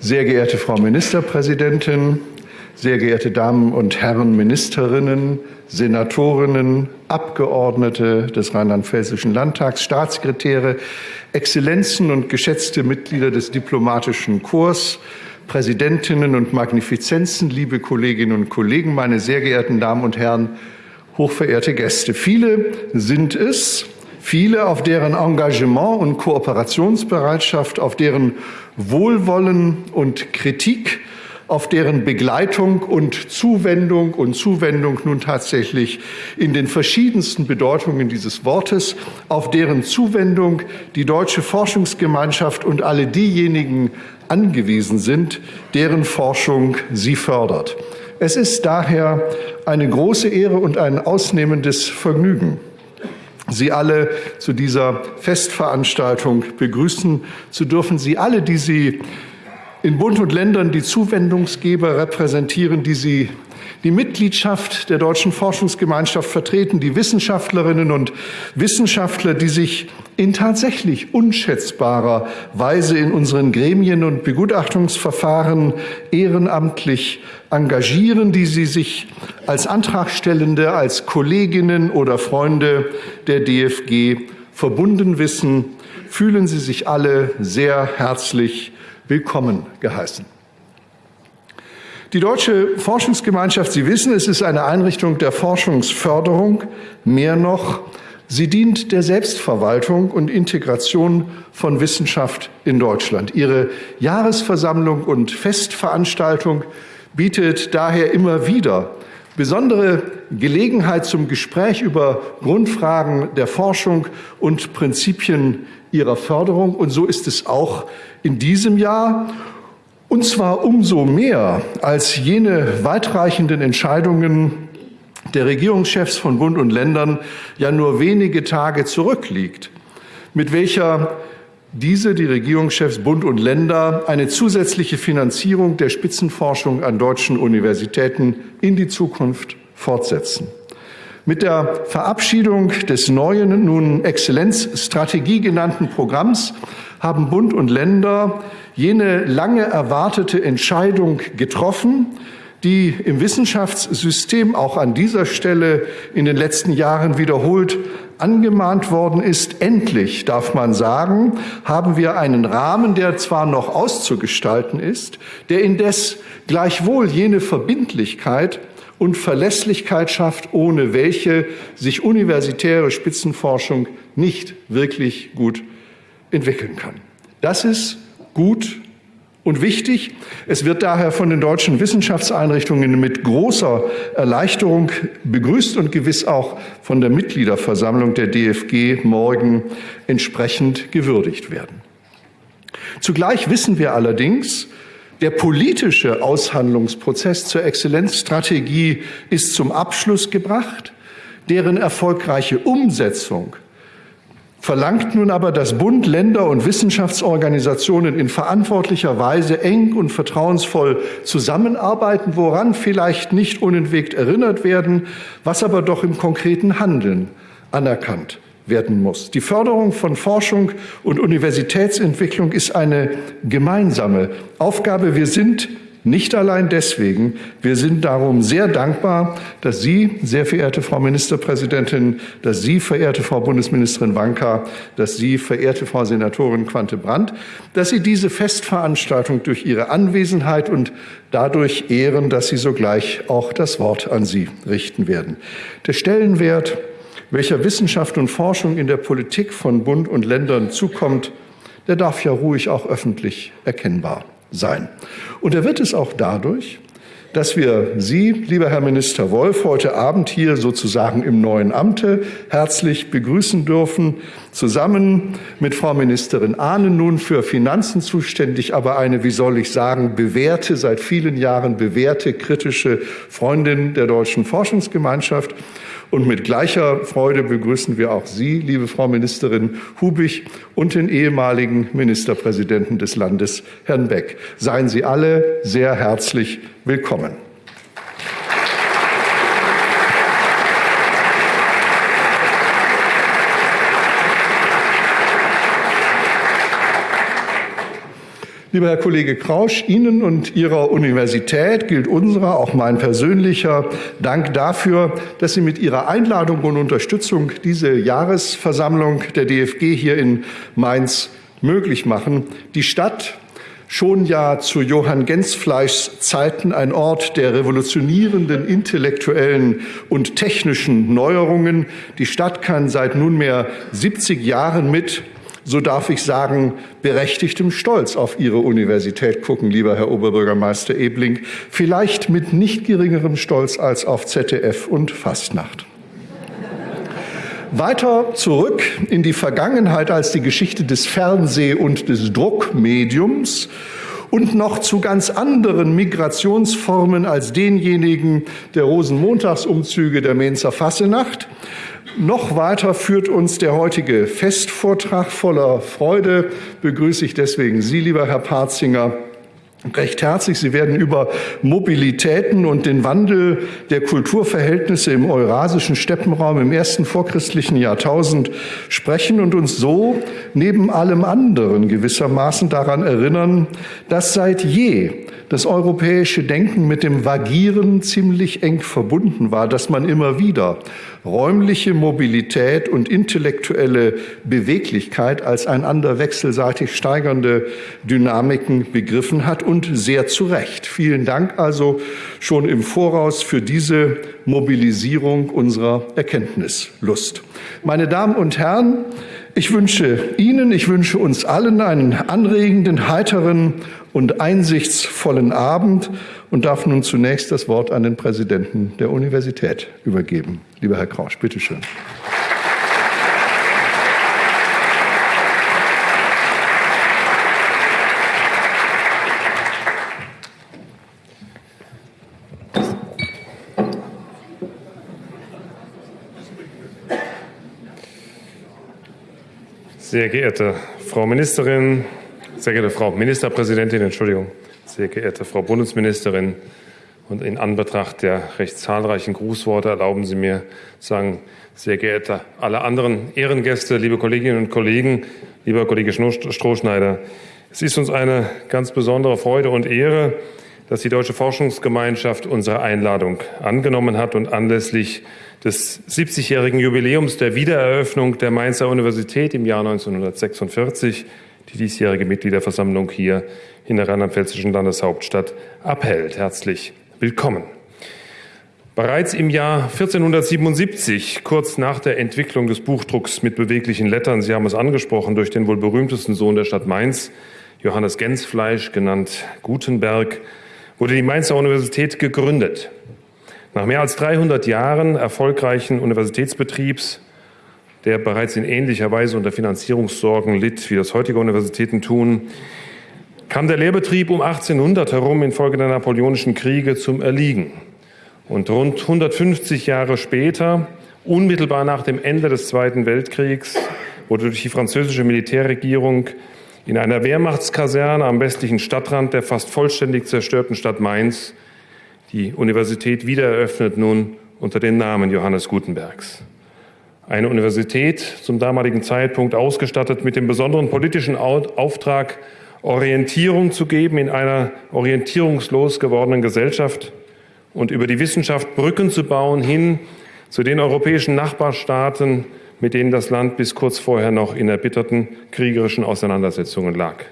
Sehr geehrte Frau Ministerpräsidentin, sehr geehrte Damen und Herren Ministerinnen, Senatorinnen, Abgeordnete des Rheinland-Pfälzischen Landtags, Staatssekretäre, Exzellenzen und geschätzte Mitglieder des diplomatischen Korps, Präsidentinnen und Magnifizenzen, liebe Kolleginnen und Kollegen, meine sehr geehrten Damen und Herren, hochverehrte Gäste. Viele sind es, viele, auf deren Engagement und Kooperationsbereitschaft, auf deren Wohlwollen und Kritik auf deren Begleitung und Zuwendung und Zuwendung nun tatsächlich in den verschiedensten Bedeutungen dieses Wortes, auf deren Zuwendung die deutsche Forschungsgemeinschaft und alle diejenigen angewiesen sind, deren Forschung sie fördert. Es ist daher eine große Ehre und ein ausnehmendes Vergnügen, Sie alle zu dieser Festveranstaltung begrüßen zu dürfen. Sie alle, die Sie in Bund und Ländern die Zuwendungsgeber repräsentieren, die sie die Mitgliedschaft der Deutschen Forschungsgemeinschaft vertreten, die Wissenschaftlerinnen und Wissenschaftler, die sich in tatsächlich unschätzbarer Weise in unseren Gremien und Begutachtungsverfahren ehrenamtlich engagieren, die sie sich als Antragstellende, als Kolleginnen oder Freunde der DFG verbunden wissen, fühlen Sie sich alle sehr herzlich willkommen geheißen. Die Deutsche Forschungsgemeinschaft, Sie wissen, es ist eine Einrichtung der Forschungsförderung. Mehr noch, sie dient der Selbstverwaltung und Integration von Wissenschaft in Deutschland. Ihre Jahresversammlung und Festveranstaltung bietet daher immer wieder besondere Gelegenheit zum Gespräch über Grundfragen der Forschung und Prinzipien ihrer Förderung. Und so ist es auch in diesem Jahr. Und zwar umso mehr, als jene weitreichenden Entscheidungen der Regierungschefs von Bund und Ländern ja nur wenige Tage zurückliegt, mit welcher diese, die Regierungschefs Bund und Länder, eine zusätzliche Finanzierung der Spitzenforschung an deutschen Universitäten in die Zukunft fortsetzen. Mit der Verabschiedung des neuen, nun Exzellenzstrategie genannten Programms haben Bund und Länder jene lange erwartete Entscheidung getroffen, die im Wissenschaftssystem auch an dieser Stelle in den letzten Jahren wiederholt angemahnt worden ist. Endlich, darf man sagen, haben wir einen Rahmen, der zwar noch auszugestalten ist, der indes gleichwohl jene Verbindlichkeit und Verlässlichkeit schafft, ohne welche sich universitäre Spitzenforschung nicht wirklich gut entwickeln kann. Das ist gut und wichtig. Es wird daher von den deutschen Wissenschaftseinrichtungen mit großer Erleichterung begrüßt und gewiss auch von der Mitgliederversammlung der DFG morgen entsprechend gewürdigt werden. Zugleich wissen wir allerdings, der politische Aushandlungsprozess zur Exzellenzstrategie ist zum Abschluss gebracht. Deren erfolgreiche Umsetzung verlangt nun aber, dass Bund, Länder und Wissenschaftsorganisationen in verantwortlicher Weise eng und vertrauensvoll zusammenarbeiten, woran vielleicht nicht unentwegt erinnert werden, was aber doch im konkreten Handeln anerkannt werden muss. Die Förderung von Forschung und Universitätsentwicklung ist eine gemeinsame Aufgabe. Wir sind nicht allein deswegen. Wir sind darum sehr dankbar, dass Sie, sehr verehrte Frau Ministerpräsidentin, dass Sie, verehrte Frau Bundesministerin Wanka, dass Sie, verehrte Frau Senatorin Quante-Brandt, dass Sie diese Festveranstaltung durch Ihre Anwesenheit und dadurch ehren, dass Sie sogleich auch das Wort an Sie richten werden. Der Stellenwert welcher Wissenschaft und Forschung in der Politik von Bund und Ländern zukommt, der darf ja ruhig auch öffentlich erkennbar sein. Und er wird es auch dadurch, dass wir Sie, lieber Herr Minister Wolf, heute Abend hier sozusagen im neuen Amte herzlich begrüßen dürfen, zusammen mit Frau Ministerin Ahnen nun für Finanzen zuständig, aber eine, wie soll ich sagen, bewährte, seit vielen Jahren bewährte, kritische Freundin der deutschen Forschungsgemeinschaft und mit gleicher Freude begrüßen wir auch Sie, liebe Frau Ministerin Hubig, und den ehemaligen Ministerpräsidenten des Landes, Herrn Beck. Seien Sie alle sehr herzlich willkommen. Lieber Herr Kollege Krausch, Ihnen und Ihrer Universität gilt unserer, auch mein persönlicher Dank dafür, dass Sie mit Ihrer Einladung und Unterstützung diese Jahresversammlung der DFG hier in Mainz möglich machen. Die Stadt schon ja zu Johann Gensfleischs Zeiten ein Ort der revolutionierenden intellektuellen und technischen Neuerungen. Die Stadt kann seit nunmehr 70 Jahren mit so darf ich sagen, berechtigtem Stolz auf Ihre Universität gucken, lieber Herr Oberbürgermeister Ebling, vielleicht mit nicht geringerem Stolz als auf ZDF und Fastnacht. Weiter zurück in die Vergangenheit als die Geschichte des Fernseh- und des Druckmediums und noch zu ganz anderen Migrationsformen als denjenigen der Rosenmontagsumzüge der Mainzer Fassenacht noch weiter führt uns der heutige Festvortrag voller Freude. Begrüße ich deswegen Sie, lieber Herr Parzinger, recht herzlich. Sie werden über Mobilitäten und den Wandel der Kulturverhältnisse im eurasischen Steppenraum im ersten vorchristlichen Jahrtausend sprechen und uns so neben allem anderen gewissermaßen daran erinnern, dass seit je das europäische Denken mit dem Vagieren ziemlich eng verbunden war, dass man immer wieder räumliche Mobilität und intellektuelle Beweglichkeit als einander wechselseitig steigernde Dynamiken begriffen hat und sehr zu Recht. Vielen Dank also schon im Voraus für diese Mobilisierung unserer Erkenntnislust. Meine Damen und Herren, ich wünsche Ihnen, ich wünsche uns allen einen anregenden, heiteren und einsichtsvollen Abend und darf nun zunächst das Wort an den Präsidenten der Universität übergeben. Lieber Herr Krausch, bitteschön. Sehr geehrte Frau Ministerin, sehr geehrte Frau Ministerpräsidentin, Entschuldigung, sehr geehrte Frau Bundesministerin, und in Anbetracht der recht zahlreichen Grußworte erlauben Sie mir sagen, sehr geehrte alle anderen Ehrengäste, liebe Kolleginnen und Kollegen, lieber Kollege Strohschneider, es ist uns eine ganz besondere Freude und Ehre, dass die Deutsche Forschungsgemeinschaft unsere Einladung angenommen hat und anlässlich des 70-jährigen Jubiläums der Wiedereröffnung der Mainzer Universität im Jahr 1946 die diesjährige Mitgliederversammlung hier in der rheinland-pfälzischen Landeshauptstadt abhält. Herzlich willkommen. Bereits im Jahr 1477, kurz nach der Entwicklung des Buchdrucks mit beweglichen Lettern, Sie haben es angesprochen, durch den wohl berühmtesten Sohn der Stadt Mainz, Johannes Gensfleisch, genannt Gutenberg, wurde die Mainzer Universität gegründet. Nach mehr als 300 Jahren erfolgreichen Universitätsbetriebs, der bereits in ähnlicher Weise unter Finanzierungssorgen litt, wie das heutige Universitäten tun, kam der Lehrbetrieb um 1800 herum infolge der napoleonischen Kriege zum Erliegen. Und rund 150 Jahre später, unmittelbar nach dem Ende des Zweiten Weltkriegs, wurde durch die französische Militärregierung in einer Wehrmachtskaserne am westlichen Stadtrand der fast vollständig zerstörten Stadt Mainz die Universität wiedereröffnet nun unter dem Namen Johannes Gutenbergs. Eine Universität zum damaligen Zeitpunkt ausgestattet mit dem besonderen politischen Auftrag, Orientierung zu geben in einer orientierungslos gewordenen Gesellschaft und über die Wissenschaft Brücken zu bauen hin zu den europäischen Nachbarstaaten, mit denen das Land bis kurz vorher noch in erbitterten kriegerischen Auseinandersetzungen lag.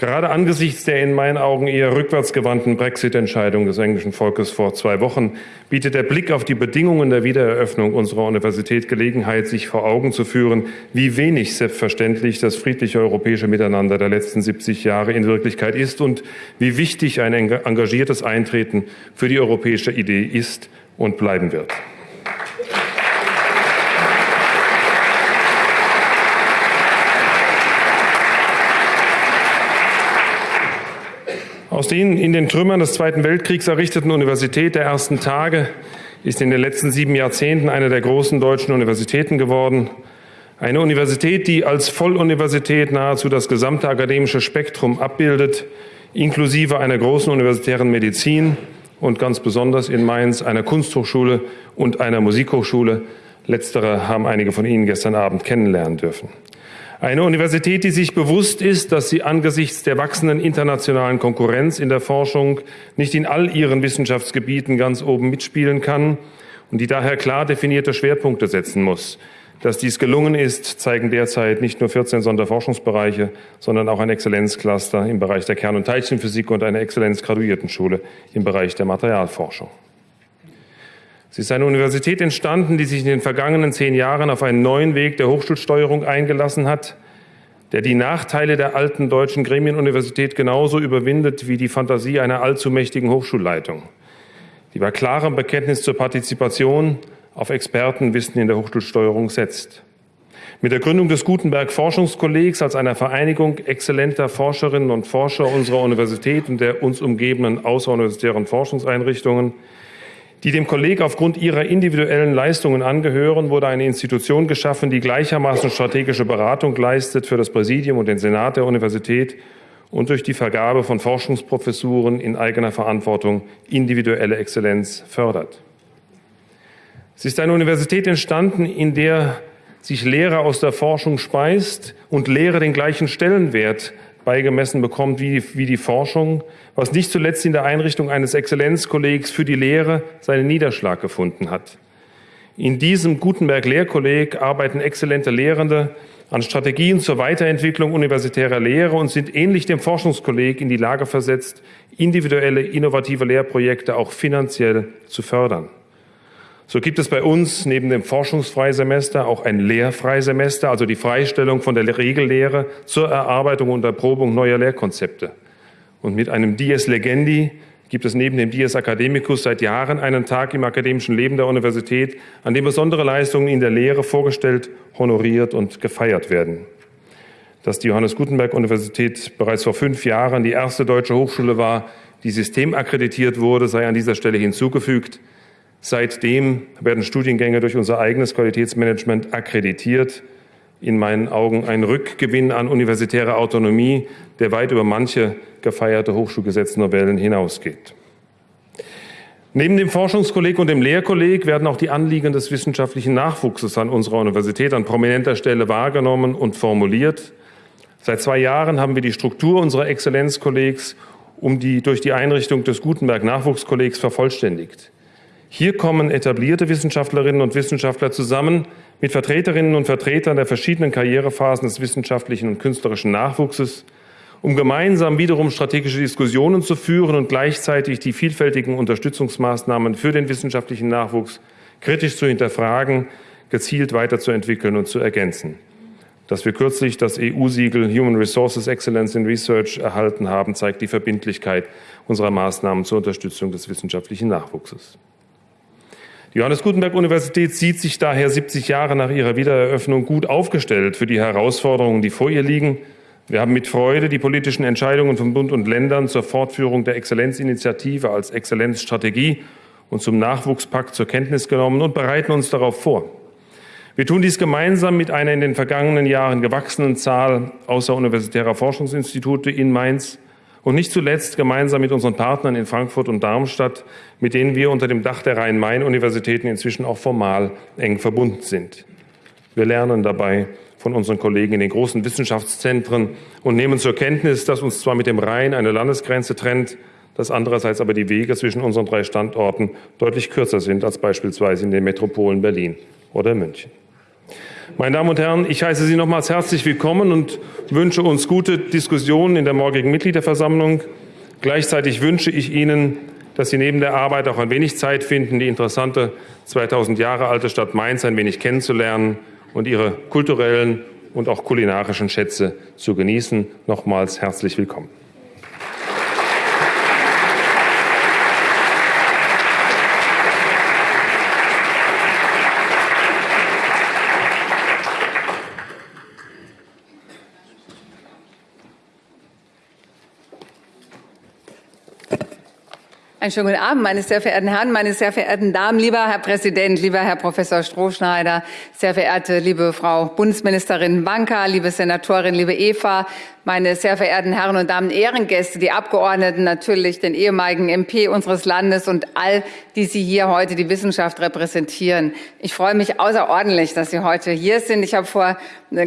Gerade angesichts der in meinen Augen eher rückwärtsgewandten Brexit-Entscheidung des englischen Volkes vor zwei Wochen bietet der Blick auf die Bedingungen der Wiedereröffnung unserer Universität Gelegenheit, sich vor Augen zu führen, wie wenig selbstverständlich das friedliche europäische Miteinander der letzten 70 Jahre in Wirklichkeit ist und wie wichtig ein engagiertes Eintreten für die europäische Idee ist und bleiben wird. Aus den in den Trümmern des Zweiten Weltkriegs errichteten Universität der ersten Tage ist in den letzten sieben Jahrzehnten eine der großen deutschen Universitäten geworden. Eine Universität, die als Volluniversität nahezu das gesamte akademische Spektrum abbildet, inklusive einer großen universitären Medizin und ganz besonders in Mainz einer Kunsthochschule und einer Musikhochschule. Letztere haben einige von Ihnen gestern Abend kennenlernen dürfen. Eine Universität, die sich bewusst ist, dass sie angesichts der wachsenden internationalen Konkurrenz in der Forschung nicht in all ihren Wissenschaftsgebieten ganz oben mitspielen kann und die daher klar definierte Schwerpunkte setzen muss. Dass dies gelungen ist, zeigen derzeit nicht nur 14 Sonderforschungsbereiche, sondern auch ein Exzellenzcluster im Bereich der Kern- und Teilchenphysik und eine Exzellenzgraduiertenschule im Bereich der Materialforschung. Sie ist eine Universität entstanden, die sich in den vergangenen zehn Jahren auf einen neuen Weg der Hochschulsteuerung eingelassen hat, der die Nachteile der alten deutschen Gremienuniversität genauso überwindet wie die Fantasie einer allzu mächtigen Hochschulleitung, die bei klarem Bekenntnis zur Partizipation auf Expertenwissen in der Hochschulsteuerung setzt. Mit der Gründung des Gutenberg Forschungskollegs als einer Vereinigung exzellenter Forscherinnen und Forscher unserer Universität und der uns umgebenden außeruniversitären Forschungseinrichtungen die dem Kolleg aufgrund ihrer individuellen Leistungen angehören, wurde eine Institution geschaffen, die gleichermaßen strategische Beratung leistet für das Präsidium und den Senat der Universität und durch die Vergabe von Forschungsprofessuren in eigener Verantwortung individuelle Exzellenz fördert. Es ist eine Universität entstanden, in der sich Lehre aus der Forschung speist und Lehre den gleichen Stellenwert beigemessen bekommt wie die, wie die Forschung, was nicht zuletzt in der Einrichtung eines Exzellenzkollegs für die Lehre seinen Niederschlag gefunden hat. In diesem Gutenberg-Lehrkolleg arbeiten exzellente Lehrende an Strategien zur Weiterentwicklung universitärer Lehre und sind ähnlich dem Forschungskolleg in die Lage versetzt, individuelle, innovative Lehrprojekte auch finanziell zu fördern. So gibt es bei uns neben dem Forschungsfreisemester auch ein Lehrfreisemester, also die Freistellung von der Regellehre zur Erarbeitung und Erprobung neuer Lehrkonzepte. Und mit einem Dies Legendi gibt es neben dem Dies Academicus seit Jahren einen Tag im akademischen Leben der Universität, an dem besondere Leistungen in der Lehre vorgestellt, honoriert und gefeiert werden. Dass die Johannes Gutenberg Universität bereits vor fünf Jahren die erste deutsche Hochschule war, die systemakkreditiert wurde, sei an dieser Stelle hinzugefügt. Seitdem werden Studiengänge durch unser eigenes Qualitätsmanagement akkreditiert. In meinen Augen ein Rückgewinn an universitärer Autonomie, der weit über manche gefeierte Hochschulgesetznovellen hinausgeht. Neben dem Forschungskolleg und dem Lehrkolleg werden auch die Anliegen des wissenschaftlichen Nachwuchses an unserer Universität an prominenter Stelle wahrgenommen und formuliert. Seit zwei Jahren haben wir die Struktur unserer Exzellenzkollegs um die, durch die Einrichtung des Gutenberg Nachwuchskollegs vervollständigt. Hier kommen etablierte Wissenschaftlerinnen und Wissenschaftler zusammen mit Vertreterinnen und Vertretern der verschiedenen Karrierephasen des wissenschaftlichen und künstlerischen Nachwuchses, um gemeinsam wiederum strategische Diskussionen zu führen und gleichzeitig die vielfältigen Unterstützungsmaßnahmen für den wissenschaftlichen Nachwuchs kritisch zu hinterfragen, gezielt weiterzuentwickeln und zu ergänzen. Dass wir kürzlich das EU-Siegel Human Resources Excellence in Research erhalten haben, zeigt die Verbindlichkeit unserer Maßnahmen zur Unterstützung des wissenschaftlichen Nachwuchses. Die Johannes Gutenberg Universität sieht sich daher 70 Jahre nach ihrer Wiedereröffnung gut aufgestellt für die Herausforderungen, die vor ihr liegen. Wir haben mit Freude die politischen Entscheidungen von Bund und Ländern zur Fortführung der Exzellenzinitiative als Exzellenzstrategie und zum Nachwuchspakt zur Kenntnis genommen und bereiten uns darauf vor. Wir tun dies gemeinsam mit einer in den vergangenen Jahren gewachsenen Zahl außeruniversitärer Forschungsinstitute in Mainz, und nicht zuletzt gemeinsam mit unseren Partnern in Frankfurt und Darmstadt, mit denen wir unter dem Dach der Rhein-Main-Universitäten inzwischen auch formal eng verbunden sind. Wir lernen dabei von unseren Kollegen in den großen Wissenschaftszentren und nehmen zur Kenntnis, dass uns zwar mit dem Rhein eine Landesgrenze trennt, dass andererseits aber die Wege zwischen unseren drei Standorten deutlich kürzer sind als beispielsweise in den Metropolen Berlin oder München. Meine Damen und Herren, ich heiße Sie nochmals herzlich willkommen und wünsche uns gute Diskussionen in der morgigen Mitgliederversammlung. Gleichzeitig wünsche ich Ihnen, dass Sie neben der Arbeit auch ein wenig Zeit finden, die interessante 2000 Jahre alte Stadt Mainz ein wenig kennenzulernen und ihre kulturellen und auch kulinarischen Schätze zu genießen. Nochmals herzlich willkommen. Einen schönen guten Abend, meine sehr verehrten Herren, meine sehr verehrten Damen, lieber Herr Präsident, lieber Herr Professor Strohschneider, sehr verehrte liebe Frau Bundesministerin Wanka, liebe Senatorin, liebe Eva, meine sehr verehrten Herren und Damen Ehrengäste, die Abgeordneten, natürlich den ehemaligen MP unseres Landes und all die Sie hier heute die Wissenschaft repräsentieren. Ich freue mich außerordentlich, dass Sie heute hier sind. Ich habe vor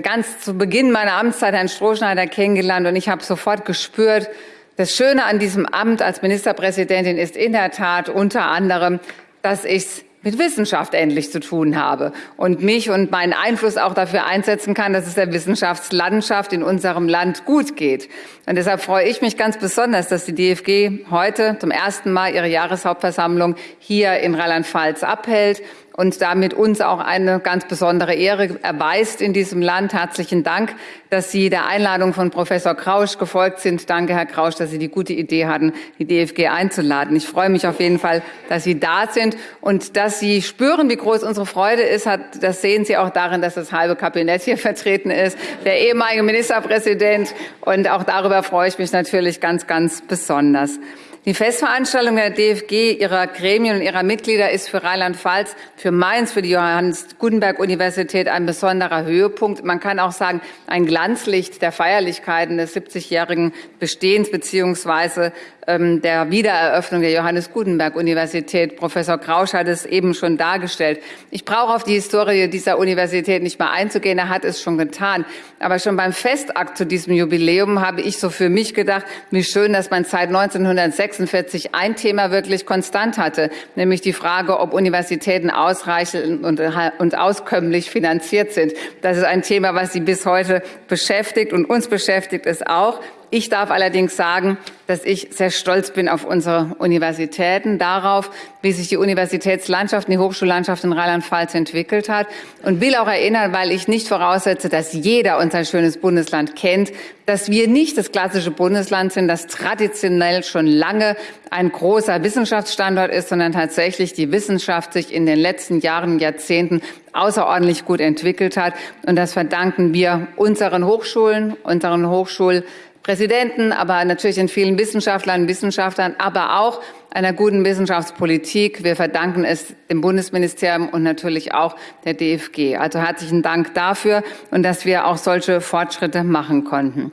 ganz zu Beginn meiner Amtszeit Herrn Strohschneider kennengelernt und ich habe sofort gespürt, das Schöne an diesem Amt als Ministerpräsidentin ist in der Tat unter anderem, dass ich es mit Wissenschaft endlich zu tun habe und mich und meinen Einfluss auch dafür einsetzen kann, dass es der Wissenschaftslandschaft in unserem Land gut geht. Und deshalb freue ich mich ganz besonders, dass die DFG heute zum ersten Mal ihre Jahreshauptversammlung hier in Rheinland-Pfalz abhält und damit uns auch eine ganz besondere Ehre erweist in diesem Land. Herzlichen Dank, dass Sie der Einladung von Professor Krausch gefolgt sind. Danke, Herr Krausch, dass Sie die gute Idee hatten, die DFG einzuladen. Ich freue mich auf jeden Fall, dass Sie da sind und dass Sie spüren, wie groß unsere Freude ist. Das sehen Sie auch darin, dass das halbe Kabinett hier vertreten ist, der ehemalige Ministerpräsident. Und auch darüber freue ich mich natürlich ganz, ganz besonders. Die Festveranstaltung der DFG, ihrer Gremien und ihrer Mitglieder ist für Rheinland-Pfalz, für Mainz, für die Johannes Gutenberg Universität ein besonderer Höhepunkt. Man kann auch sagen, ein Glanzlicht der Feierlichkeiten des 70-jährigen Bestehens ähm, der Wiedereröffnung der Johannes Gutenberg Universität. Professor Krausch hat es eben schon dargestellt. Ich brauche auf die Historie dieser Universität nicht mehr einzugehen. Er hat es schon getan. Aber schon beim Festakt zu diesem Jubiläum habe ich so für mich gedacht, wie schön, dass man seit 1946 ein Thema wirklich konstant hatte, nämlich die Frage, ob Universitäten ausreichend und, und auskömmlich finanziert sind. Das ist ein Thema, was Sie bis heute beschäftigt und uns beschäftigt es auch. Ich darf allerdings sagen, dass ich sehr stolz bin auf unsere Universitäten, darauf, wie sich die Universitätslandschaft, die Hochschullandschaft in Rheinland-Pfalz entwickelt hat und will auch erinnern, weil ich nicht voraussetze, dass jeder unser schönes Bundesland kennt, dass wir nicht das klassische Bundesland sind, das traditionell schon lange ein großer Wissenschaftsstandort ist, sondern tatsächlich die Wissenschaft sich in den letzten Jahren, Jahrzehnten außerordentlich gut entwickelt hat. Und das verdanken wir unseren Hochschulen, unseren Hochschul Präsidenten, aber natürlich den vielen Wissenschaftlern und Wissenschaftlern, aber auch einer guten Wissenschaftspolitik. Wir verdanken es dem Bundesministerium und natürlich auch der DFG. Also herzlichen Dank dafür und dass wir auch solche Fortschritte machen konnten.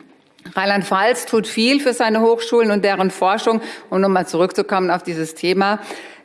Rheinland-Pfalz tut viel für seine Hochschulen und deren Forschung. Um nochmal zurückzukommen auf dieses Thema.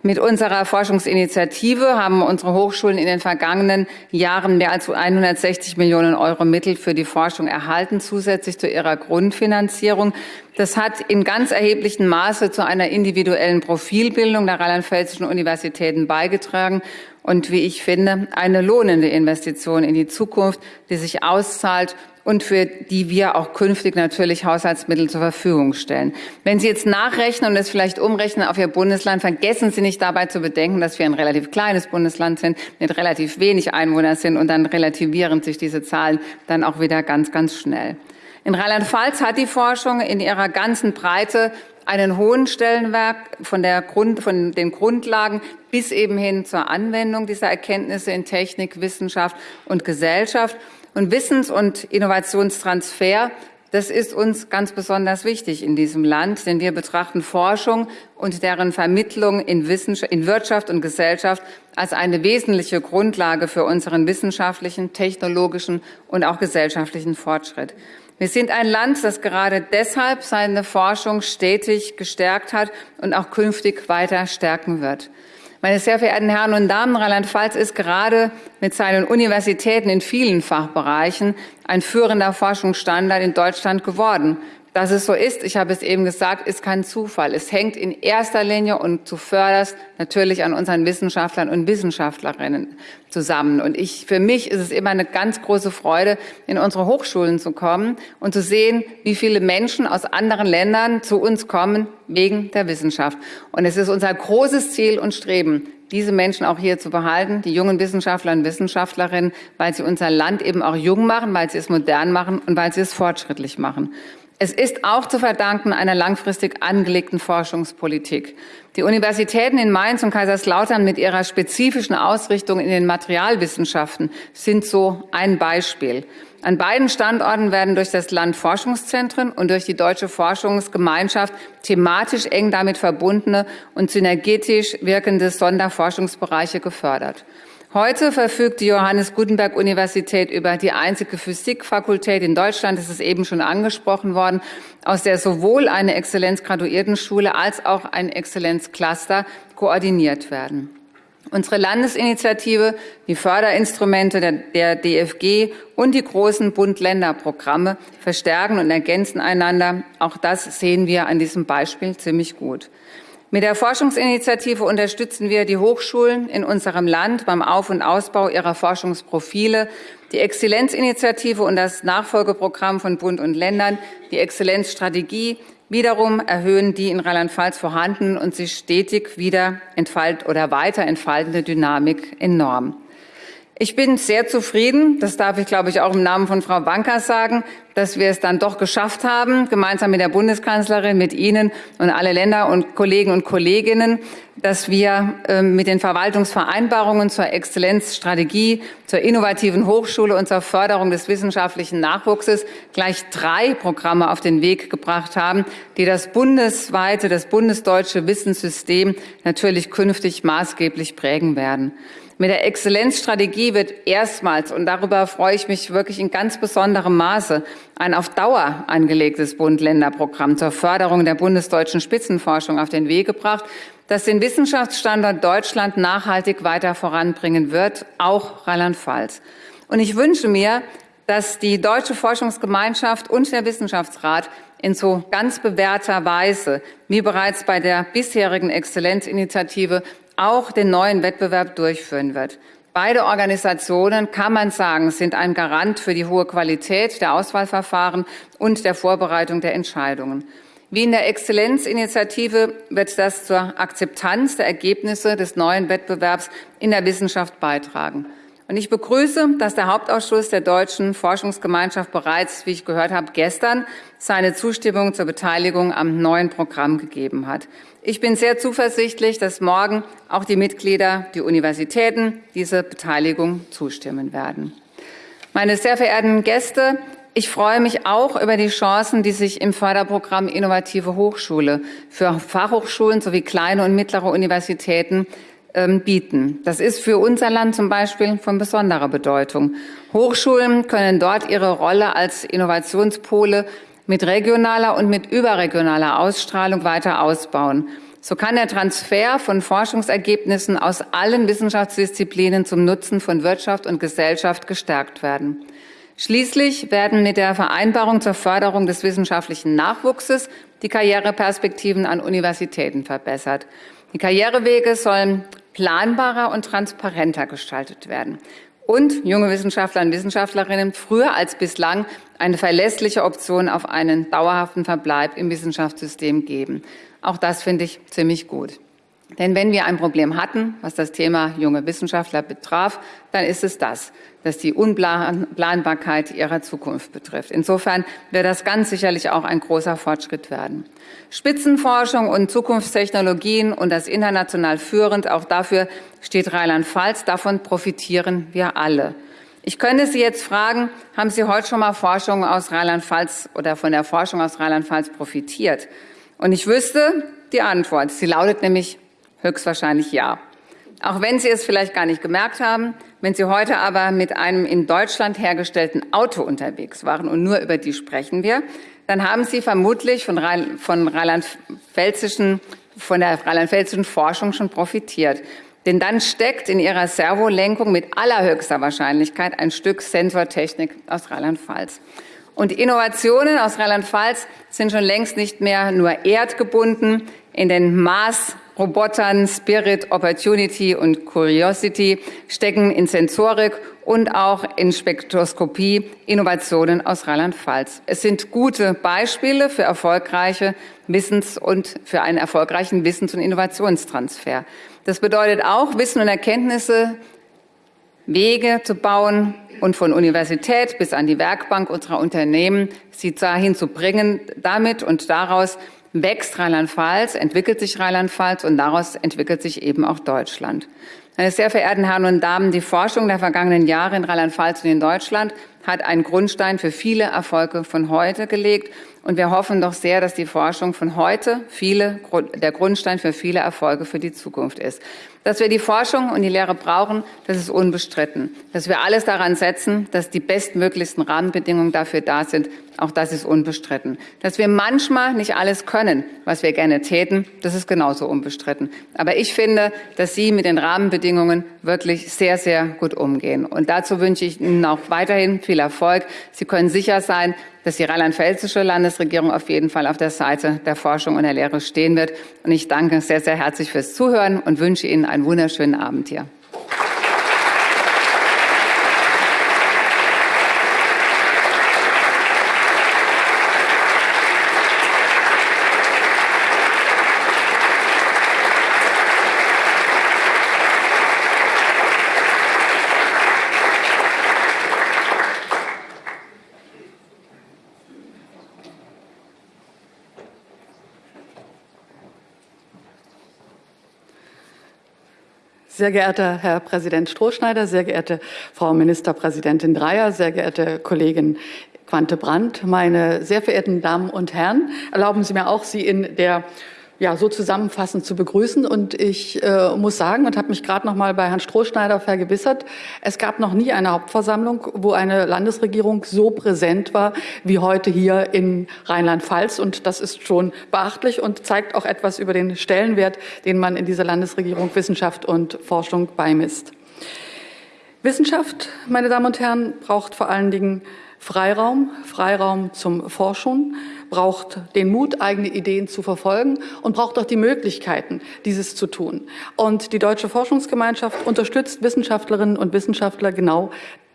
Mit unserer Forschungsinitiative haben unsere Hochschulen in den vergangenen Jahren mehr als 160 Millionen Euro Mittel für die Forschung erhalten, zusätzlich zu ihrer Grundfinanzierung. Das hat in ganz erheblichem Maße zu einer individuellen Profilbildung der rheinland-pfälzischen Universitäten beigetragen und, wie ich finde, eine lohnende Investition in die Zukunft, die sich auszahlt und für die wir auch künftig natürlich Haushaltsmittel zur Verfügung stellen. Wenn Sie jetzt nachrechnen und es vielleicht umrechnen auf Ihr Bundesland, vergessen Sie nicht dabei zu bedenken, dass wir ein relativ kleines Bundesland sind, mit relativ wenig Einwohnern sind und dann relativieren sich diese Zahlen dann auch wieder ganz, ganz schnell. In Rheinland-Pfalz hat die Forschung in ihrer ganzen Breite einen hohen Stellenwert von, der Grund, von den Grundlagen bis eben hin zur Anwendung dieser Erkenntnisse in Technik, Wissenschaft und Gesellschaft. Und Wissens- und Innovationstransfer, das ist uns ganz besonders wichtig in diesem Land, denn wir betrachten Forschung und deren Vermittlung in, in Wirtschaft und Gesellschaft als eine wesentliche Grundlage für unseren wissenschaftlichen, technologischen und auch gesellschaftlichen Fortschritt. Wir sind ein Land, das gerade deshalb seine Forschung stetig gestärkt hat und auch künftig weiter stärken wird. Meine sehr verehrten Herren und Damen, Rheinland-Pfalz ist gerade mit seinen Universitäten in vielen Fachbereichen ein führender Forschungsstandard in Deutschland geworden. Dass es so ist, ich habe es eben gesagt, ist kein Zufall. Es hängt in erster Linie und zuvörderst natürlich an unseren Wissenschaftlern und Wissenschaftlerinnen zusammen. Und ich, für mich ist es immer eine ganz große Freude, in unsere Hochschulen zu kommen und zu sehen, wie viele Menschen aus anderen Ländern zu uns kommen wegen der Wissenschaft. Und es ist unser großes Ziel und Streben, diese Menschen auch hier zu behalten, die jungen Wissenschaftler und Wissenschaftlerinnen, weil sie unser Land eben auch jung machen, weil sie es modern machen und weil sie es fortschrittlich machen. Es ist auch zu verdanken einer langfristig angelegten Forschungspolitik. Die Universitäten in Mainz und Kaiserslautern mit ihrer spezifischen Ausrichtung in den Materialwissenschaften sind so ein Beispiel. An beiden Standorten werden durch das Land Forschungszentren und durch die Deutsche Forschungsgemeinschaft thematisch eng damit verbundene und synergetisch wirkende Sonderforschungsbereiche gefördert. Heute verfügt die Johannes Gutenberg Universität über die einzige Physikfakultät in Deutschland, das ist eben schon angesprochen worden, aus der sowohl eine Exzellenzgraduiertenschule als auch ein Exzellenzcluster koordiniert werden. Unsere Landesinitiative, die Förderinstrumente der, der DFG und die großen Bund-Länder-Programme verstärken und ergänzen einander. Auch das sehen wir an diesem Beispiel ziemlich gut. Mit der Forschungsinitiative unterstützen wir die Hochschulen in unserem Land beim Auf- und Ausbau ihrer Forschungsprofile. Die Exzellenzinitiative und das Nachfolgeprogramm von Bund und Ländern, die Exzellenzstrategie, wiederum erhöhen die in Rheinland-Pfalz vorhandenen und sich stetig wieder entfalt oder weiter entfaltende Dynamik enorm. Ich bin sehr zufrieden, das darf ich, glaube ich, auch im Namen von Frau Bankers sagen, dass wir es dann doch geschafft haben, gemeinsam mit der Bundeskanzlerin, mit Ihnen und alle Länder und Kollegen und Kolleginnen, dass wir ähm, mit den Verwaltungsvereinbarungen zur Exzellenzstrategie, zur innovativen Hochschule und zur Förderung des wissenschaftlichen Nachwuchses gleich drei Programme auf den Weg gebracht haben, die das bundesweite, das bundesdeutsche Wissenssystem natürlich künftig maßgeblich prägen werden. Mit der Exzellenzstrategie wird erstmals, und darüber freue ich mich wirklich in ganz besonderem Maße, ein auf Dauer angelegtes Bund-Länder-Programm zur Förderung der bundesdeutschen Spitzenforschung auf den Weg gebracht, das den Wissenschaftsstandort Deutschland nachhaltig weiter voranbringen wird, auch Rheinland-Pfalz. Und ich wünsche mir, dass die Deutsche Forschungsgemeinschaft und der Wissenschaftsrat in so ganz bewährter Weise, wie bereits bei der bisherigen Exzellenzinitiative, auch den neuen Wettbewerb durchführen wird. Beide Organisationen, kann man sagen, sind ein Garant für die hohe Qualität der Auswahlverfahren und der Vorbereitung der Entscheidungen. Wie in der Exzellenzinitiative wird das zur Akzeptanz der Ergebnisse des neuen Wettbewerbs in der Wissenschaft beitragen. Und ich begrüße, dass der Hauptausschuss der Deutschen Forschungsgemeinschaft bereits, wie ich gehört habe, gestern seine Zustimmung zur Beteiligung am neuen Programm gegeben hat. Ich bin sehr zuversichtlich, dass morgen auch die Mitglieder, die Universitäten diese Beteiligung zustimmen werden. Meine sehr verehrten Gäste, ich freue mich auch über die Chancen, die sich im Förderprogramm Innovative Hochschule für Fachhochschulen sowie kleine und mittlere Universitäten ähm, bieten. Das ist für unser Land zum Beispiel von besonderer Bedeutung. Hochschulen können dort ihre Rolle als Innovationspole mit regionaler und mit überregionaler Ausstrahlung weiter ausbauen. So kann der Transfer von Forschungsergebnissen aus allen Wissenschaftsdisziplinen zum Nutzen von Wirtschaft und Gesellschaft gestärkt werden. Schließlich werden mit der Vereinbarung zur Förderung des wissenschaftlichen Nachwuchses die Karriereperspektiven an Universitäten verbessert. Die Karrierewege sollen planbarer und transparenter gestaltet werden und junge Wissenschaftler und Wissenschaftlerinnen früher als bislang eine verlässliche Option auf einen dauerhaften Verbleib im Wissenschaftssystem geben. Auch das finde ich ziemlich gut. Denn wenn wir ein Problem hatten, was das Thema junge Wissenschaftler betraf, dann ist es das, dass die Unplanbarkeit ihrer Zukunft betrifft. Insofern wird das ganz sicherlich auch ein großer Fortschritt werden. Spitzenforschung und Zukunftstechnologien und das international führend, auch dafür steht Rheinland-Pfalz. Davon profitieren wir alle. Ich könnte Sie jetzt fragen, haben Sie heute schon mal Forschung aus Rheinland-Pfalz oder von der Forschung aus Rheinland-Pfalz profitiert? Und ich wüsste die Antwort. Sie lautet nämlich höchstwahrscheinlich ja. Auch wenn Sie es vielleicht gar nicht gemerkt haben, wenn Sie heute aber mit einem in Deutschland hergestellten Auto unterwegs waren und nur über die sprechen wir, dann haben Sie vermutlich von, Rhein, von rheinland-pfälzischen, von der rheinland-pfälzischen Forschung schon profitiert. Denn dann steckt in ihrer Servolenkung mit allerhöchster Wahrscheinlichkeit ein Stück Sensortechnik aus Rheinland-Pfalz. Und Innovationen aus Rheinland-Pfalz sind schon längst nicht mehr nur erdgebunden. In den Maß Robotern Spirit, Opportunity und Curiosity stecken in Sensorik und auch in Spektroskopie Innovationen aus Rheinland-Pfalz. Es sind gute Beispiele für erfolgreiche Wissens- und für einen erfolgreichen Wissens- und Innovationstransfer. Das bedeutet auch, Wissen und Erkenntnisse Wege zu bauen und von Universität bis an die Werkbank unserer Unternehmen sie dahin zu bringen, damit und daraus wächst Rheinland-Pfalz, entwickelt sich Rheinland-Pfalz und daraus entwickelt sich eben auch Deutschland. Meine sehr verehrten Herren und Damen, die Forschung der vergangenen Jahre in Rheinland-Pfalz und in Deutschland hat einen Grundstein für viele Erfolge von heute gelegt. Und wir hoffen doch sehr, dass die Forschung von heute viele, der Grundstein für viele Erfolge für die Zukunft ist. Dass wir die Forschung und die Lehre brauchen, das ist unbestritten. Dass wir alles daran setzen, dass die bestmöglichsten Rahmenbedingungen dafür da sind, auch das ist unbestritten. Dass wir manchmal nicht alles können, was wir gerne täten, das ist genauso unbestritten. Aber ich finde, dass Sie mit den Rahmenbedingungen wirklich sehr, sehr gut umgehen. Und dazu wünsche ich Ihnen auch weiterhin viel Erfolg. Sie können sicher sein, dass die rheinland-pfälzische Landesregierung auf jeden Fall auf der Seite der Forschung und der Lehre stehen wird. Und ich danke sehr, sehr herzlich fürs Zuhören und wünsche Ihnen einen wunderschönen Abend hier. Sehr geehrter Herr Präsident Strohschneider, sehr geehrte Frau Ministerpräsidentin Dreyer, sehr geehrte Kollegin Quante Brandt, meine sehr verehrten Damen und Herren, erlauben Sie mir auch, Sie in der ja, so zusammenfassend zu begrüßen. Und ich äh, muss sagen und habe mich gerade noch mal bei Herrn Strohschneider vergewissert, es gab noch nie eine Hauptversammlung, wo eine Landesregierung so präsent war wie heute hier in Rheinland-Pfalz. Und das ist schon beachtlich und zeigt auch etwas über den Stellenwert, den man in dieser Landesregierung Wissenschaft und Forschung beimisst. Wissenschaft, meine Damen und Herren, braucht vor allen Dingen Freiraum, Freiraum zum Forschen, braucht den Mut, eigene Ideen zu verfolgen und braucht auch die Möglichkeiten, dieses zu tun. Und die Deutsche Forschungsgemeinschaft unterstützt Wissenschaftlerinnen und Wissenschaftler genau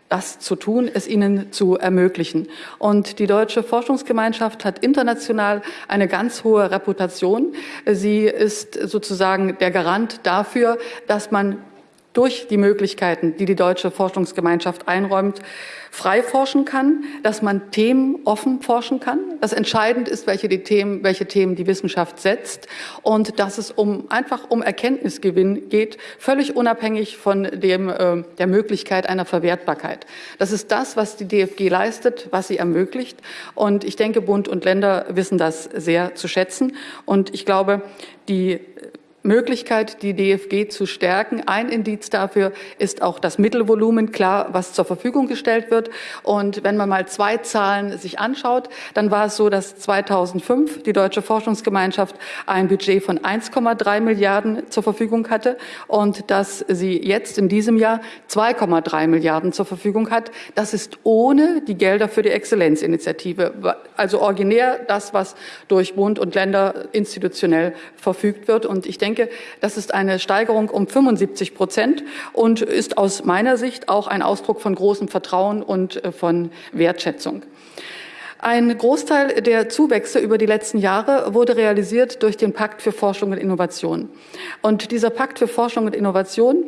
das zu tun, es ihnen zu ermöglichen. Und die Deutsche Forschungsgemeinschaft hat international eine ganz hohe Reputation. Sie ist sozusagen der Garant dafür, dass man durch die Möglichkeiten, die die Deutsche Forschungsgemeinschaft einräumt, frei forschen kann, dass man Themen offen forschen kann. Das entscheidend ist, welche, die Themen, welche Themen die Wissenschaft setzt und dass es um, einfach um Erkenntnisgewinn geht, völlig unabhängig von dem, äh, der Möglichkeit einer Verwertbarkeit. Das ist das, was die DFG leistet, was sie ermöglicht. Und ich denke, Bund und Länder wissen das sehr zu schätzen. Und ich glaube, die Möglichkeit, die DFG zu stärken. Ein Indiz dafür ist auch das Mittelvolumen, klar, was zur Verfügung gestellt wird. Und wenn man mal zwei Zahlen sich anschaut, dann war es so, dass 2005 die Deutsche Forschungsgemeinschaft ein Budget von 1,3 Milliarden zur Verfügung hatte und dass sie jetzt in diesem Jahr 2,3 Milliarden zur Verfügung hat. Das ist ohne die Gelder für die Exzellenzinitiative. Also originär das, was durch Bund und Länder institutionell verfügt wird. Und ich denke, denke, das ist eine Steigerung um 75 Prozent und ist aus meiner Sicht auch ein Ausdruck von großem Vertrauen und äh, von Wertschätzung. Ein Großteil der Zuwächse über die letzten Jahre wurde realisiert durch den Pakt für Forschung und Innovation. Und dieser Pakt für Forschung und Innovation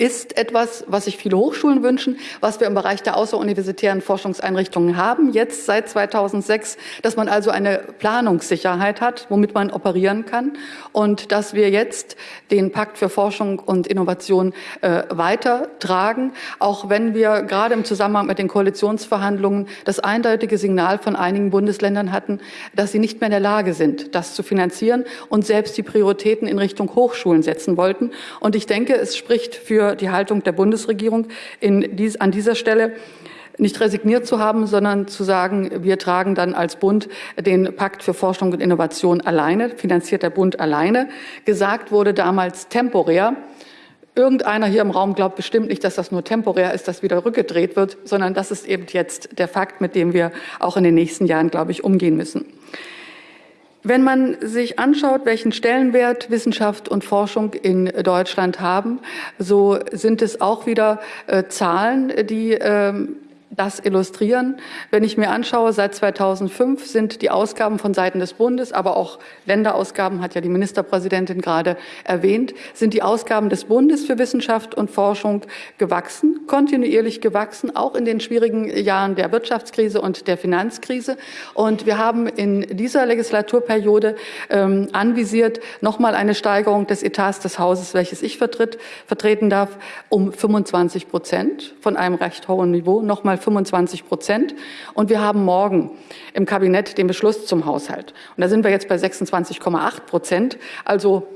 ist etwas, was sich viele Hochschulen wünschen, was wir im Bereich der außeruniversitären Forschungseinrichtungen haben, jetzt seit 2006, dass man also eine Planungssicherheit hat, womit man operieren kann und dass wir jetzt den Pakt für Forschung und Innovation äh, weitertragen, auch wenn wir gerade im Zusammenhang mit den Koalitionsverhandlungen das eindeutige Signal von einigen Bundesländern hatten, dass sie nicht mehr in der Lage sind, das zu finanzieren und selbst die Prioritäten in Richtung Hochschulen setzen wollten. Und ich denke, es spricht für die Haltung der Bundesregierung dies, an dieser Stelle nicht resigniert zu haben, sondern zu sagen, wir tragen dann als Bund den Pakt für Forschung und Innovation alleine, finanziert der Bund alleine. Gesagt wurde damals temporär. Irgendeiner hier im Raum glaubt bestimmt nicht, dass das nur temporär ist, dass wieder rückgedreht wird, sondern das ist eben jetzt der Fakt, mit dem wir auch in den nächsten Jahren, glaube ich, umgehen müssen. Wenn man sich anschaut, welchen Stellenwert Wissenschaft und Forschung in Deutschland haben, so sind es auch wieder äh, Zahlen, die äh, das illustrieren. Wenn ich mir anschaue, seit 2005 sind die Ausgaben von Seiten des Bundes, aber auch Länderausgaben, hat ja die Ministerpräsidentin gerade erwähnt, sind die Ausgaben des Bundes für Wissenschaft und Forschung gewachsen, kontinuierlich gewachsen, auch in den schwierigen Jahren der Wirtschaftskrise und der Finanzkrise. Und wir haben in dieser Legislaturperiode ähm, anvisiert, nochmal eine Steigerung des Etats des Hauses, welches ich vertritt, vertreten darf, um 25 Prozent von einem recht hohen Niveau, nochmal 25 Prozent. Und wir haben morgen im Kabinett den Beschluss zum Haushalt. Und da sind wir jetzt bei 26,8 Prozent. Also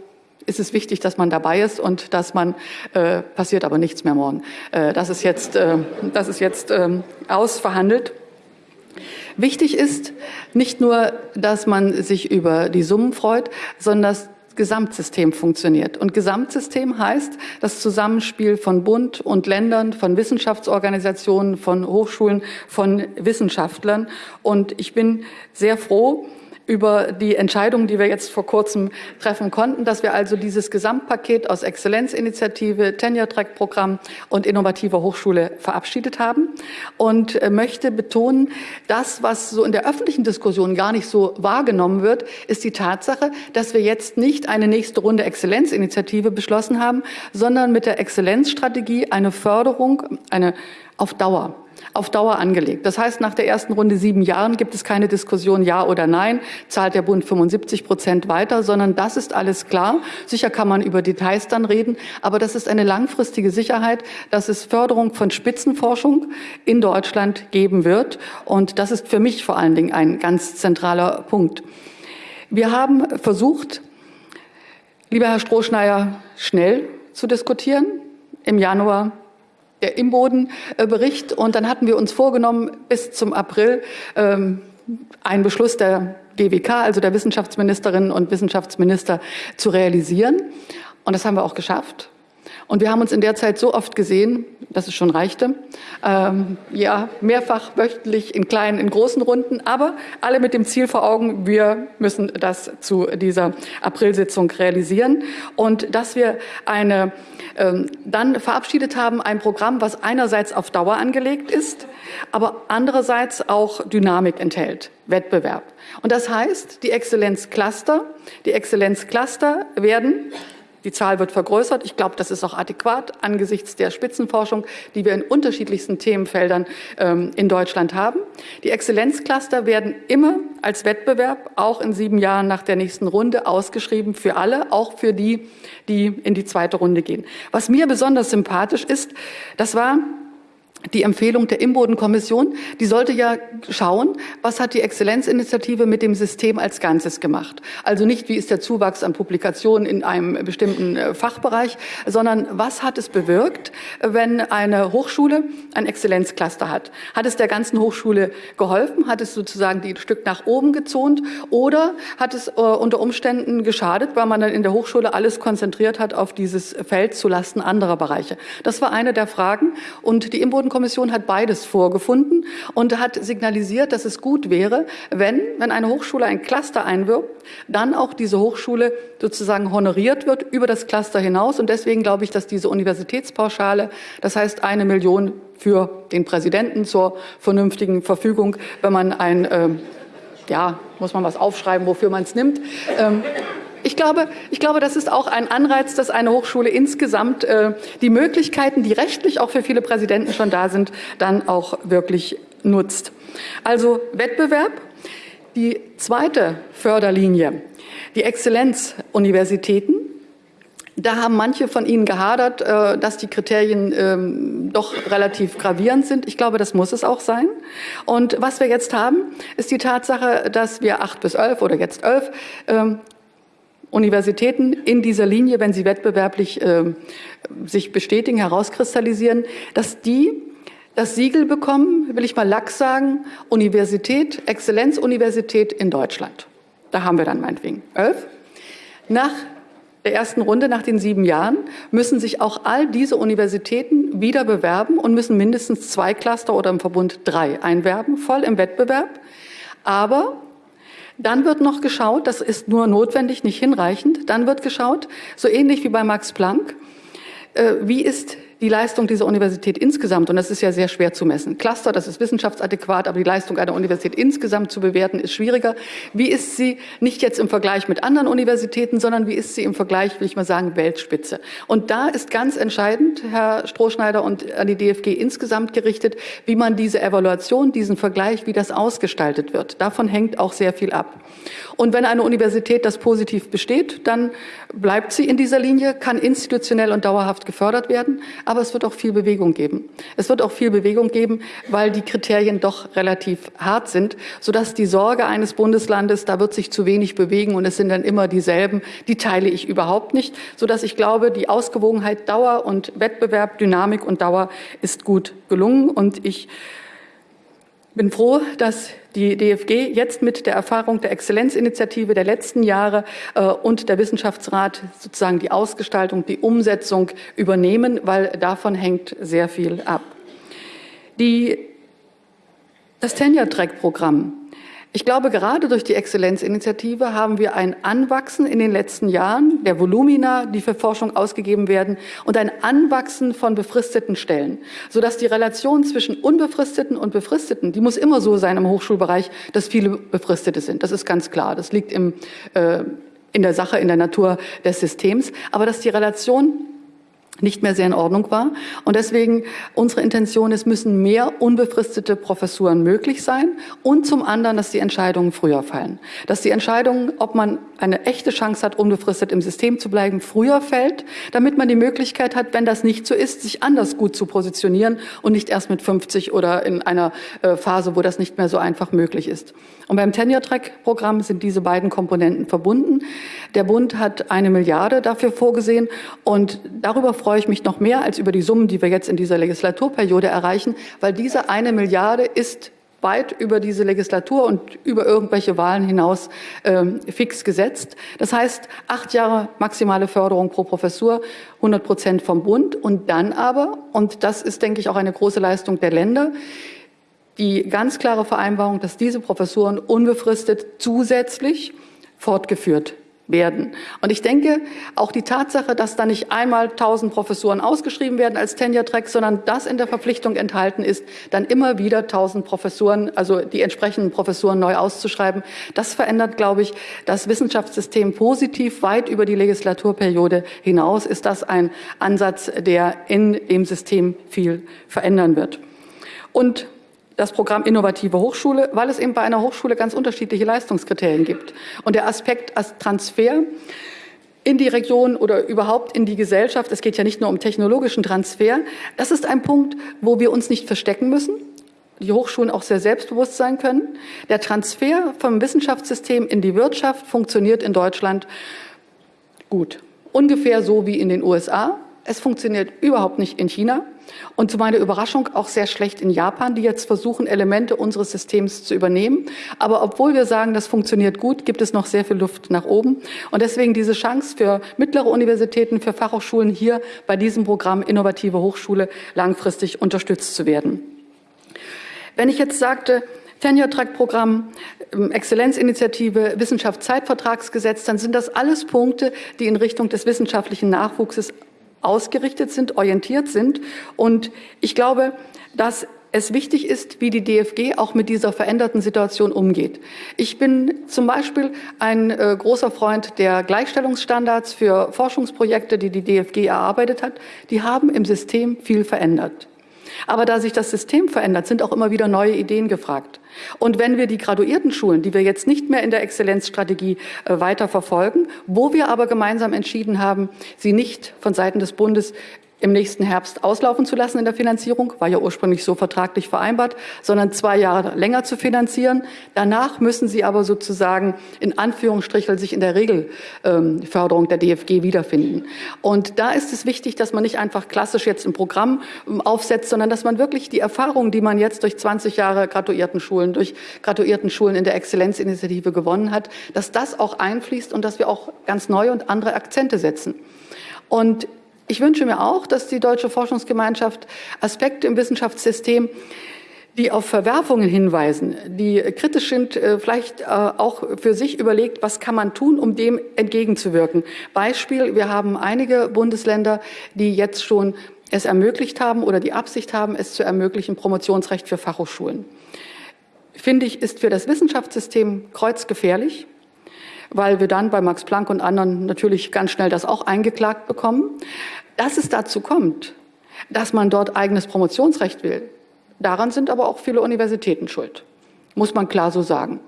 ist es wichtig, dass man dabei ist und dass man, äh, passiert aber nichts mehr morgen. Äh, das ist jetzt, äh, das ist jetzt äh, ausverhandelt. Wichtig ist nicht nur, dass man sich über die Summen freut, sondern dass Gesamtsystem funktioniert. Und Gesamtsystem heißt das Zusammenspiel von Bund und Ländern, von Wissenschaftsorganisationen, von Hochschulen, von Wissenschaftlern. Und ich bin sehr froh, über die Entscheidung, die wir jetzt vor kurzem treffen konnten, dass wir also dieses Gesamtpaket aus Exzellenzinitiative, Tenure-Track-Programm und innovativer Hochschule verabschiedet haben und äh, möchte betonen, das, was so in der öffentlichen Diskussion gar nicht so wahrgenommen wird, ist die Tatsache, dass wir jetzt nicht eine nächste Runde Exzellenzinitiative beschlossen haben, sondern mit der Exzellenzstrategie eine Förderung, eine auf Dauer auf Dauer angelegt. Das heißt, nach der ersten Runde sieben Jahren gibt es keine Diskussion Ja oder Nein, zahlt der Bund 75 Prozent weiter, sondern das ist alles klar. Sicher kann man über Details dann reden, aber das ist eine langfristige Sicherheit, dass es Förderung von Spitzenforschung in Deutschland geben wird. Und das ist für mich vor allen Dingen ein ganz zentraler Punkt. Wir haben versucht, lieber Herr Strohschneier, schnell zu diskutieren. Im Januar der Imboden-Bericht. Und dann hatten wir uns vorgenommen, bis zum April ähm, einen Beschluss der GWK, also der Wissenschaftsministerinnen und Wissenschaftsminister, zu realisieren. Und das haben wir auch geschafft. Und wir haben uns in der Zeit so oft gesehen, dass es schon reichte. Ähm, ja, mehrfach wöchentlich in kleinen, in großen Runden, aber alle mit dem Ziel vor Augen, wir müssen das zu dieser Aprilsitzung realisieren. Und dass wir eine, ähm, dann verabschiedet haben, ein Programm, was einerseits auf Dauer angelegt ist, aber andererseits auch Dynamik enthält, Wettbewerb. Und das heißt, die Exzellenzcluster, die Exzellenzcluster werden die Zahl wird vergrößert. Ich glaube, das ist auch adäquat angesichts der Spitzenforschung, die wir in unterschiedlichsten Themenfeldern ähm, in Deutschland haben. Die Exzellenzcluster werden immer als Wettbewerb auch in sieben Jahren nach der nächsten Runde ausgeschrieben für alle, auch für die, die in die zweite Runde gehen. Was mir besonders sympathisch ist, das war die Empfehlung der Imboden-Kommission, die sollte ja schauen, was hat die Exzellenzinitiative mit dem System als Ganzes gemacht. Also nicht, wie ist der Zuwachs an Publikationen in einem bestimmten äh, Fachbereich, sondern was hat es bewirkt, wenn eine Hochschule ein Exzellenzcluster hat. Hat es der ganzen Hochschule geholfen? Hat es sozusagen die Stück nach oben gezont? Oder hat es äh, unter Umständen geschadet, weil man dann in der Hochschule alles konzentriert hat auf dieses Feld zulasten anderer Bereiche? Das war eine der Fragen. Und die Imboden Kommission hat beides vorgefunden und hat signalisiert, dass es gut wäre, wenn, wenn eine Hochschule ein Cluster einwirbt, dann auch diese Hochschule sozusagen honoriert wird über das Cluster hinaus. Und deswegen glaube ich, dass diese Universitätspauschale, das heißt eine Million für den Präsidenten zur vernünftigen Verfügung, wenn man ein, äh, ja, muss man was aufschreiben, wofür man es nimmt, ähm, ich glaube, ich glaube, das ist auch ein Anreiz, dass eine Hochschule insgesamt äh, die Möglichkeiten, die rechtlich auch für viele Präsidenten schon da sind, dann auch wirklich nutzt. Also Wettbewerb. Die zweite Förderlinie, die Exzellenzuniversitäten. Da haben manche von Ihnen gehadert, äh, dass die Kriterien ähm, doch relativ gravierend sind. Ich glaube, das muss es auch sein. Und was wir jetzt haben, ist die Tatsache, dass wir acht bis elf oder jetzt elf ähm, Universitäten in dieser Linie, wenn sie wettbewerblich äh, sich bestätigen, herauskristallisieren, dass die das Siegel bekommen, will ich mal lax sagen, Universität, Exzellenzuniversität in Deutschland. Da haben wir dann meinetwegen elf. Nach der ersten Runde, nach den sieben Jahren, müssen sich auch all diese Universitäten wieder bewerben und müssen mindestens zwei Cluster oder im Verbund drei einwerben, voll im Wettbewerb. Aber dann wird noch geschaut, das ist nur notwendig, nicht hinreichend, dann wird geschaut, so ähnlich wie bei Max Planck, äh, wie ist die Leistung dieser Universität insgesamt, und das ist ja sehr schwer zu messen. Cluster, das ist wissenschaftsadäquat, aber die Leistung einer Universität insgesamt zu bewerten, ist schwieriger. Wie ist sie nicht jetzt im Vergleich mit anderen Universitäten, sondern wie ist sie im Vergleich, will ich mal sagen, Weltspitze? Und da ist ganz entscheidend, Herr Strohschneider und an die DFG insgesamt gerichtet, wie man diese Evaluation, diesen Vergleich, wie das ausgestaltet wird. Davon hängt auch sehr viel ab. Und wenn eine Universität das positiv besteht, dann bleibt sie in dieser Linie, kann institutionell und dauerhaft gefördert werden, aber es wird auch viel Bewegung geben. Es wird auch viel Bewegung geben, weil die Kriterien doch relativ hart sind, sodass die Sorge eines Bundeslandes, da wird sich zu wenig bewegen und es sind dann immer dieselben, die teile ich überhaupt nicht, sodass ich glaube, die Ausgewogenheit Dauer und Wettbewerb, Dynamik und Dauer ist gut gelungen und ich bin froh, dass die DFG jetzt mit der Erfahrung der Exzellenzinitiative der letzten Jahre äh, und der Wissenschaftsrat sozusagen die Ausgestaltung, die Umsetzung übernehmen, weil davon hängt sehr viel ab. Die, das Tenure-Track-Programm ich glaube, gerade durch die Exzellenzinitiative haben wir ein Anwachsen in den letzten Jahren der Volumina, die für Forschung ausgegeben werden, und ein Anwachsen von befristeten Stellen, sodass die Relation zwischen unbefristeten und befristeten, die muss immer so sein im Hochschulbereich, dass viele Befristete sind. Das ist ganz klar. Das liegt im, äh, in der Sache, in der Natur des Systems. Aber dass die Relation nicht mehr sehr in Ordnung war. Und deswegen unsere Intention ist, müssen mehr unbefristete Professuren möglich sein und zum anderen, dass die Entscheidungen früher fallen. Dass die Entscheidung, ob man eine echte Chance hat, unbefristet im System zu bleiben, früher fällt, damit man die Möglichkeit hat, wenn das nicht so ist, sich anders gut zu positionieren und nicht erst mit 50 oder in einer äh, Phase, wo das nicht mehr so einfach möglich ist. Und beim Tenure-Track-Programm sind diese beiden Komponenten verbunden. Der Bund hat eine Milliarde dafür vorgesehen und darüber freue ich mich noch mehr als über die Summen, die wir jetzt in dieser Legislaturperiode erreichen, weil diese eine Milliarde ist weit über diese Legislatur und über irgendwelche Wahlen hinaus ähm, fix gesetzt. Das heißt, acht Jahre maximale Förderung pro Professur, 100 Prozent vom Bund und dann aber, und das ist, denke ich, auch eine große Leistung der Länder, die ganz klare Vereinbarung, dass diese Professuren unbefristet zusätzlich fortgeführt werden. Und ich denke, auch die Tatsache, dass da nicht einmal 1000 Professuren ausgeschrieben werden als Tenure-Track, sondern das in der Verpflichtung enthalten ist, dann immer wieder 1000 Professuren, also die entsprechenden Professuren neu auszuschreiben, das verändert, glaube ich, das Wissenschaftssystem positiv weit über die Legislaturperiode hinaus. Ist das ein Ansatz, der in dem System viel verändern wird. Und das Programm Innovative Hochschule, weil es eben bei einer Hochschule ganz unterschiedliche Leistungskriterien gibt. Und der Aspekt als Transfer in die Region oder überhaupt in die Gesellschaft, es geht ja nicht nur um technologischen Transfer, das ist ein Punkt, wo wir uns nicht verstecken müssen, die Hochschulen auch sehr selbstbewusst sein können. Der Transfer vom Wissenschaftssystem in die Wirtschaft funktioniert in Deutschland gut. Ungefähr so wie in den USA. Es funktioniert überhaupt nicht in China und zu meiner Überraschung auch sehr schlecht in Japan, die jetzt versuchen, Elemente unseres Systems zu übernehmen. Aber obwohl wir sagen, das funktioniert gut, gibt es noch sehr viel Luft nach oben. Und deswegen diese Chance für mittlere Universitäten, für Fachhochschulen hier bei diesem Programm Innovative Hochschule langfristig unterstützt zu werden. Wenn ich jetzt sagte, Tenure-Track-Programm, ähm, Exzellenzinitiative, Wissenschaftszeitvertragsgesetz, dann sind das alles Punkte, die in Richtung des wissenschaftlichen Nachwuchses ausgerichtet sind, orientiert sind. Und ich glaube, dass es wichtig ist, wie die DFG auch mit dieser veränderten Situation umgeht. Ich bin zum Beispiel ein äh, großer Freund der Gleichstellungsstandards für Forschungsprojekte, die die DFG erarbeitet hat. Die haben im System viel verändert. Aber da sich das System verändert, sind auch immer wieder neue Ideen gefragt. Und wenn wir die graduierten Schulen, die wir jetzt nicht mehr in der Exzellenzstrategie äh, weiter verfolgen, wo wir aber gemeinsam entschieden haben, sie nicht von Seiten des Bundes im nächsten Herbst auslaufen zu lassen in der Finanzierung, war ja ursprünglich so vertraglich vereinbart, sondern zwei Jahre länger zu finanzieren. Danach müssen sie aber sozusagen in Anführungsstrichen sich in der Regelförderung der DFG wiederfinden. Und da ist es wichtig, dass man nicht einfach klassisch jetzt ein Programm ähm, aufsetzt, sondern dass man wirklich die Erfahrungen, die man jetzt durch 20 Jahre Graduiertenschulen, durch Graduiertenschulen in der Exzellenzinitiative gewonnen hat, dass das auch einfließt und dass wir auch ganz neue und andere Akzente setzen. Und ich wünsche mir auch, dass die Deutsche Forschungsgemeinschaft Aspekte im Wissenschaftssystem die auf Verwerfungen hinweisen, die kritisch sind, äh, vielleicht äh, auch für sich überlegt, was kann man tun, um dem entgegenzuwirken. Beispiel, wir haben einige Bundesländer, die jetzt schon es ermöglicht haben oder die Absicht haben, es zu ermöglichen, Promotionsrecht für Fachhochschulen. Finde ich, ist für das Wissenschaftssystem kreuzgefährlich, weil wir dann bei Max Planck und anderen natürlich ganz schnell das auch eingeklagt bekommen. Dass es dazu kommt, dass man dort eigenes Promotionsrecht will, daran sind aber auch viele Universitäten schuld, muss man klar so sagen.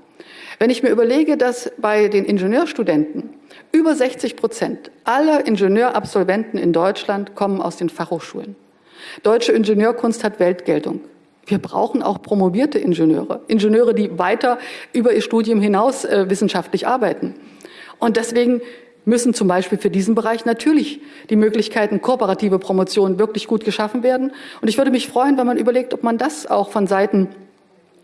Wenn ich mir überlege, dass bei den Ingenieurstudenten über 60 Prozent aller Ingenieurabsolventen in Deutschland kommen aus den Fachhochschulen. Deutsche Ingenieurkunst hat Weltgeltung. Wir brauchen auch promovierte Ingenieure, Ingenieure, die weiter über ihr Studium hinaus äh, wissenschaftlich arbeiten. Und deswegen müssen zum Beispiel für diesen Bereich natürlich die Möglichkeiten kooperative Promotion wirklich gut geschaffen werden. Und ich würde mich freuen, wenn man überlegt, ob man das auch von Seiten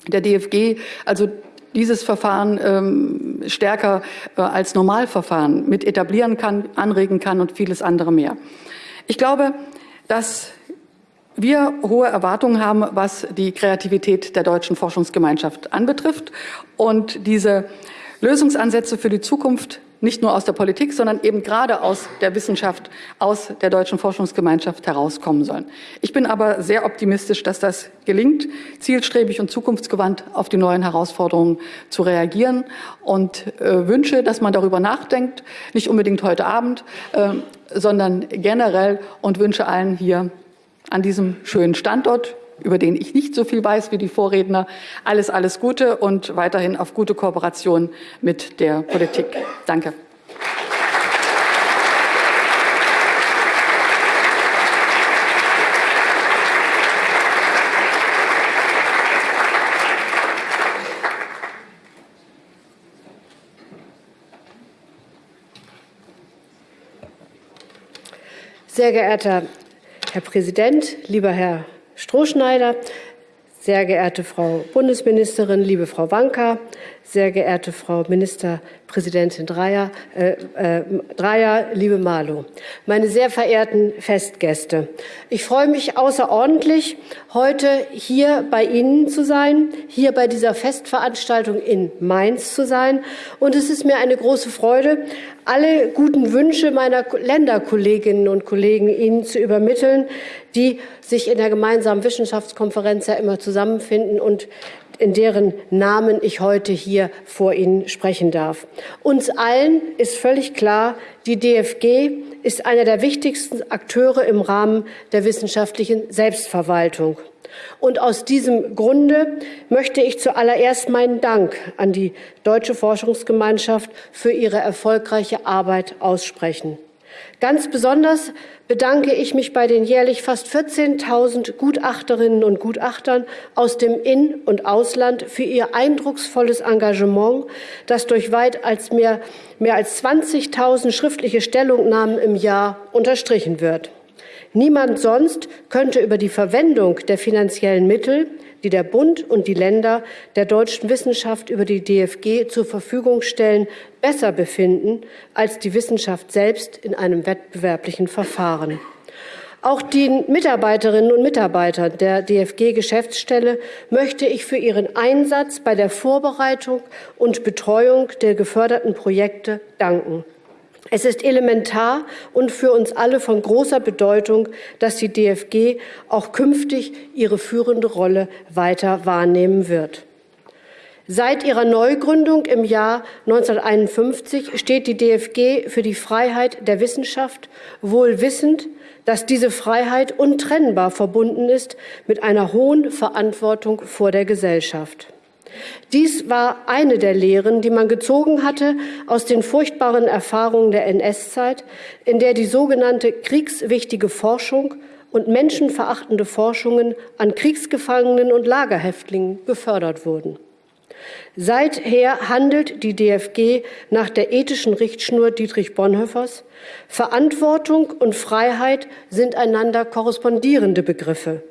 der DFG, also dieses Verfahren ähm, stärker äh, als Normalverfahren mit etablieren kann, anregen kann und vieles andere mehr. Ich glaube, dass wir hohe Erwartungen haben, was die Kreativität der deutschen Forschungsgemeinschaft anbetrifft und diese Lösungsansätze für die Zukunft nicht nur aus der Politik, sondern eben gerade aus der Wissenschaft, aus der deutschen Forschungsgemeinschaft herauskommen sollen. Ich bin aber sehr optimistisch, dass das gelingt, zielstrebig und zukunftsgewandt auf die neuen Herausforderungen zu reagieren und äh, wünsche, dass man darüber nachdenkt, nicht unbedingt heute Abend, äh, sondern generell und wünsche allen hier an diesem schönen Standort über den ich nicht so viel weiß wie die Vorredner. Alles, alles Gute und weiterhin auf gute Kooperation mit der Politik. Danke. Sehr geehrter Herr Präsident, lieber Herr Strohschneider, sehr geehrte Frau Bundesministerin, liebe Frau Wanka, sehr geehrte Frau Ministerpräsidentin Dreier, äh, äh, Dreier, liebe Malu, meine sehr verehrten Festgäste. Ich freue mich außerordentlich, heute hier bei Ihnen zu sein, hier bei dieser Festveranstaltung in Mainz zu sein. Und es ist mir eine große Freude, alle guten Wünsche meiner Länderkolleginnen und Kollegen Ihnen zu übermitteln, die sich in der gemeinsamen Wissenschaftskonferenz ja immer zusammenfinden und in deren Namen ich heute hier vor Ihnen sprechen darf. Uns allen ist völlig klar, die DFG ist einer der wichtigsten Akteure im Rahmen der wissenschaftlichen Selbstverwaltung. Und aus diesem Grunde möchte ich zuallererst meinen Dank an die Deutsche Forschungsgemeinschaft für ihre erfolgreiche Arbeit aussprechen. Ganz besonders bedanke ich mich bei den jährlich fast 14.000 Gutachterinnen und Gutachtern aus dem In- und Ausland für ihr eindrucksvolles Engagement, das durch weit als mehr, mehr als 20.000 schriftliche Stellungnahmen im Jahr unterstrichen wird. Niemand sonst könnte über die Verwendung der finanziellen Mittel, die der Bund und die Länder der deutschen Wissenschaft über die DFG zur Verfügung stellen, besser befinden als die Wissenschaft selbst in einem wettbewerblichen Verfahren. Auch den Mitarbeiterinnen und Mitarbeitern der DFG-Geschäftsstelle möchte ich für ihren Einsatz bei der Vorbereitung und Betreuung der geförderten Projekte danken. Es ist elementar und für uns alle von großer Bedeutung, dass die DFG auch künftig ihre führende Rolle weiter wahrnehmen wird. Seit ihrer Neugründung im Jahr 1951 steht die DFG für die Freiheit der Wissenschaft, wohl wissend, dass diese Freiheit untrennbar verbunden ist mit einer hohen Verantwortung vor der Gesellschaft. Dies war eine der Lehren, die man gezogen hatte aus den furchtbaren Erfahrungen der NS-Zeit, in der die sogenannte kriegswichtige Forschung und menschenverachtende Forschungen an Kriegsgefangenen und Lagerhäftlingen gefördert wurden. Seither handelt die DFG nach der ethischen Richtschnur Dietrich Bonhoeffers. Verantwortung und Freiheit sind einander korrespondierende Begriffe.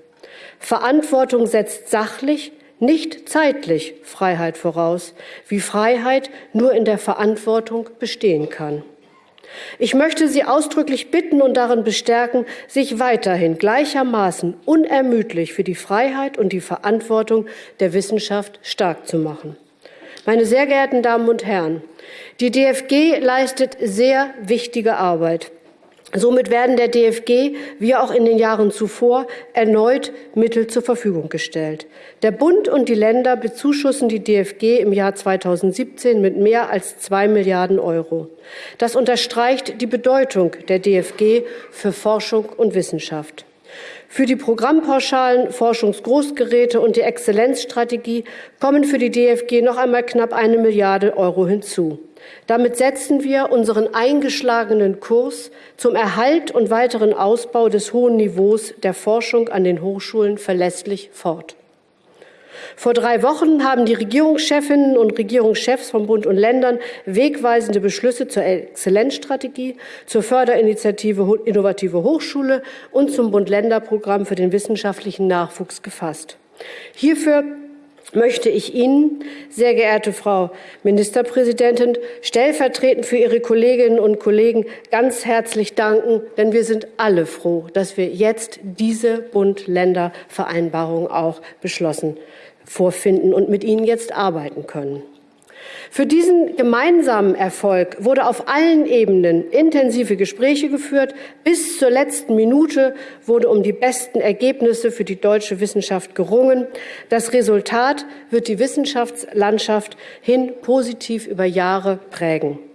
Verantwortung setzt sachlich, nicht zeitlich Freiheit voraus, wie Freiheit nur in der Verantwortung bestehen kann. Ich möchte Sie ausdrücklich bitten und darin bestärken, sich weiterhin gleichermaßen unermüdlich für die Freiheit und die Verantwortung der Wissenschaft stark zu machen. Meine sehr geehrten Damen und Herren, die DFG leistet sehr wichtige Arbeit. Somit werden der DFG, wie auch in den Jahren zuvor, erneut Mittel zur Verfügung gestellt. Der Bund und die Länder bezuschussen die DFG im Jahr 2017 mit mehr als zwei Milliarden Euro. Das unterstreicht die Bedeutung der DFG für Forschung und Wissenschaft. Für die Programmpauschalen, Forschungsgroßgeräte und die Exzellenzstrategie kommen für die DFG noch einmal knapp eine Milliarde Euro hinzu. Damit setzen wir unseren eingeschlagenen Kurs zum Erhalt und weiteren Ausbau des hohen Niveaus der Forschung an den Hochschulen verlässlich fort. Vor drei Wochen haben die Regierungschefinnen und Regierungschefs von Bund und Ländern wegweisende Beschlüsse zur Exzellenzstrategie, zur Förderinitiative Innovative Hochschule und zum Bund-Länder-Programm für den wissenschaftlichen Nachwuchs gefasst. Hierfür möchte ich Ihnen, sehr geehrte Frau Ministerpräsidentin, stellvertretend für Ihre Kolleginnen und Kollegen ganz herzlich danken, denn wir sind alle froh, dass wir jetzt diese Bund-Länder-Vereinbarung auch beschlossen vorfinden und mit Ihnen jetzt arbeiten können. Für diesen gemeinsamen Erfolg wurde auf allen Ebenen intensive Gespräche geführt. Bis zur letzten Minute wurde um die besten Ergebnisse für die deutsche Wissenschaft gerungen. Das Resultat wird die Wissenschaftslandschaft hin positiv über Jahre prägen.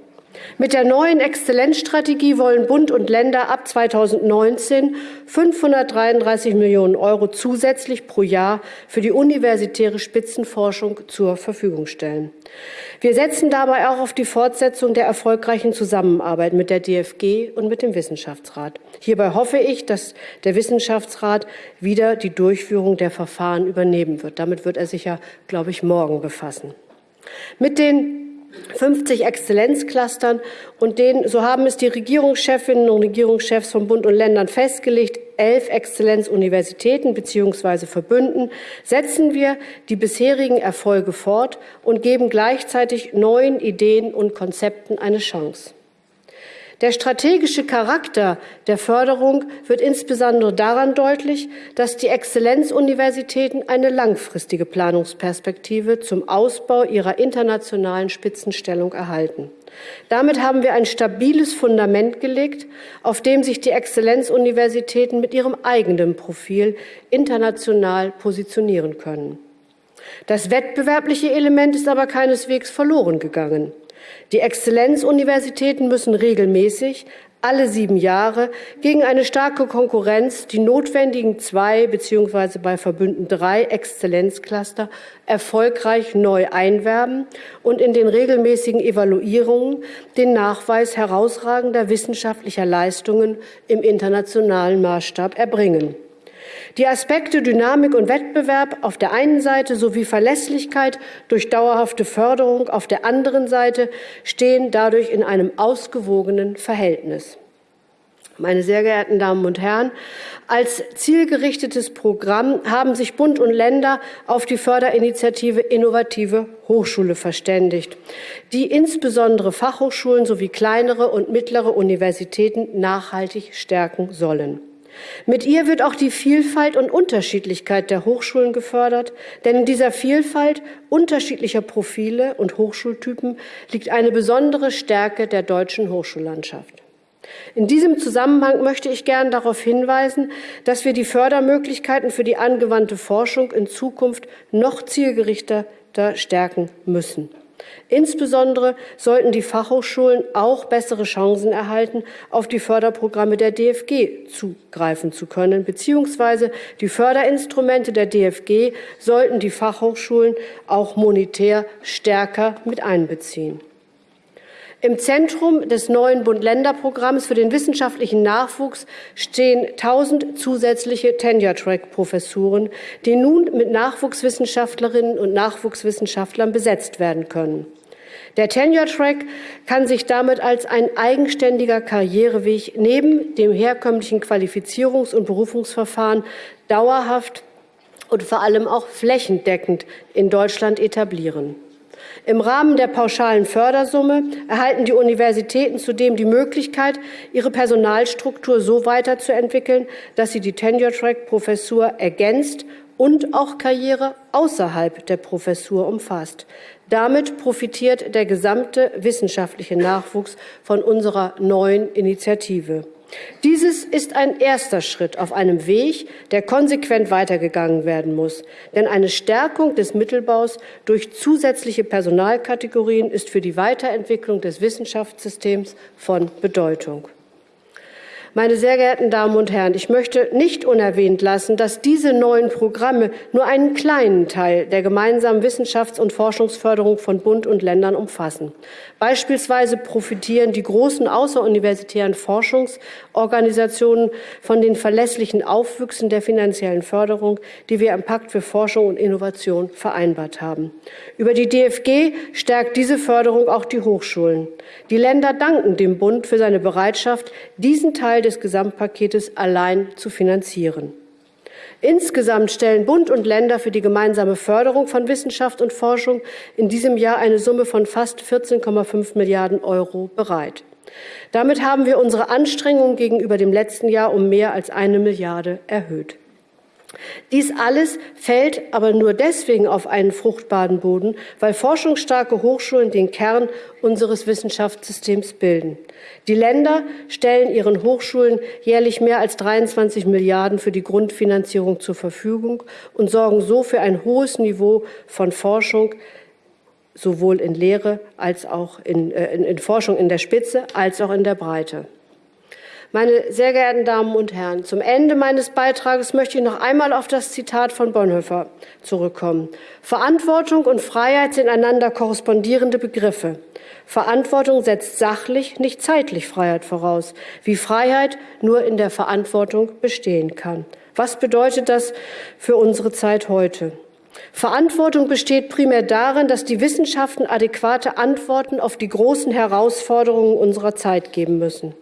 Mit der neuen Exzellenzstrategie wollen Bund und Länder ab 2019 533 Millionen Euro zusätzlich pro Jahr für die universitäre Spitzenforschung zur Verfügung stellen. Wir setzen dabei auch auf die Fortsetzung der erfolgreichen Zusammenarbeit mit der DFG und mit dem Wissenschaftsrat. Hierbei hoffe ich, dass der Wissenschaftsrat wieder die Durchführung der Verfahren übernehmen wird. Damit wird er sich ja, glaube ich, morgen befassen. Mit den 50 Exzellenzclustern und den, so haben es die Regierungschefinnen und Regierungschefs von Bund und Ländern festgelegt, elf Exzellenzuniversitäten bzw. Verbünden, setzen wir die bisherigen Erfolge fort und geben gleichzeitig neuen Ideen und Konzepten eine Chance. Der strategische Charakter der Förderung wird insbesondere daran deutlich, dass die Exzellenzuniversitäten eine langfristige Planungsperspektive zum Ausbau ihrer internationalen Spitzenstellung erhalten. Damit haben wir ein stabiles Fundament gelegt, auf dem sich die Exzellenzuniversitäten mit ihrem eigenen Profil international positionieren können. Das wettbewerbliche Element ist aber keineswegs verloren gegangen. Die Exzellenzuniversitäten müssen regelmäßig alle sieben Jahre gegen eine starke Konkurrenz die notwendigen zwei beziehungsweise bei Verbünden drei Exzellenzcluster erfolgreich neu einwerben und in den regelmäßigen Evaluierungen den Nachweis herausragender wissenschaftlicher Leistungen im internationalen Maßstab erbringen. Die Aspekte Dynamik und Wettbewerb auf der einen Seite sowie Verlässlichkeit durch dauerhafte Förderung auf der anderen Seite stehen dadurch in einem ausgewogenen Verhältnis. Meine sehr geehrten Damen und Herren, als zielgerichtetes Programm haben sich Bund und Länder auf die Förderinitiative Innovative Hochschule verständigt, die insbesondere Fachhochschulen sowie kleinere und mittlere Universitäten nachhaltig stärken sollen. Mit ihr wird auch die Vielfalt und Unterschiedlichkeit der Hochschulen gefördert, denn in dieser Vielfalt unterschiedlicher Profile und Hochschultypen liegt eine besondere Stärke der deutschen Hochschullandschaft. In diesem Zusammenhang möchte ich gern darauf hinweisen, dass wir die Fördermöglichkeiten für die angewandte Forschung in Zukunft noch zielgerichteter stärken müssen. Insbesondere sollten die Fachhochschulen auch bessere Chancen erhalten, auf die Förderprogramme der DFG zugreifen zu können, beziehungsweise die Förderinstrumente der DFG sollten die Fachhochschulen auch monetär stärker mit einbeziehen. Im Zentrum des neuen Bund-Länder-Programms für den wissenschaftlichen Nachwuchs stehen 1000 zusätzliche Tenure-Track-Professuren, die nun mit Nachwuchswissenschaftlerinnen und Nachwuchswissenschaftlern besetzt werden können. Der Tenure-Track kann sich damit als ein eigenständiger Karriereweg neben dem herkömmlichen Qualifizierungs- und Berufungsverfahren dauerhaft und vor allem auch flächendeckend in Deutschland etablieren. Im Rahmen der pauschalen Fördersumme erhalten die Universitäten zudem die Möglichkeit, ihre Personalstruktur so weiterzuentwickeln, dass sie die Tenure-Track-Professur ergänzt und auch Karriere außerhalb der Professur umfasst. Damit profitiert der gesamte wissenschaftliche Nachwuchs von unserer neuen Initiative. Dieses ist ein erster Schritt auf einem Weg, der konsequent weitergegangen werden muss. Denn eine Stärkung des Mittelbaus durch zusätzliche Personalkategorien ist für die Weiterentwicklung des Wissenschaftssystems von Bedeutung. Meine sehr geehrten Damen und Herren, ich möchte nicht unerwähnt lassen, dass diese neuen Programme nur einen kleinen Teil der gemeinsamen Wissenschafts- und Forschungsförderung von Bund und Ländern umfassen. Beispielsweise profitieren die großen außeruniversitären Forschungsorganisationen von den verlässlichen Aufwüchsen der finanziellen Förderung, die wir im Pakt für Forschung und Innovation vereinbart haben. Über die DFG stärkt diese Förderung auch die Hochschulen. Die Länder danken dem Bund für seine Bereitschaft, diesen Teil des Gesamtpaketes allein zu finanzieren. Insgesamt stellen Bund und Länder für die gemeinsame Förderung von Wissenschaft und Forschung in diesem Jahr eine Summe von fast 14,5 Milliarden Euro bereit. Damit haben wir unsere Anstrengungen gegenüber dem letzten Jahr um mehr als eine Milliarde erhöht. Dies alles fällt aber nur deswegen auf einen fruchtbaren Boden, weil forschungsstarke Hochschulen den Kern unseres Wissenschaftssystems bilden. Die Länder stellen ihren Hochschulen jährlich mehr als 23 Milliarden für die Grundfinanzierung zur Verfügung und sorgen so für ein hohes Niveau von Forschung, sowohl in Lehre als auch in, äh, in, in Forschung in der Spitze als auch in der Breite. Meine sehr geehrten Damen und Herren, zum Ende meines Beitrages möchte ich noch einmal auf das Zitat von Bonhoeffer zurückkommen. Verantwortung und Freiheit sind einander korrespondierende Begriffe. Verantwortung setzt sachlich, nicht zeitlich Freiheit voraus, wie Freiheit nur in der Verantwortung bestehen kann. Was bedeutet das für unsere Zeit heute? Verantwortung besteht primär darin, dass die Wissenschaften adäquate Antworten auf die großen Herausforderungen unserer Zeit geben müssen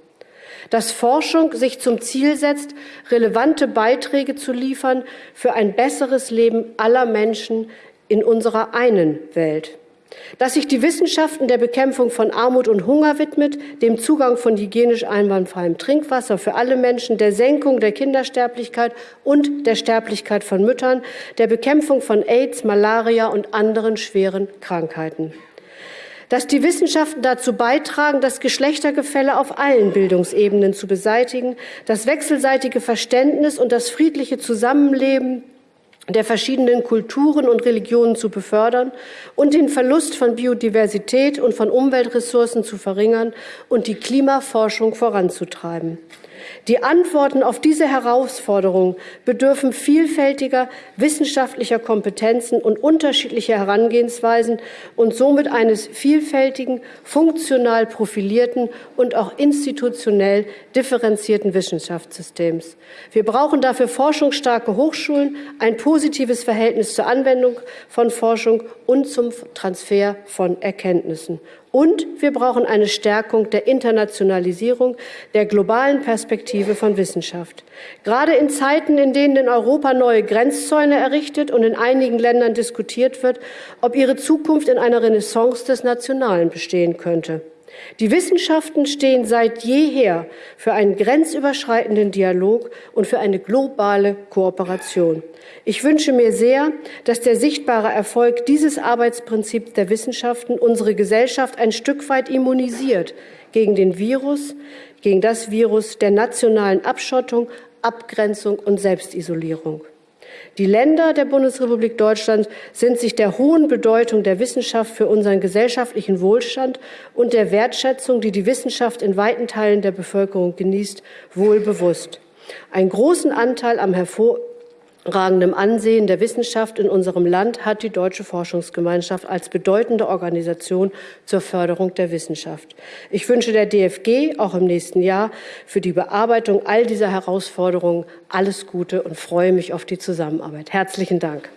dass Forschung sich zum Ziel setzt, relevante Beiträge zu liefern für ein besseres Leben aller Menschen in unserer einen Welt. Dass sich die Wissenschaften der Bekämpfung von Armut und Hunger widmet, dem Zugang von hygienisch einwandfreiem Trinkwasser für alle Menschen, der Senkung der Kindersterblichkeit und der Sterblichkeit von Müttern, der Bekämpfung von AIDS, Malaria und anderen schweren Krankheiten dass die Wissenschaften dazu beitragen, das Geschlechtergefälle auf allen Bildungsebenen zu beseitigen, das wechselseitige Verständnis und das friedliche Zusammenleben der verschiedenen Kulturen und Religionen zu befördern und den Verlust von Biodiversität und von Umweltressourcen zu verringern und die Klimaforschung voranzutreiben. Die Antworten auf diese Herausforderungen bedürfen vielfältiger wissenschaftlicher Kompetenzen und unterschiedlicher Herangehensweisen und somit eines vielfältigen, funktional profilierten und auch institutionell differenzierten Wissenschaftssystems. Wir brauchen dafür forschungsstarke Hochschulen, ein positives Verhältnis zur Anwendung von Forschung und zum Transfer von Erkenntnissen. Und wir brauchen eine Stärkung der Internationalisierung, der globalen Perspektive von Wissenschaft. Gerade in Zeiten, in denen in Europa neue Grenzzäune errichtet und in einigen Ländern diskutiert wird, ob ihre Zukunft in einer Renaissance des Nationalen bestehen könnte. Die Wissenschaften stehen seit jeher für einen grenzüberschreitenden Dialog und für eine globale Kooperation. Ich wünsche mir sehr, dass der sichtbare Erfolg dieses Arbeitsprinzips der Wissenschaften unsere Gesellschaft ein Stück weit immunisiert gegen den Virus, gegen das Virus der nationalen Abschottung, Abgrenzung und Selbstisolierung. Die Länder der Bundesrepublik Deutschland sind sich der hohen Bedeutung der Wissenschaft für unseren gesellschaftlichen Wohlstand und der Wertschätzung, die die Wissenschaft in weiten Teilen der Bevölkerung genießt, wohl bewusst. Einen großen Anteil am hervor ragendem Ansehen der Wissenschaft in unserem Land hat die Deutsche Forschungsgemeinschaft als bedeutende Organisation zur Förderung der Wissenschaft. Ich wünsche der DFG auch im nächsten Jahr für die Bearbeitung all dieser Herausforderungen alles Gute und freue mich auf die Zusammenarbeit. Herzlichen Dank.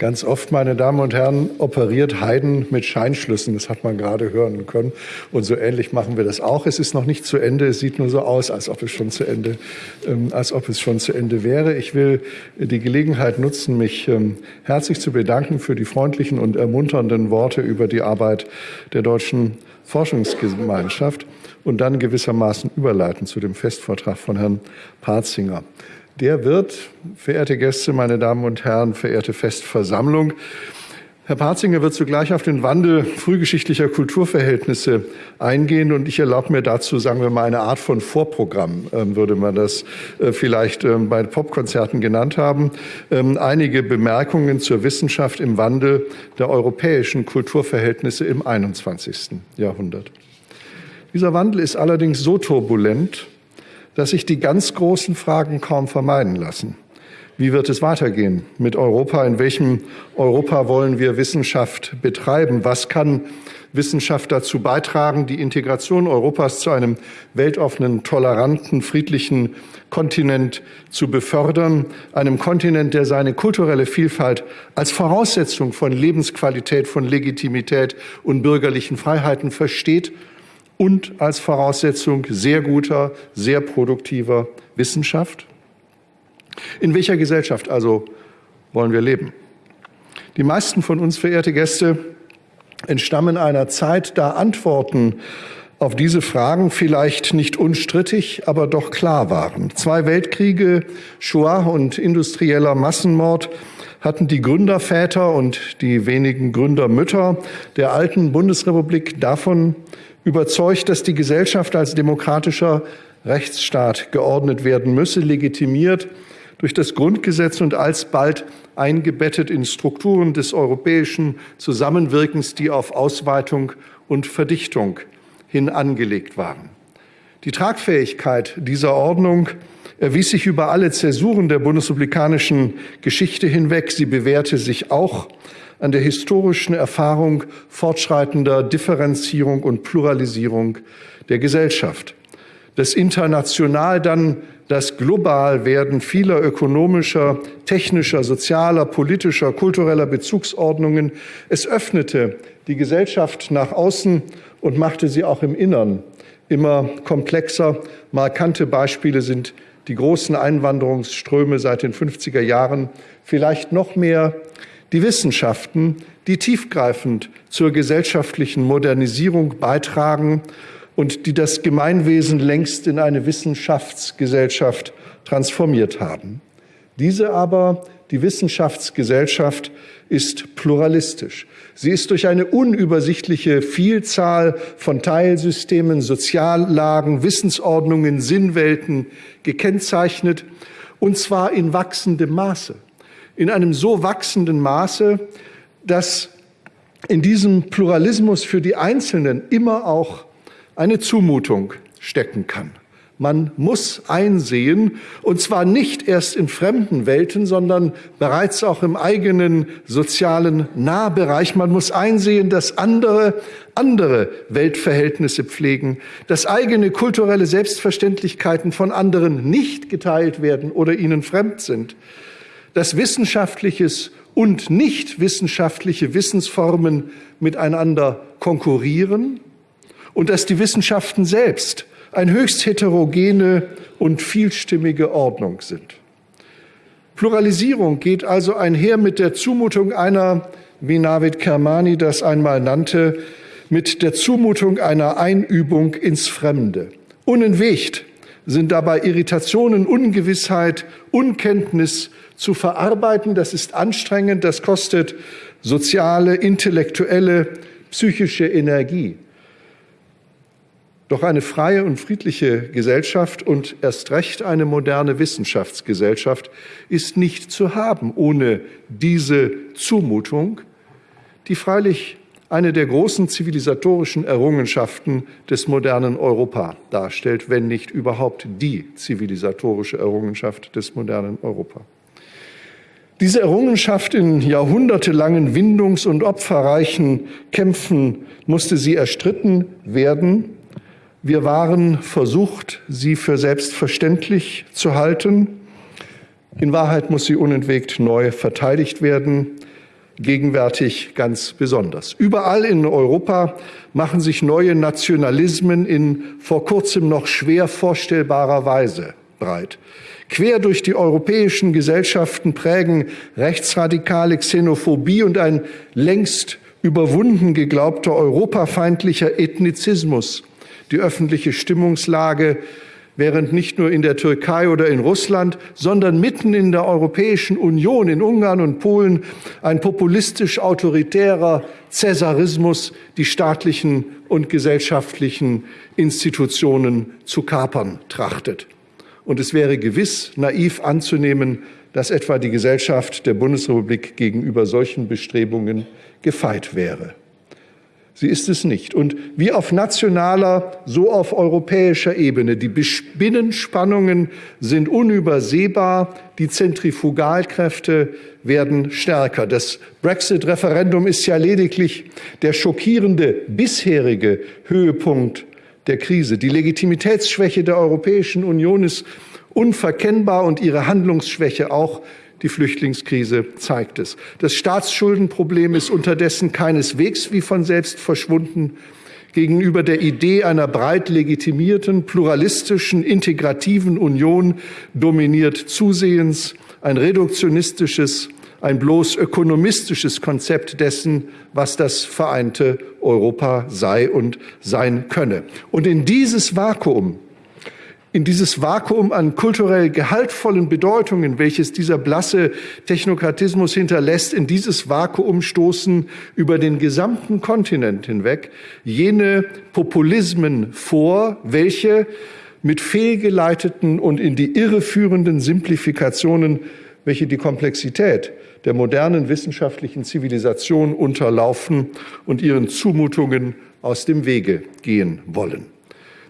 Ganz oft, meine Damen und Herren, operiert Haydn mit Scheinschlüssen. Das hat man gerade hören können. Und so ähnlich machen wir das auch. Es ist noch nicht zu Ende. Es sieht nur so aus, als ob es schon zu Ende, ähm, als ob es schon zu Ende wäre. Ich will die Gelegenheit nutzen, mich ähm, herzlich zu bedanken für die freundlichen und ermunternden Worte über die Arbeit der deutschen Forschungsgemeinschaft und dann gewissermaßen überleiten zu dem Festvortrag von Herrn Parzinger. Der wird, verehrte Gäste, meine Damen und Herren, verehrte Festversammlung, Herr Parzinger wird zugleich auf den Wandel frühgeschichtlicher Kulturverhältnisse eingehen und ich erlaube mir dazu, sagen wir mal, eine Art von Vorprogramm, ähm, würde man das äh, vielleicht ähm, bei Popkonzerten genannt haben. Ähm, einige Bemerkungen zur Wissenschaft im Wandel der europäischen Kulturverhältnisse im 21. Jahrhundert. Dieser Wandel ist allerdings so turbulent, dass sich die ganz großen Fragen kaum vermeiden lassen. Wie wird es weitergehen mit Europa? In welchem Europa wollen wir Wissenschaft betreiben? Was kann Wissenschaft dazu beitragen, die Integration Europas zu einem weltoffenen, toleranten, friedlichen Kontinent zu befördern, einem Kontinent, der seine kulturelle Vielfalt als Voraussetzung von Lebensqualität, von Legitimität und bürgerlichen Freiheiten versteht und als Voraussetzung sehr guter, sehr produktiver Wissenschaft? In welcher Gesellschaft also wollen wir leben? Die meisten von uns, verehrte Gäste, entstammen einer Zeit, da Antworten auf diese Fragen vielleicht nicht unstrittig, aber doch klar waren. Zwei Weltkriege, Shoah und industrieller Massenmord hatten die Gründerväter und die wenigen Gründermütter der alten Bundesrepublik davon überzeugt, dass die Gesellschaft als demokratischer Rechtsstaat geordnet werden müsse, legitimiert durch das Grundgesetz und alsbald eingebettet in Strukturen des europäischen Zusammenwirkens, die auf Ausweitung und Verdichtung hin angelegt waren. Die Tragfähigkeit dieser Ordnung erwies sich über alle Zäsuren der bundesrepublikanischen Geschichte hinweg. Sie bewährte sich auch an der historischen Erfahrung fortschreitender Differenzierung und Pluralisierung der Gesellschaft. Das international dann das Globalwerden vieler ökonomischer, technischer, sozialer, politischer, kultureller Bezugsordnungen. Es öffnete die Gesellschaft nach außen und machte sie auch im Innern immer komplexer. Markante Beispiele sind die großen Einwanderungsströme seit den 50er Jahren, vielleicht noch mehr die Wissenschaften, die tiefgreifend zur gesellschaftlichen Modernisierung beitragen und die das Gemeinwesen längst in eine Wissenschaftsgesellschaft transformiert haben. Diese aber, die Wissenschaftsgesellschaft, ist pluralistisch. Sie ist durch eine unübersichtliche Vielzahl von Teilsystemen, Soziallagen, Wissensordnungen, Sinnwelten gekennzeichnet, und zwar in wachsendem Maße in einem so wachsenden Maße, dass in diesem Pluralismus für die Einzelnen immer auch eine Zumutung stecken kann. Man muss einsehen, und zwar nicht erst in fremden Welten, sondern bereits auch im eigenen sozialen Nahbereich. Man muss einsehen, dass andere andere Weltverhältnisse pflegen, dass eigene kulturelle Selbstverständlichkeiten von anderen nicht geteilt werden oder ihnen fremd sind dass wissenschaftliches und nicht wissenschaftliche Wissensformen miteinander konkurrieren und dass die Wissenschaften selbst eine höchst heterogene und vielstimmige Ordnung sind. Pluralisierung geht also einher mit der Zumutung einer, wie Navid Kermani das einmal nannte, mit der Zumutung einer Einübung ins Fremde. Unentwegt sind dabei Irritationen, Ungewissheit, Unkenntnis, zu verarbeiten. Das ist anstrengend, das kostet soziale, intellektuelle, psychische Energie. Doch eine freie und friedliche Gesellschaft und erst recht eine moderne Wissenschaftsgesellschaft ist nicht zu haben ohne diese Zumutung, die freilich eine der großen zivilisatorischen Errungenschaften des modernen Europa darstellt, wenn nicht überhaupt die zivilisatorische Errungenschaft des modernen Europa. Diese Errungenschaft in jahrhundertelangen Windungs- und opferreichen Kämpfen musste sie erstritten werden. Wir waren versucht, sie für selbstverständlich zu halten. In Wahrheit muss sie unentwegt neu verteidigt werden. gegenwärtig ganz besonders. Überall in Europa machen sich neue Nationalismen in vor kurzem noch schwer vorstellbarer Weise breit. Quer durch die europäischen Gesellschaften prägen rechtsradikale Xenophobie und ein längst überwunden geglaubter europafeindlicher Ethnizismus die öffentliche Stimmungslage, während nicht nur in der Türkei oder in Russland, sondern mitten in der Europäischen Union, in Ungarn und Polen, ein populistisch-autoritärer Cäsarismus die staatlichen und gesellschaftlichen Institutionen zu kapern trachtet. Und es wäre gewiss naiv anzunehmen, dass etwa die Gesellschaft der Bundesrepublik gegenüber solchen Bestrebungen gefeit wäre. Sie ist es nicht. Und wie auf nationaler, so auf europäischer Ebene. Die Binnenspannungen sind unübersehbar, die Zentrifugalkräfte werden stärker. Das Brexit-Referendum ist ja lediglich der schockierende bisherige Höhepunkt der Krise. Die Legitimitätsschwäche der Europäischen Union ist unverkennbar und ihre Handlungsschwäche auch die Flüchtlingskrise zeigt es. Das Staatsschuldenproblem ist unterdessen keineswegs wie von selbst verschwunden. Gegenüber der Idee einer breit legitimierten, pluralistischen, integrativen Union dominiert zusehends ein reduktionistisches, ein bloß ökonomistisches Konzept dessen, was das vereinte Europa sei und sein könne. Und in dieses Vakuum in dieses Vakuum an kulturell gehaltvollen Bedeutungen, welches dieser blasse Technokratismus hinterlässt, in dieses Vakuum stoßen über den gesamten Kontinent hinweg jene Populismen vor, welche mit fehlgeleiteten und in die Irre führenden Simplifikationen, welche die Komplexität der modernen wissenschaftlichen Zivilisation unterlaufen und ihren Zumutungen aus dem Wege gehen wollen.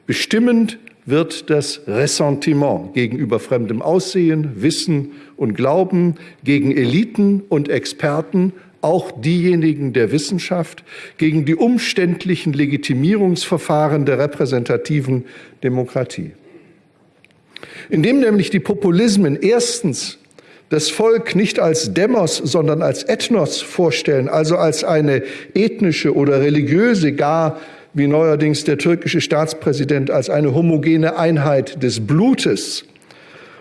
Bestimmend wird das Ressentiment gegenüber fremdem Aussehen, Wissen und Glauben, gegen Eliten und Experten, auch diejenigen der Wissenschaft, gegen die umständlichen Legitimierungsverfahren der repräsentativen Demokratie. Indem nämlich die Populismen erstens das Volk nicht als Demos, sondern als Ethnos vorstellen, also als eine ethnische oder religiöse, gar wie neuerdings der türkische Staatspräsident, als eine homogene Einheit des Blutes.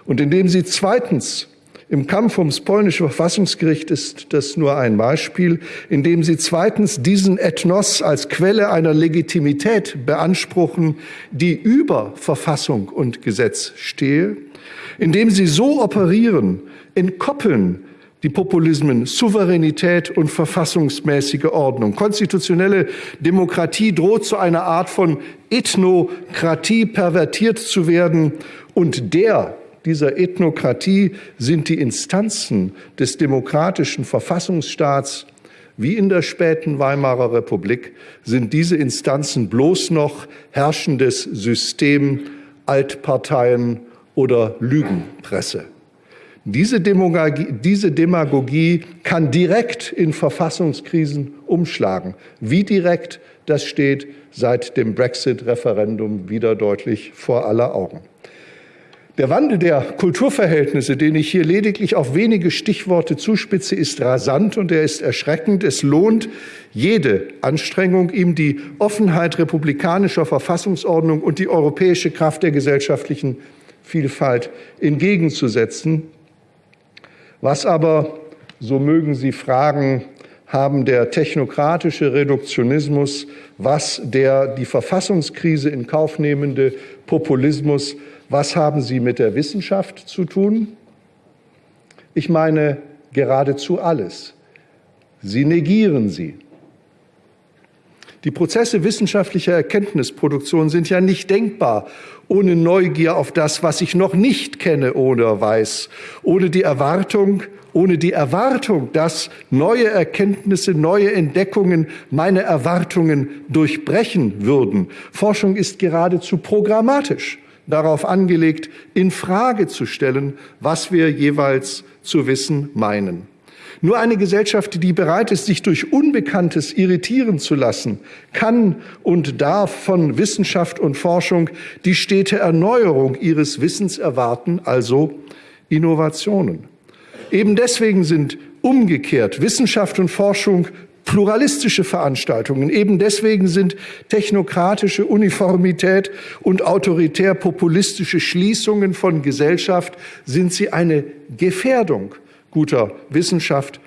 Und indem sie zweitens im Kampf ums polnische Verfassungsgericht ist das nur ein Beispiel, indem sie zweitens diesen Ethnos als Quelle einer Legitimität beanspruchen, die über Verfassung und Gesetz stehe, indem sie so operieren, entkoppeln die Populismen Souveränität und verfassungsmäßige Ordnung. Konstitutionelle Demokratie droht zu einer Art von Ethnokratie pervertiert zu werden und der dieser Ethnokratie sind die Instanzen des demokratischen Verfassungsstaats wie in der späten Weimarer Republik sind diese Instanzen bloß noch herrschendes System, Altparteien oder Lügenpresse. Diese Demagogie, diese Demagogie kann direkt in Verfassungskrisen umschlagen. Wie direkt, das steht seit dem Brexit-Referendum wieder deutlich vor aller Augen. Der Wandel der Kulturverhältnisse, den ich hier lediglich auf wenige Stichworte zuspitze, ist rasant und er ist erschreckend. Es lohnt jede Anstrengung, ihm die Offenheit republikanischer Verfassungsordnung und die europäische Kraft der gesellschaftlichen Vielfalt entgegenzusetzen. Was aber, so mögen Sie fragen, haben der technokratische Reduktionismus, was der die Verfassungskrise in Kauf nehmende Populismus, was haben sie mit der Wissenschaft zu tun? Ich meine geradezu alles. Sie negieren sie. Die Prozesse wissenschaftlicher Erkenntnisproduktion sind ja nicht denkbar ohne Neugier auf das, was ich noch nicht kenne oder weiß, ohne die Erwartung, ohne die Erwartung, dass neue Erkenntnisse, neue Entdeckungen meine Erwartungen durchbrechen würden. Forschung ist geradezu programmatisch darauf angelegt, in Frage zu stellen, was wir jeweils zu wissen meinen. Nur eine Gesellschaft, die bereit ist, sich durch Unbekanntes irritieren zu lassen, kann und darf von Wissenschaft und Forschung die stete Erneuerung ihres Wissens erwarten, also Innovationen. Eben deswegen sind umgekehrt Wissenschaft und Forschung pluralistische Veranstaltungen. Eben deswegen sind technokratische Uniformität und autoritär-populistische Schließungen von Gesellschaft, sind sie eine Gefährdung guter Wissenschaft.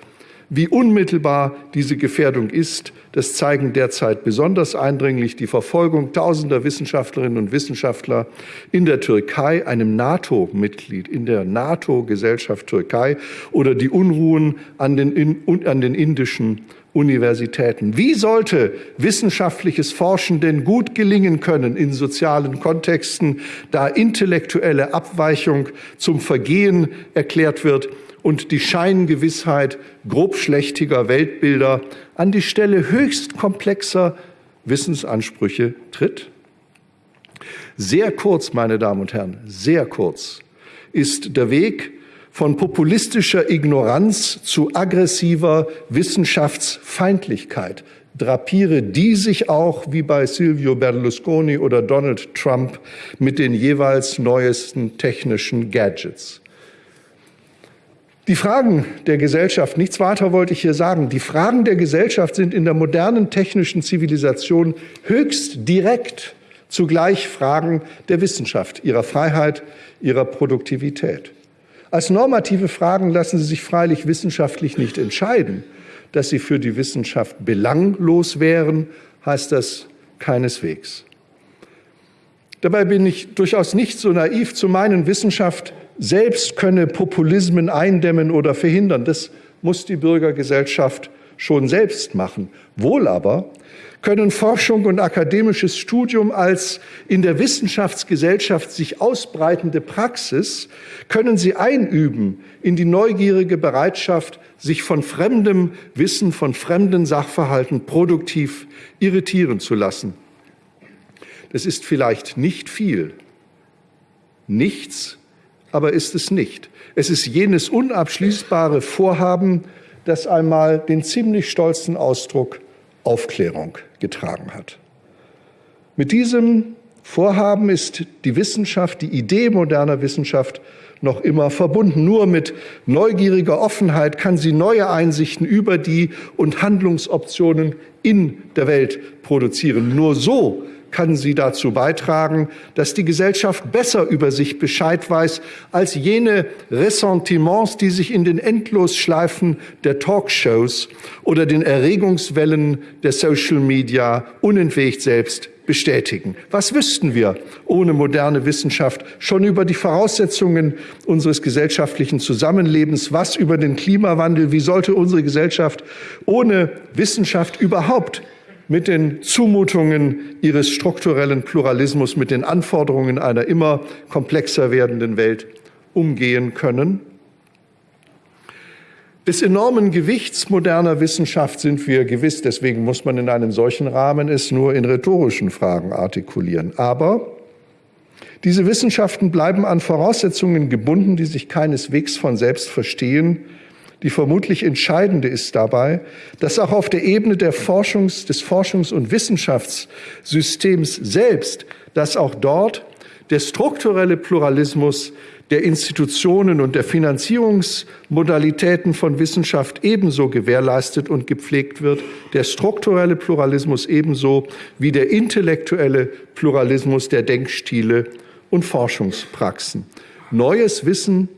Wie unmittelbar diese Gefährdung ist, das zeigen derzeit besonders eindringlich die Verfolgung tausender Wissenschaftlerinnen und Wissenschaftler in der Türkei, einem NATO-Mitglied, in der NATO-Gesellschaft Türkei oder die Unruhen an den, an den indischen Universitäten. Wie sollte wissenschaftliches Forschen denn gut gelingen können in sozialen Kontexten, da intellektuelle Abweichung zum Vergehen erklärt wird und die Scheingewissheit grobschlächtiger Weltbilder an die Stelle höchst komplexer Wissensansprüche tritt? Sehr kurz, meine Damen und Herren, sehr kurz ist der Weg von populistischer Ignoranz zu aggressiver Wissenschaftsfeindlichkeit drapiere die sich auch wie bei Silvio Berlusconi oder Donald Trump mit den jeweils neuesten technischen Gadgets. Die Fragen der Gesellschaft, nichts weiter wollte ich hier sagen, die Fragen der Gesellschaft sind in der modernen technischen Zivilisation höchst direkt zugleich Fragen der Wissenschaft, ihrer Freiheit, ihrer Produktivität. Als normative Fragen lassen sie sich freilich wissenschaftlich nicht entscheiden. Dass sie für die Wissenschaft belanglos wären, heißt das keineswegs. Dabei bin ich durchaus nicht so naiv zu meinen, Wissenschaft selbst könne Populismen eindämmen oder verhindern. Das muss die Bürgergesellschaft schon selbst machen. Wohl aber können Forschung und akademisches Studium als in der Wissenschaftsgesellschaft sich ausbreitende Praxis, können sie einüben in die neugierige Bereitschaft, sich von fremdem Wissen, von fremden Sachverhalten produktiv irritieren zu lassen. Das ist vielleicht nicht viel, nichts, aber ist es nicht. Es ist jenes unabschließbare Vorhaben, das einmal den ziemlich stolzen Ausdruck Aufklärung getragen hat. Mit diesem Vorhaben ist die Wissenschaft, die Idee moderner Wissenschaft noch immer verbunden. Nur mit neugieriger Offenheit kann sie neue Einsichten über die und Handlungsoptionen in der Welt produzieren. Nur so kann sie dazu beitragen, dass die Gesellschaft besser über sich Bescheid weiß als jene Ressentiments, die sich in den Endlosschleifen der Talkshows oder den Erregungswellen der Social Media unentwegt selbst bestätigen. Was wüssten wir ohne moderne Wissenschaft schon über die Voraussetzungen unseres gesellschaftlichen Zusammenlebens? Was über den Klimawandel? Wie sollte unsere Gesellschaft ohne Wissenschaft überhaupt mit den Zumutungen ihres strukturellen Pluralismus, mit den Anforderungen einer immer komplexer werdenden Welt umgehen können. Des enormen Gewichts moderner Wissenschaft sind wir gewiss, deswegen muss man in einem solchen Rahmen es nur in rhetorischen Fragen artikulieren. Aber diese Wissenschaften bleiben an Voraussetzungen gebunden, die sich keineswegs von selbst verstehen, die vermutlich entscheidende ist dabei, dass auch auf der Ebene der Forschungs-, des Forschungs- und Wissenschaftssystems selbst, dass auch dort der strukturelle Pluralismus der Institutionen und der Finanzierungsmodalitäten von Wissenschaft ebenso gewährleistet und gepflegt wird, der strukturelle Pluralismus ebenso wie der intellektuelle Pluralismus der Denkstile und Forschungspraxen. Neues Wissen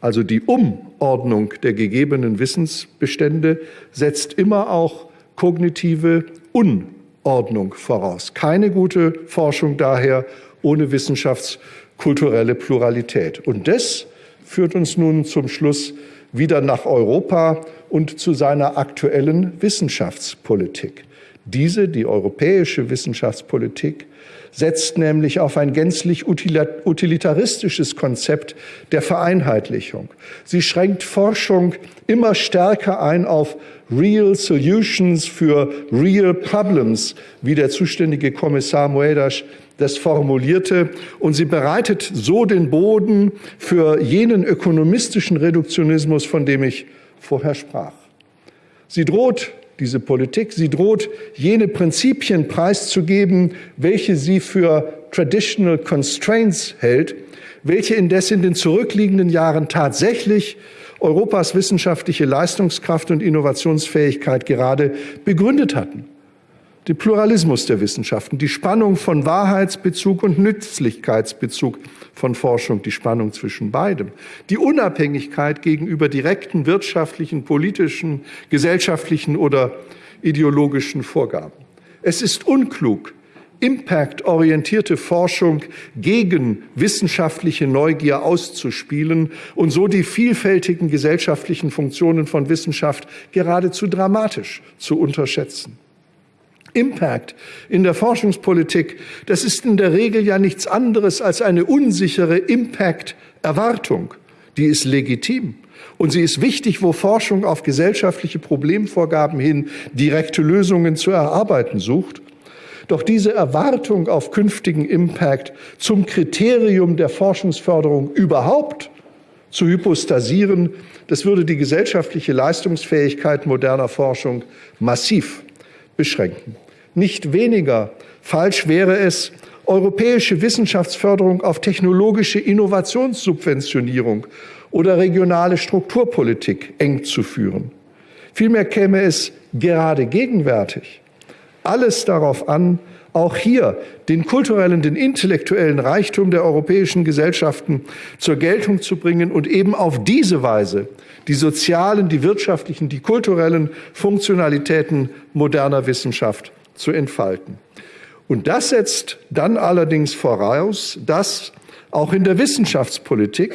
also die Umordnung der gegebenen Wissensbestände setzt immer auch kognitive Unordnung voraus. Keine gute Forschung daher ohne wissenschaftskulturelle Pluralität. Und das führt uns nun zum Schluss wieder nach Europa und zu seiner aktuellen Wissenschaftspolitik. Diese, die europäische Wissenschaftspolitik, setzt nämlich auf ein gänzlich utilitaristisches Konzept der Vereinheitlichung. Sie schränkt Forschung immer stärker ein auf Real Solutions für Real Problems, wie der zuständige Kommissar Moedas das formulierte. Und sie bereitet so den Boden für jenen ökonomistischen Reduktionismus, von dem ich vorher sprach. Sie droht diese Politik. Sie droht, jene Prinzipien preiszugeben, welche sie für Traditional Constraints hält, welche indes in den zurückliegenden Jahren tatsächlich Europas wissenschaftliche Leistungskraft und Innovationsfähigkeit gerade begründet hatten. Den Pluralismus der Wissenschaften, die Spannung von Wahrheitsbezug und Nützlichkeitsbezug von Forschung, die Spannung zwischen beidem, die Unabhängigkeit gegenüber direkten wirtschaftlichen, politischen, gesellschaftlichen oder ideologischen Vorgaben. Es ist unklug, impactorientierte Forschung gegen wissenschaftliche Neugier auszuspielen und so die vielfältigen gesellschaftlichen Funktionen von Wissenschaft geradezu dramatisch zu unterschätzen. Impact in der Forschungspolitik, das ist in der Regel ja nichts anderes als eine unsichere Impact-Erwartung. Die ist legitim. Und sie ist wichtig, wo Forschung auf gesellschaftliche Problemvorgaben hin direkte Lösungen zu erarbeiten sucht. Doch diese Erwartung auf künftigen Impact zum Kriterium der Forschungsförderung überhaupt zu hypostasieren, das würde die gesellschaftliche Leistungsfähigkeit moderner Forschung massiv beschränken. Nicht weniger falsch wäre es, europäische Wissenschaftsförderung auf technologische Innovationssubventionierung oder regionale Strukturpolitik eng zu führen. Vielmehr käme es gerade gegenwärtig alles darauf an, auch hier den kulturellen, den intellektuellen Reichtum der europäischen Gesellschaften zur Geltung zu bringen und eben auf diese Weise die sozialen, die wirtschaftlichen, die kulturellen Funktionalitäten moderner Wissenschaft zu entfalten. Und das setzt dann allerdings voraus, dass auch in der Wissenschaftspolitik,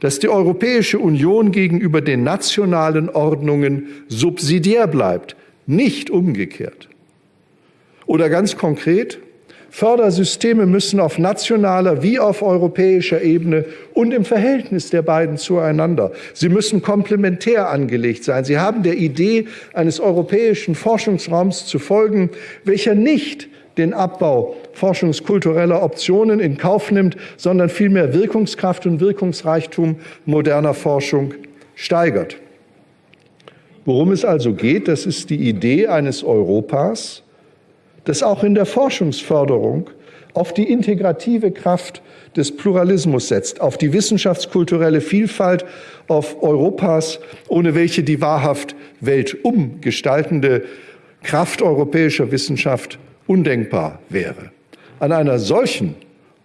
dass die Europäische Union gegenüber den nationalen Ordnungen subsidiär bleibt, nicht umgekehrt. Oder ganz konkret, Fördersysteme müssen auf nationaler wie auf europäischer Ebene und im Verhältnis der beiden zueinander. Sie müssen komplementär angelegt sein. Sie haben der Idee eines europäischen Forschungsraums zu folgen, welcher nicht den Abbau forschungskultureller Optionen in Kauf nimmt, sondern vielmehr Wirkungskraft und Wirkungsreichtum moderner Forschung steigert. Worum es also geht, das ist die Idee eines Europas, das auch in der Forschungsförderung auf die integrative Kraft des Pluralismus setzt, auf die wissenschaftskulturelle Vielfalt, auf Europas, ohne welche die wahrhaft weltumgestaltende Kraft europäischer Wissenschaft undenkbar wäre. An einer solchen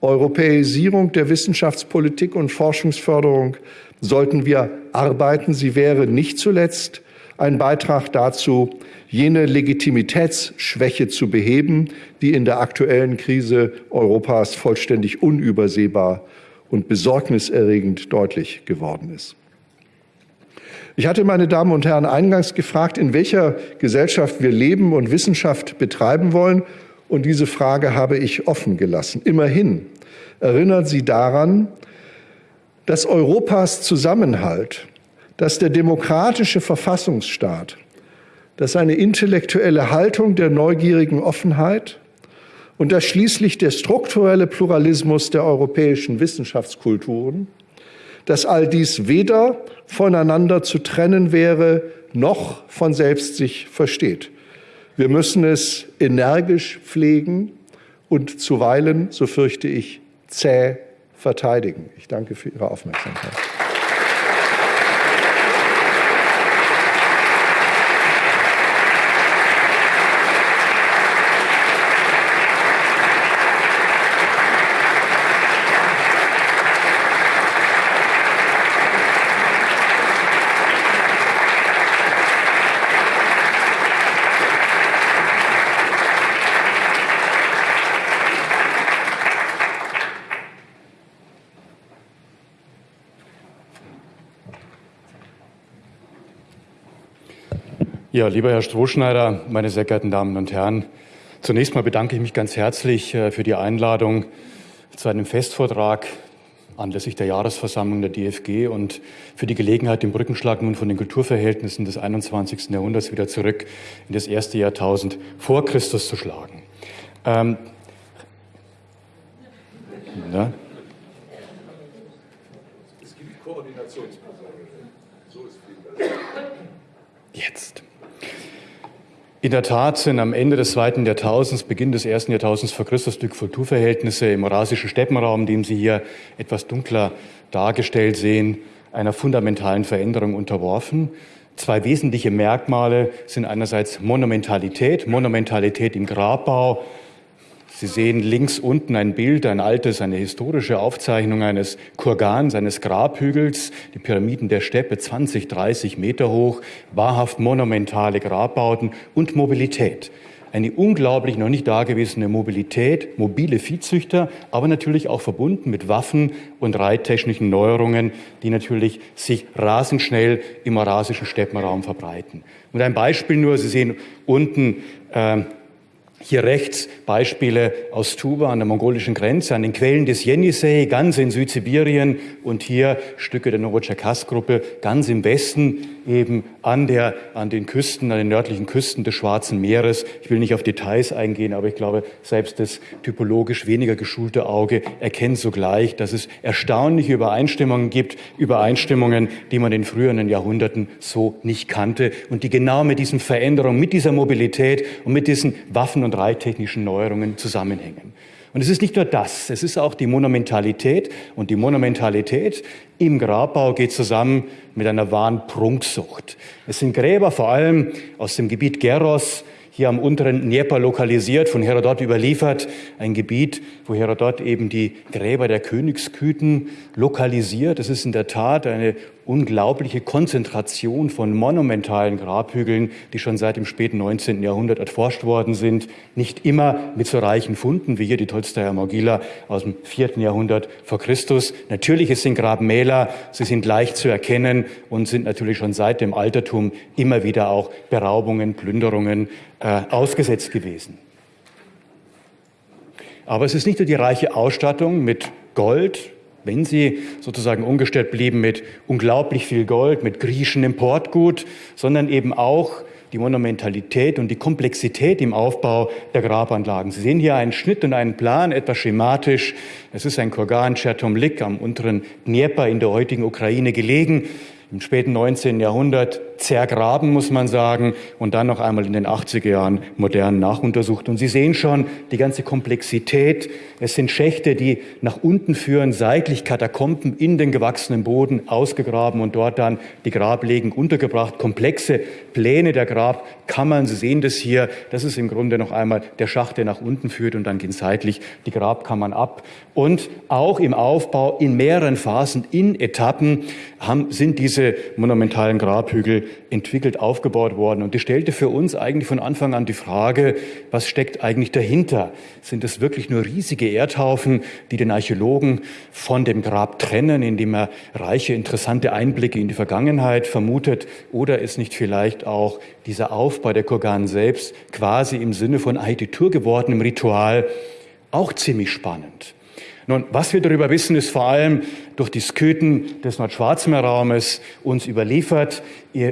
Europäisierung der Wissenschaftspolitik und Forschungsförderung sollten wir arbeiten. Sie wäre nicht zuletzt ein Beitrag dazu, jene Legitimitätsschwäche zu beheben, die in der aktuellen Krise Europas vollständig unübersehbar und besorgniserregend deutlich geworden ist. Ich hatte, meine Damen und Herren, eingangs gefragt, in welcher Gesellschaft wir leben und Wissenschaft betreiben wollen. Und diese Frage habe ich offen gelassen. Immerhin erinnert sie daran, dass Europas Zusammenhalt dass der demokratische Verfassungsstaat, dass eine intellektuelle Haltung der neugierigen Offenheit und dass schließlich der strukturelle Pluralismus der europäischen Wissenschaftskulturen, dass all dies weder voneinander zu trennen wäre, noch von selbst sich versteht. Wir müssen es energisch pflegen und zuweilen, so fürchte ich, zäh verteidigen. Ich danke für Ihre Aufmerksamkeit. Ja, lieber Herr Strohschneider, meine sehr geehrten Damen und Herren, zunächst mal bedanke ich mich ganz herzlich äh, für die Einladung zu einem Festvortrag anlässlich der Jahresversammlung der DFG und für die Gelegenheit, den Brückenschlag nun von den Kulturverhältnissen des 21. Jahrhunderts wieder zurück in das erste Jahrtausend vor Christus zu schlagen. Ähm, ja. Es gibt Koordinationsprobleme. So ist viel Jetzt. In der Tat sind am Ende des zweiten Jahrtausends, Beginn des ersten Jahrtausends vor Christus die Kulturverhältnisse im eurasischen Steppenraum, den Sie hier etwas dunkler dargestellt sehen, einer fundamentalen Veränderung unterworfen. Zwei wesentliche Merkmale sind einerseits Monumentalität, Monumentalität im Grabbau. Sie sehen links unten ein Bild, ein altes, eine historische Aufzeichnung eines Kurgans, eines Grabhügels, die Pyramiden der Steppe, 20, 30 Meter hoch, wahrhaft monumentale Grabbauten und Mobilität eine unglaublich noch nicht dagewesene Mobilität, mobile Viehzüchter, aber natürlich auch verbunden mit Waffen und reittechnischen Neuerungen, die natürlich sich rasend schnell im eurasischen Steppenraum verbreiten. Und ein Beispiel nur, Sie sehen unten äh, hier rechts Beispiele aus Tuba an der mongolischen Grenze, an den Quellen des Jenisei, ganz in Südsibirien. Und hier Stücke der Novocherkask-Gruppe ganz im Westen, eben an, der, an den Küsten, an den nördlichen Küsten des Schwarzen Meeres. Ich will nicht auf Details eingehen, aber ich glaube, selbst das typologisch weniger geschulte Auge erkennt sogleich, dass es erstaunliche Übereinstimmungen gibt, Übereinstimmungen, die man in früheren Jahrhunderten so nicht kannte und die genau mit diesen Veränderungen, mit dieser Mobilität und mit diesen Waffen- und reittechnischen Neuerungen zusammenhängen. Und es ist nicht nur das, es ist auch die Monumentalität. Und die Monumentalität im Grabbau geht zusammen mit einer wahren Prunksucht. Es sind Gräber vor allem aus dem Gebiet Geros, hier am unteren Dnieper lokalisiert, von Herodot überliefert, ein Gebiet, wo Herodot eben die Gräber der Königsküten lokalisiert. Es ist in der Tat eine unglaubliche Konzentration von monumentalen Grabhügeln, die schon seit dem späten 19. Jahrhundert erforscht worden sind. Nicht immer mit so reichen Funden wie hier die Tolstoyer Mogila aus dem 4. Jahrhundert vor Christus. Natürlich, es sind Grabmäler, sie sind leicht zu erkennen und sind natürlich schon seit dem Altertum immer wieder auch Beraubungen, Plünderungen äh, ausgesetzt gewesen. Aber es ist nicht nur die reiche Ausstattung mit Gold, wenn sie sozusagen ungestört blieben mit unglaublich viel Gold, mit griechischem Importgut, sondern eben auch die Monumentalität und die Komplexität im Aufbau der Grabanlagen. Sie sehen hier einen Schnitt und einen Plan, etwas schematisch. Es ist ein Kurgan Chertomlik am unteren Dnieper in der heutigen Ukraine gelegen im späten 19. Jahrhundert zergraben, muss man sagen, und dann noch einmal in den 80er Jahren modern nachuntersucht. Und Sie sehen schon die ganze Komplexität. Es sind Schächte, die nach unten führen, seitlich Katakomben in den gewachsenen Boden ausgegraben und dort dann die Grablegen untergebracht. Komplexe Pläne der Grabkammern. Sie sehen das hier. Das ist im Grunde noch einmal der Schacht, der nach unten führt und dann gehen seitlich die Grabkammern ab. Und auch im Aufbau in mehreren Phasen, in Etappen haben, sind diese monumentalen Grabhügel entwickelt, aufgebaut worden. Und die stellte für uns eigentlich von Anfang an die Frage, was steckt eigentlich dahinter? Sind es wirklich nur riesige Erdhaufen, die den Archäologen von dem Grab trennen, indem er reiche, interessante Einblicke in die Vergangenheit vermutet? Oder ist nicht vielleicht auch dieser Aufbau der Kurgan selbst quasi im Sinne von Architektur gewordenem Ritual auch ziemlich spannend? Nun, was wir darüber wissen, ist vor allem durch die Skythen des Nordschwarzmeerraumes uns überliefert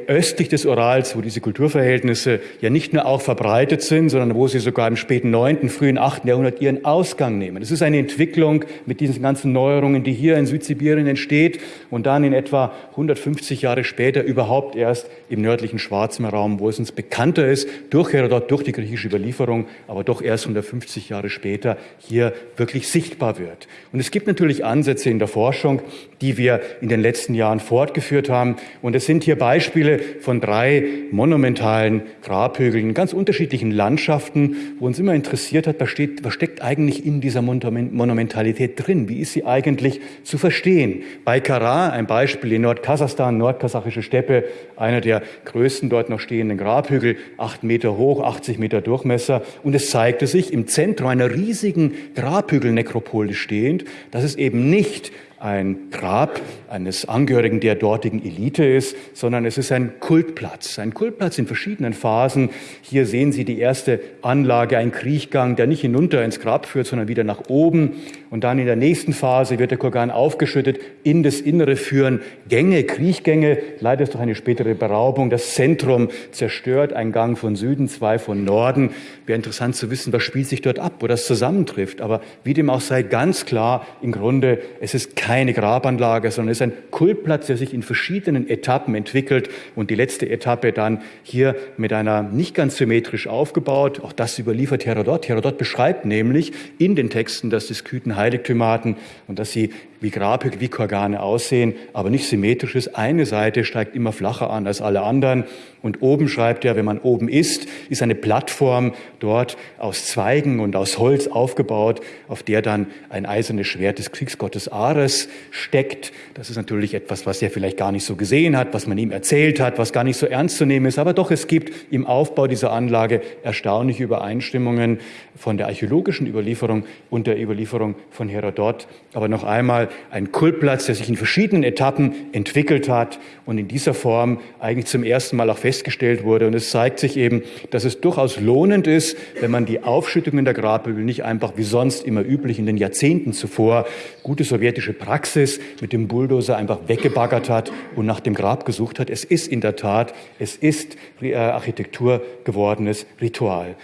östlich des Urals, wo diese Kulturverhältnisse ja nicht nur auch verbreitet sind, sondern wo sie sogar im späten 9., frühen 8. Jahrhundert ihren Ausgang nehmen. Es ist eine Entwicklung mit diesen ganzen Neuerungen, die hier in Südsibirien entsteht und dann in etwa 150 Jahre später überhaupt erst im nördlichen Schwarzmeerraum, wo es uns bekannter ist, durch Herodot, durch die griechische Überlieferung, aber doch erst 150 Jahre später hier wirklich sichtbar wird. Und es gibt natürlich Ansätze in der Forschung, die wir in den letzten Jahren fortgeführt haben. Und es sind hier Beispiele von drei monumentalen Grabhügeln in ganz unterschiedlichen Landschaften, wo uns immer interessiert hat, was, steht, was steckt eigentlich in dieser Monumentalität drin? Wie ist sie eigentlich zu verstehen? Bei Kara, ein Beispiel in Nordkasachstan, nordkasachische Steppe, einer der größten dort noch stehenden Grabhügel, acht Meter hoch, 80 Meter Durchmesser. Und es zeigte sich im Zentrum einer riesigen Grabhügelnekropole stehend, dass es eben nicht ein Grab eines Angehörigen der dortigen Elite ist, sondern es ist ein Kultplatz. Ein Kultplatz in verschiedenen Phasen. Hier sehen Sie die erste Anlage, ein Kriechgang, der nicht hinunter ins Grab führt, sondern wieder nach oben. Und dann in der nächsten Phase wird der Kurgan aufgeschüttet, in das Innere führen Gänge, Kriechgänge. Leider ist durch eine spätere Beraubung das Zentrum zerstört. Ein Gang von Süden, zwei von Norden. Wäre interessant zu wissen, was spielt sich dort ab, wo das zusammentrifft. Aber wie dem auch sei, ganz klar, im Grunde, es ist keine Grabanlage, sondern es ist ein Kultplatz, der sich in verschiedenen Etappen entwickelt und die letzte Etappe dann hier mit einer nicht ganz symmetrisch aufgebaut. Auch das überliefert Herodot. Herodot beschreibt nämlich in den Texten, dass die Skythen Heiligtümer hatten und dass sie wie Grabhügel, wie Korgane aussehen, aber nicht symmetrisch ist. Eine Seite steigt immer flacher an als alle anderen. Und oben schreibt er, wenn man oben ist, ist eine Plattform dort aus Zweigen und aus Holz aufgebaut, auf der dann ein eisernes Schwert des Kriegsgottes Ares steckt. Das ist natürlich etwas, was er vielleicht gar nicht so gesehen hat, was man ihm erzählt hat, was gar nicht so ernst zu nehmen ist. Aber doch, es gibt im Aufbau dieser Anlage erstaunliche Übereinstimmungen von der archäologischen Überlieferung und der Überlieferung von Herodot. Aber noch einmal ein Kultplatz, der sich in verschiedenen Etappen entwickelt hat und in dieser Form eigentlich zum ersten Mal auch festgestellt wurde. Und es zeigt sich eben, dass es durchaus lohnend ist, wenn man die Aufschüttungen der Grabhügel nicht einfach wie sonst immer üblich in den Jahrzehnten zuvor gute sowjetische Praxis mit dem Bulldozer einfach weggebaggert hat und nach dem Grab gesucht hat. Es ist in der Tat, es ist äh, Architektur gewordenes Ritual.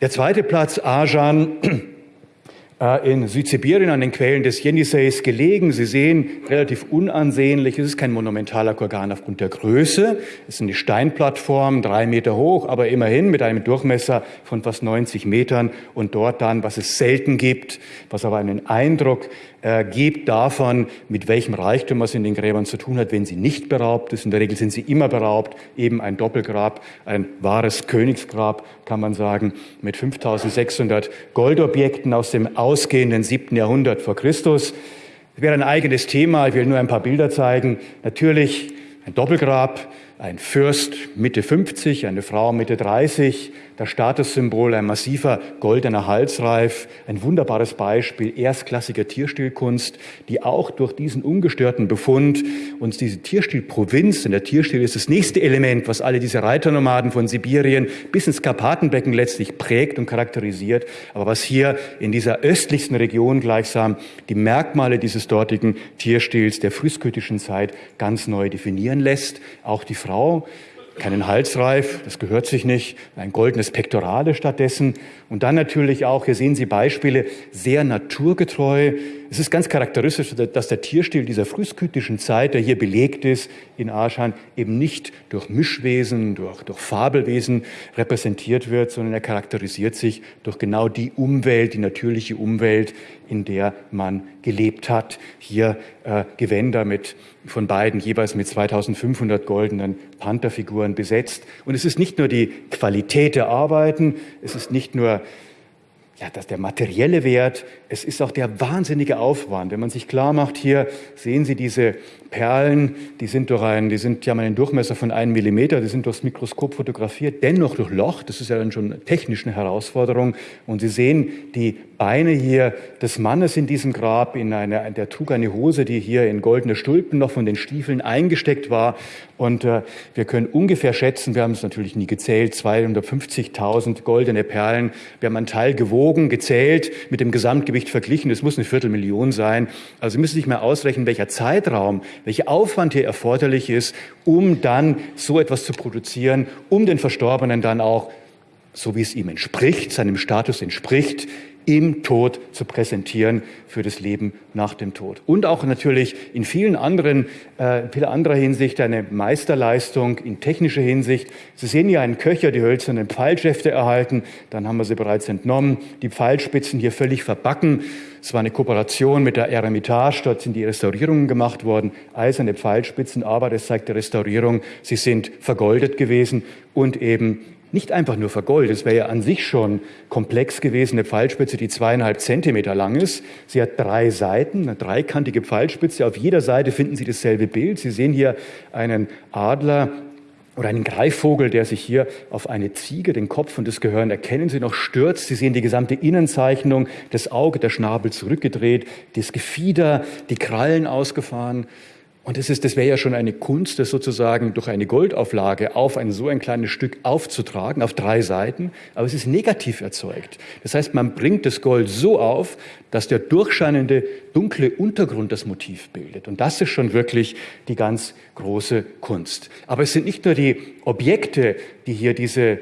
Der zweite Platz, Ajan, äh, in Südsibirien an den Quellen des Jeniseis gelegen. Sie sehen, relativ unansehnlich. Es ist kein monumentaler Kurgan aufgrund der Größe. Es ist eine Steinplattform, drei Meter hoch, aber immerhin mit einem Durchmesser von fast 90 Metern. Und dort dann, was es selten gibt, was aber einen Eindruck äh, gibt davon, mit welchem Reichtum es in den Gräbern zu tun hat, wenn sie nicht beraubt ist. In der Regel sind sie immer beraubt, eben ein Doppelgrab, ein wahres Königsgrab, kann man sagen, mit 5600 Goldobjekten aus dem ausgehenden siebten Jahrhundert vor Christus. Das wäre ein eigenes Thema. Ich will nur ein paar Bilder zeigen. Natürlich ein Doppelgrab, ein Fürst Mitte 50, eine Frau Mitte 30, das Statussymbol, ein massiver goldener Halsreif, ein wunderbares Beispiel erstklassiger Tierstilkunst, die auch durch diesen ungestörten Befund uns diese Tierstilprovinz, denn der Tierstil ist das nächste Element, was alle diese Reiternomaden von Sibirien bis ins Karpatenbecken letztlich prägt und charakterisiert, aber was hier in dieser östlichsten Region gleichsam die Merkmale dieses dortigen Tierstils der frühskötischen Zeit ganz neu definieren lässt. Auch die Frau keinen Halsreif, das gehört sich nicht, ein goldenes Pektorale stattdessen. Und dann natürlich auch, hier sehen Sie Beispiele, sehr naturgetreu. Es ist ganz charakteristisch, dass der Tierstil dieser frühskytischen Zeit, der hier belegt ist in Arschan, eben nicht durch Mischwesen, durch, durch Fabelwesen repräsentiert wird, sondern er charakterisiert sich durch genau die Umwelt, die natürliche Umwelt, in der man gelebt hat. Hier äh, Gewänder mit, von beiden jeweils mit 2500 goldenen Pantherfiguren besetzt. Und es ist nicht nur die Qualität der Arbeiten, es ist nicht nur ja, dass der materielle Wert, es ist auch der wahnsinnige Aufwand. Wenn man sich klar macht, hier sehen Sie diese Perlen, die sind durch einen, die sind, die haben einen Durchmesser von einem Millimeter, die sind durchs Mikroskop fotografiert, dennoch durch Loch. Das ist ja dann schon technisch eine Herausforderung. Und Sie sehen die Beine hier des Mannes in diesem Grab, in einer, der trug eine Hose, die hier in goldene Stulpen noch von den Stiefeln eingesteckt war. Und äh, wir können ungefähr schätzen, wir haben es natürlich nie gezählt, 250.000 goldene Perlen. Wir haben einen Teil gewogen, gezählt, mit dem Gesamtgewicht verglichen. Es muss eine Viertelmillion sein. Also Sie müssen sich mal ausrechnen, welcher Zeitraum, welcher Aufwand hier erforderlich ist, um dann so etwas zu produzieren, um den Verstorbenen dann auch so wie es ihm entspricht, seinem Status entspricht, im Tod zu präsentieren für das Leben nach dem Tod. Und auch natürlich in vielen anderen, äh, vieler anderer Hinsicht eine Meisterleistung in technischer Hinsicht. Sie sehen hier einen Köcher, die hölzernen Pfeilschäfte erhalten, dann haben wir sie bereits entnommen, die Pfeilspitzen hier völlig verbacken. Es war eine Kooperation mit der Eremitage, dort sind die Restaurierungen gemacht worden, eiserne Pfeilspitzen, aber das zeigt die Restaurierung, sie sind vergoldet gewesen und eben nicht einfach nur vergoldet. Es wäre ja an sich schon komplex gewesen, eine Pfeilspitze, die zweieinhalb Zentimeter lang ist. Sie hat drei Seiten, eine dreikantige Pfeilspitze. Auf jeder Seite finden Sie dasselbe Bild. Sie sehen hier einen Adler, oder einen Greifvogel, der sich hier auf eine Ziege, den Kopf und das Gehirn erkennen Sie noch, stürzt. Sie sehen die gesamte Innenzeichnung, das Auge, der Schnabel zurückgedreht, das Gefieder, die Krallen ausgefahren. Und das, ist, das wäre ja schon eine Kunst, das sozusagen durch eine Goldauflage auf ein so ein kleines Stück aufzutragen, auf drei Seiten. Aber es ist negativ erzeugt. Das heißt, man bringt das Gold so auf, dass der durchscheinende dunkle Untergrund das Motiv bildet. Und das ist schon wirklich die ganz große Kunst. Aber es sind nicht nur die Objekte, die hier diese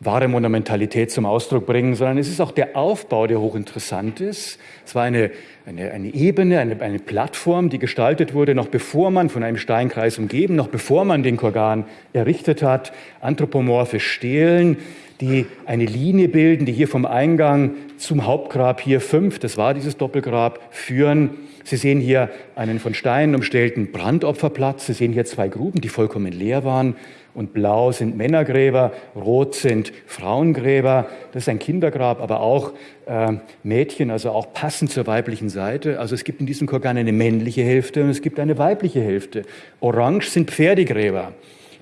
wahre Monumentalität zum Ausdruck bringen, sondern es ist auch der Aufbau, der hochinteressant ist. Es war eine, eine, eine Ebene, eine, eine Plattform, die gestaltet wurde, noch bevor man von einem Steinkreis umgeben, noch bevor man den Kurgan errichtet hat. Anthropomorphe Stelen, die eine Linie bilden, die hier vom Eingang zum Hauptgrab hier fünf, das war dieses Doppelgrab, führen. Sie sehen hier einen von Steinen umstellten Brandopferplatz. Sie sehen hier zwei Gruben, die vollkommen leer waren. Und blau sind Männergräber, rot sind Frauengräber. Das ist ein Kindergrab, aber auch äh, Mädchen, also auch passend zur weiblichen Seite. Also es gibt in diesem Korgan eine männliche Hälfte und es gibt eine weibliche Hälfte. Orange sind Pferdegräber.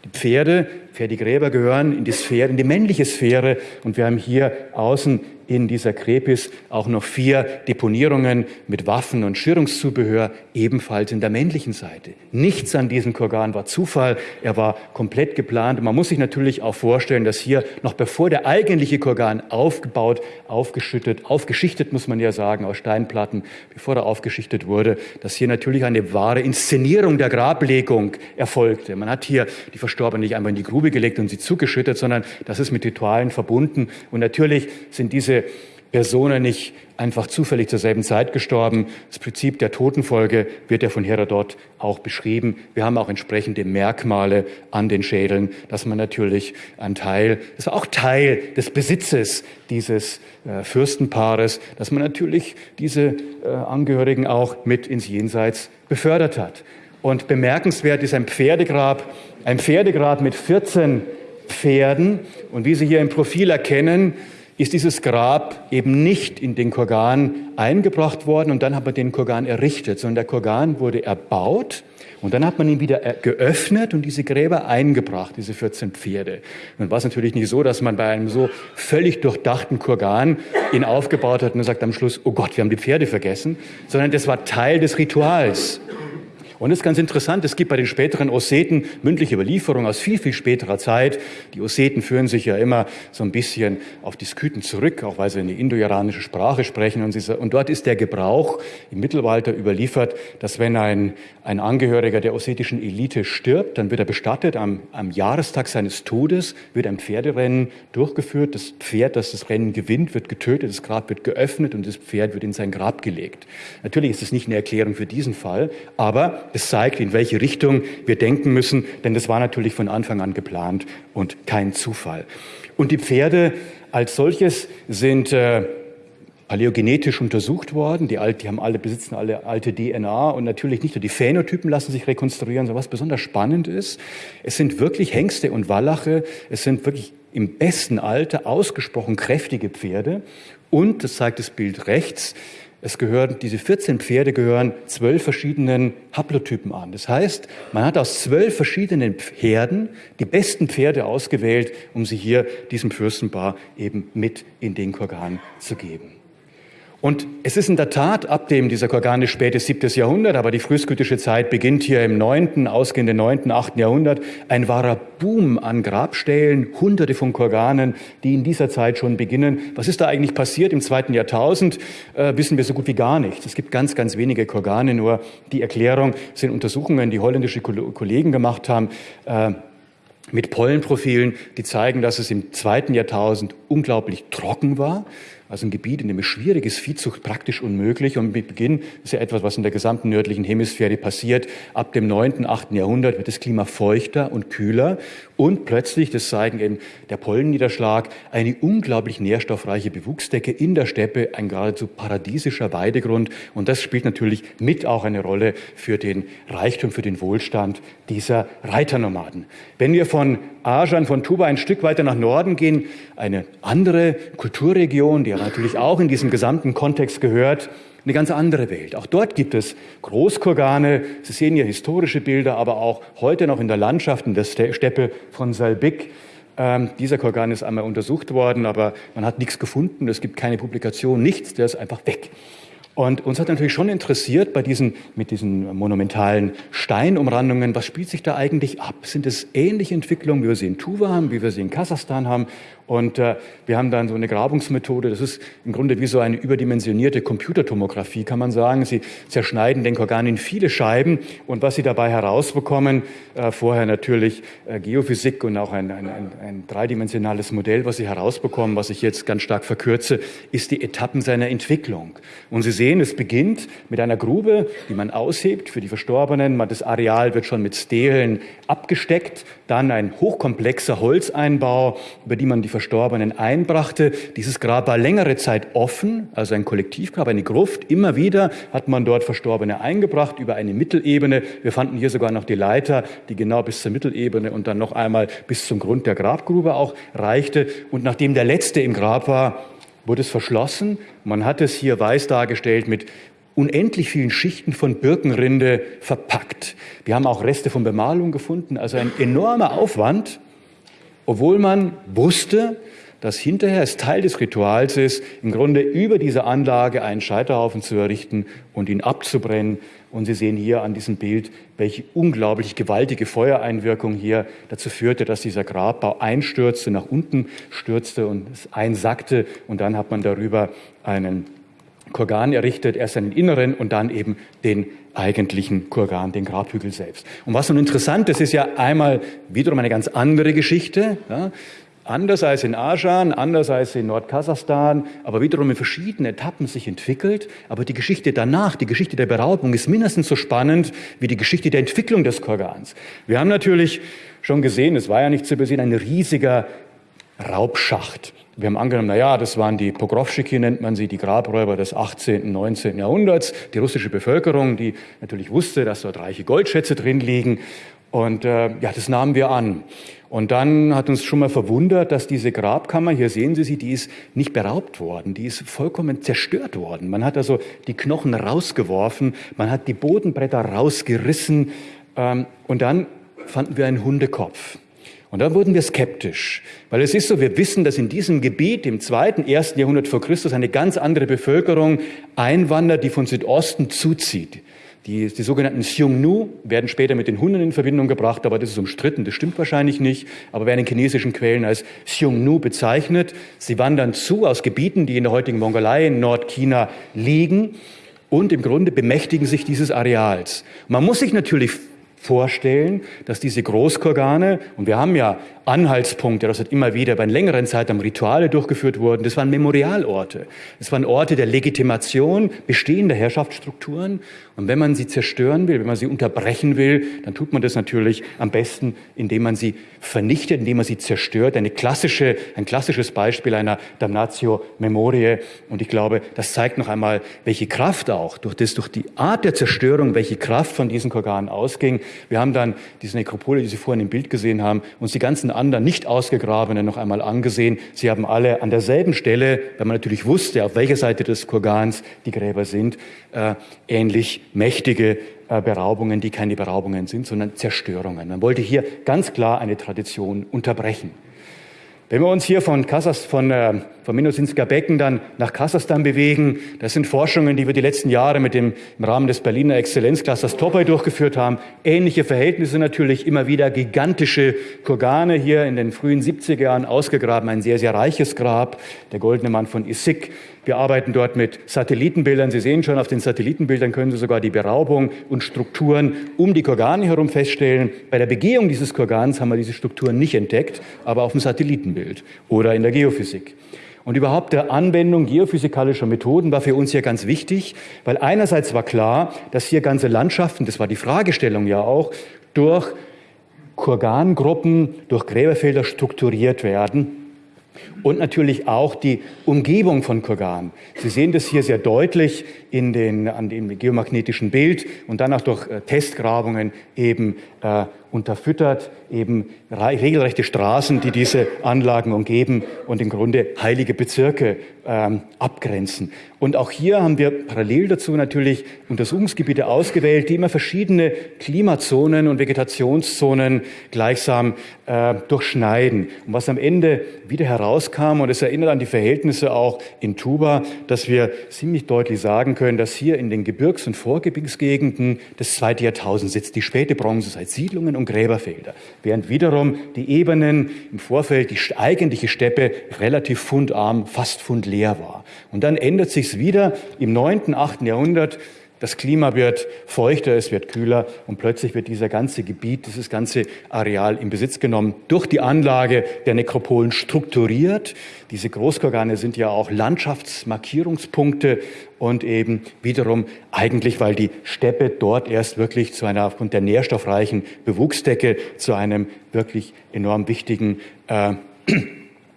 Die Pferde, Pferdegräber gehören in die Sphäre, in die männliche Sphäre. Und wir haben hier außen in dieser Krepis auch noch vier Deponierungen mit Waffen und Schürungszubehör, ebenfalls in der männlichen Seite. Nichts an diesem Kurgan war Zufall, er war komplett geplant. Man muss sich natürlich auch vorstellen, dass hier noch bevor der eigentliche Kurgan aufgebaut, aufgeschüttet, aufgeschichtet muss man ja sagen, aus Steinplatten, bevor er aufgeschichtet wurde, dass hier natürlich eine wahre Inszenierung der Grablegung erfolgte. Man hat hier die Verstorbenen nicht einmal in die Grube gelegt und sie zugeschüttet, sondern das ist mit Ritualen verbunden. Und natürlich sind diese Personen nicht einfach zufällig zur selben Zeit gestorben. Das Prinzip der Totenfolge wird ja von Herodot auch beschrieben. Wir haben auch entsprechende Merkmale an den Schädeln, dass man natürlich ein Teil, das war auch Teil des Besitzes dieses äh, Fürstenpaares, dass man natürlich diese äh, Angehörigen auch mit ins Jenseits befördert hat. Und bemerkenswert ist ein Pferdegrab, ein Pferdegrab mit 14 Pferden. Und wie Sie hier im Profil erkennen, ist dieses Grab eben nicht in den Kurgan eingebracht worden und dann hat man den Kurgan errichtet, sondern der Kurgan wurde erbaut und dann hat man ihn wieder geöffnet und diese Gräber eingebracht, diese 14 Pferde. Und war es natürlich nicht so, dass man bei einem so völlig durchdachten Kurgan ihn aufgebaut hat und sagt am Schluss, oh Gott, wir haben die Pferde vergessen, sondern das war Teil des Rituals. Und es ist ganz interessant, es gibt bei den späteren Osseten mündliche Überlieferungen aus viel, viel späterer Zeit. Die Osseten führen sich ja immer so ein bisschen auf die Sküten zurück, auch weil sie eine indo-iranische Sprache sprechen. Und, sie, und, dort ist der Gebrauch im Mittelalter überliefert, dass wenn ein, ein Angehöriger der ossetischen Elite stirbt, dann wird er bestattet. Am, am Jahrestag seines Todes wird ein Pferderennen durchgeführt. Das Pferd, das das Rennen gewinnt, wird getötet, das Grab wird geöffnet und das Pferd wird in sein Grab gelegt. Natürlich ist es nicht eine Erklärung für diesen Fall, aber es zeigt, in welche Richtung wir denken müssen, denn das war natürlich von Anfang an geplant und kein Zufall. Und die Pferde als solches sind äh, paläogenetisch untersucht worden. Die, alt, die haben alle, besitzen alle alte DNA und natürlich nicht nur die Phänotypen lassen sich rekonstruieren, sondern was besonders spannend ist, es sind wirklich Hengste und Wallache, es sind wirklich im besten Alter ausgesprochen kräftige Pferde und, das zeigt das Bild rechts, es gehören, diese 14 Pferde gehören zwölf verschiedenen Haplotypen an. Das heißt, man hat aus zwölf verschiedenen Herden die besten Pferde ausgewählt, um sie hier diesem Fürstenpaar eben mit in den Korgan zu geben. Und es ist in der Tat ab dem, dieser Korgan ist spätes siebtes Jahrhundert, aber die frühskytische Zeit beginnt hier im neunten, ausgehenden neunten, achten Jahrhundert, ein wahrer Boom an Grabstellen, hunderte von Korganen, die in dieser Zeit schon beginnen. Was ist da eigentlich passiert im zweiten Jahrtausend, äh, wissen wir so gut wie gar nicht. Es gibt ganz, ganz wenige Korgane, nur die Erklärung sind Untersuchungen, die holländische Kollegen gemacht haben, äh, mit Pollenprofilen, die zeigen, dass es im zweiten Jahrtausend unglaublich trocken war also ein Gebiet, in dem es schwierig ist, Viehzucht praktisch unmöglich. Und mit Beginn ist ja etwas, was in der gesamten nördlichen Hemisphäre passiert. Ab dem 9., 8. Jahrhundert wird das Klima feuchter und kühler. Und plötzlich, das zeigen eben der Pollenniederschlag, eine unglaublich nährstoffreiche Bewuchsdecke in der Steppe, ein geradezu paradiesischer Weidegrund. Und das spielt natürlich mit auch eine Rolle für den Reichtum, für den Wohlstand dieser Reiternomaden. Wenn wir von Ajan, von Tuba ein Stück weiter nach Norden gehen, eine andere Kulturregion, die natürlich auch in diesem gesamten Kontext gehört, eine ganz andere Welt. Auch dort gibt es Großkurgane. Sie sehen hier historische Bilder, aber auch heute noch in der Landschaft, in der Steppe von Salbik. Ähm, dieser Kurgan ist einmal untersucht worden, aber man hat nichts gefunden. Es gibt keine Publikation, nichts. Der ist einfach weg. Und uns hat natürlich schon interessiert bei diesen, mit diesen monumentalen Steinumrandungen, was spielt sich da eigentlich ab? Sind es ähnliche Entwicklungen, wie wir sie in Tuva haben, wie wir sie in Kasachstan haben? Und äh, wir haben dann so eine Grabungsmethode, das ist im Grunde wie so eine überdimensionierte Computertomographie, kann man sagen. Sie zerschneiden den Organ in viele Scheiben und was Sie dabei herausbekommen, äh, vorher natürlich äh, Geophysik und auch ein, ein, ein, ein dreidimensionales Modell, was Sie herausbekommen, was ich jetzt ganz stark verkürze, ist die Etappen seiner Entwicklung. Und Sie sehen, es beginnt mit einer Grube, die man aushebt für die Verstorbenen. Das Areal wird schon mit Stelen abgesteckt. Dann ein hochkomplexer Holzeinbau, über die man die Verstorbenen einbrachte. Dieses Grab war längere Zeit offen, also ein Kollektivgrab, eine Gruft. Immer wieder hat man dort Verstorbene eingebracht über eine Mittelebene. Wir fanden hier sogar noch die Leiter, die genau bis zur Mittelebene und dann noch einmal bis zum Grund der Grabgrube auch reichte. Und nachdem der letzte im Grab war, wurde es verschlossen. Man hat es hier weiß dargestellt mit unendlich vielen Schichten von Birkenrinde verpackt. Wir haben auch Reste von Bemalung gefunden, also ein enormer Aufwand, obwohl man wusste, dass hinterher es Teil des Rituals ist, im Grunde über diese Anlage einen Scheiterhaufen zu errichten und ihn abzubrennen. Und Sie sehen hier an diesem Bild, welche unglaublich gewaltige Feuereinwirkung hier dazu führte, dass dieser Grabbau einstürzte, nach unten stürzte und es einsackte. Und dann hat man darüber einen Kurgan errichtet, erst einen inneren und dann eben den eigentlichen Kurgan, den Grabhügel selbst. Und was nun interessant ist, ist ja einmal wiederum eine ganz andere Geschichte. Ja, anders als in Ajan, anders als in Nordkasachstan, aber wiederum in verschiedenen Etappen sich entwickelt. Aber die Geschichte danach, die Geschichte der Beraubung ist mindestens so spannend wie die Geschichte der Entwicklung des Kurgans. Wir haben natürlich schon gesehen, es war ja nicht zu übersehen, ein riesiger Raubschacht. Wir haben angenommen, na ja, das waren die Pogrovschiki, nennt man sie, die Grabräuber des 18., 19. Jahrhunderts, die russische Bevölkerung, die natürlich wusste, dass dort reiche Goldschätze drin liegen. Und äh, ja, das nahmen wir an. Und dann hat uns schon mal verwundert, dass diese Grabkammer, hier sehen Sie sie, die ist nicht beraubt worden, die ist vollkommen zerstört worden. Man hat also die Knochen rausgeworfen, man hat die Bodenbretter rausgerissen ähm, und dann fanden wir einen Hundekopf. Und da wurden wir skeptisch, weil es ist so, wir wissen, dass in diesem Gebiet im zweiten, ersten Jahrhundert vor Christus eine ganz andere Bevölkerung einwandert, die von Südosten zuzieht. Die, die sogenannten Xiongnu werden später mit den Hunden in Verbindung gebracht, aber das ist umstritten, das stimmt wahrscheinlich nicht, aber werden in chinesischen Quellen als Xiongnu bezeichnet. Sie wandern zu aus Gebieten, die in der heutigen Mongolei in Nordchina liegen und im Grunde bemächtigen sich dieses Areals. Man muss sich natürlich vorstellen, dass diese Großkorgane, und wir haben ja Anhaltspunkte, das hat immer wieder bei längeren Zeit am Rituale durchgeführt wurden, das waren Memorialorte. Das waren Orte der Legitimation bestehender Herrschaftsstrukturen. Und wenn man sie zerstören will, wenn man sie unterbrechen will, dann tut man das natürlich am besten, indem man sie vernichtet, indem man sie zerstört. Eine klassische, ein klassisches Beispiel einer Damnatio Memoriae. Und ich glaube, das zeigt noch einmal, welche Kraft auch durch das, durch die Art der Zerstörung, welche Kraft von diesen Korganen ausging. Wir haben dann diese Nekropole, die Sie vorhin im Bild gesehen haben, uns die ganzen anderen nicht ausgegrabenen noch einmal angesehen. Sie haben alle an derselben Stelle, weil man natürlich wusste, auf welcher Seite des Kurgans die Gräber sind, äh, ähnlich mächtige äh, Beraubungen, die keine Beraubungen sind, sondern Zerstörungen. Man wollte hier ganz klar eine Tradition unterbrechen. Wenn wir uns hier von, Kasachs, von, äh, vom Minnosinsker Becken dann nach Kasachstan bewegen, das sind Forschungen, die wir die letzten Jahre mit dem, im Rahmen des Berliner Exzellenzclusters Topoi durchgeführt haben. Ähnliche Verhältnisse natürlich, immer wieder gigantische Kurgane hier in den frühen 70er Jahren ausgegraben, ein sehr, sehr reiches Grab, der Goldene Mann von Issyk wir arbeiten dort mit Satellitenbildern. Sie sehen schon, auf den Satellitenbildern können Sie sogar die Beraubung und Strukturen um die Kurgane herum feststellen. Bei der Begehung dieses Kurgans haben wir diese Strukturen nicht entdeckt, aber auf dem Satellitenbild oder in der Geophysik. Und überhaupt der Anwendung geophysikalischer Methoden war für uns hier ganz wichtig, weil einerseits war klar, dass hier ganze Landschaften, das war die Fragestellung ja auch, durch Kurgangruppen, durch Gräberfelder strukturiert werden und natürlich auch die Umgebung von Kurgan. Sie sehen das hier sehr deutlich in den, an dem geomagnetischen Bild und dann auch durch äh, Testgrabungen eben äh, unterfüttert, eben regelrechte Straßen, die diese Anlagen umgeben und im Grunde heilige Bezirke ähm, abgrenzen. Und auch hier haben wir parallel dazu natürlich Untersuchungsgebiete ausgewählt, die immer verschiedene Klimazonen und Vegetationszonen gleichsam äh, durchschneiden. Und was am Ende wieder heraus rauskam. Und es erinnert an die Verhältnisse auch in Tuba, dass wir ziemlich deutlich sagen können, dass hier in den Gebirgs- und Vorgebirgsgegenden das zweite Jahrtausend sitzt, die späte Bronzezeit, Siedlungen und Gräberfelder. Während wiederum die Ebenen im Vorfeld, die eigentliche Steppe relativ fundarm, fast fundleer war. Und dann ändert sich's wieder im neunten, achten Jahrhundert das Klima wird feuchter, es wird kühler und plötzlich wird dieser ganze Gebiet, dieses ganze Areal in Besitz genommen, durch die Anlage der Nekropolen strukturiert. Diese Großkorgane sind ja auch Landschaftsmarkierungspunkte und eben wiederum eigentlich, weil die Steppe dort erst wirklich zu einer, aufgrund der nährstoffreichen Bewuchsdecke, zu einem wirklich enorm wichtigen äh,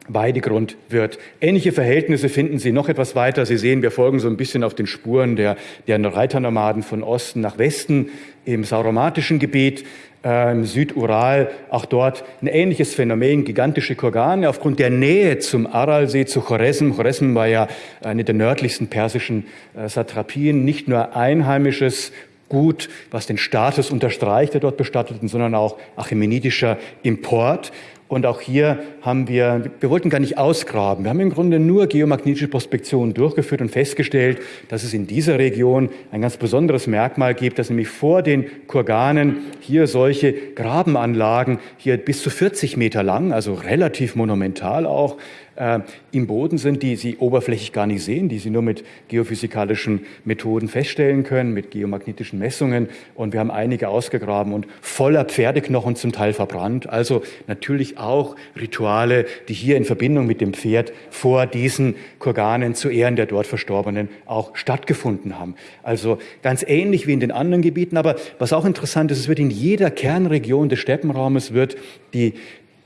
Weidegrund wird. Ähnliche Verhältnisse finden Sie noch etwas weiter. Sie sehen, wir folgen so ein bisschen auf den Spuren der, der Reiternomaden von Osten nach Westen im sauromatischen Gebiet, äh, im Südural, auch dort ein ähnliches Phänomen, gigantische Kurgane aufgrund der Nähe zum Aralsee, zu Choresm. Choresm war ja eine der nördlichsten persischen äh, Satrapien, nicht nur einheimisches Gut, was den Status unterstreicht der dort Bestatteten, sondern auch achämenidischer Import. Und auch hier haben wir, wir wollten gar nicht ausgraben. Wir haben im Grunde nur geomagnetische Prospektionen durchgeführt und festgestellt, dass es in dieser Region ein ganz besonderes Merkmal gibt, dass nämlich vor den Kurganen hier solche Grabenanlagen hier bis zu 40 Meter lang, also relativ monumental auch, äh, im Boden sind, die Sie oberflächlich gar nicht sehen, die Sie nur mit geophysikalischen Methoden feststellen können, mit geomagnetischen Messungen. Und wir haben einige ausgegraben und voller Pferdeknochen zum Teil verbrannt. Also natürlich auch Rituale, die hier in Verbindung mit dem Pferd vor diesen Kurganen zu Ehren der dort Verstorbenen auch stattgefunden haben. Also ganz ähnlich wie in den anderen Gebieten. Aber was auch interessant ist, es wird in jeder Kernregion des Steppenraumes wird die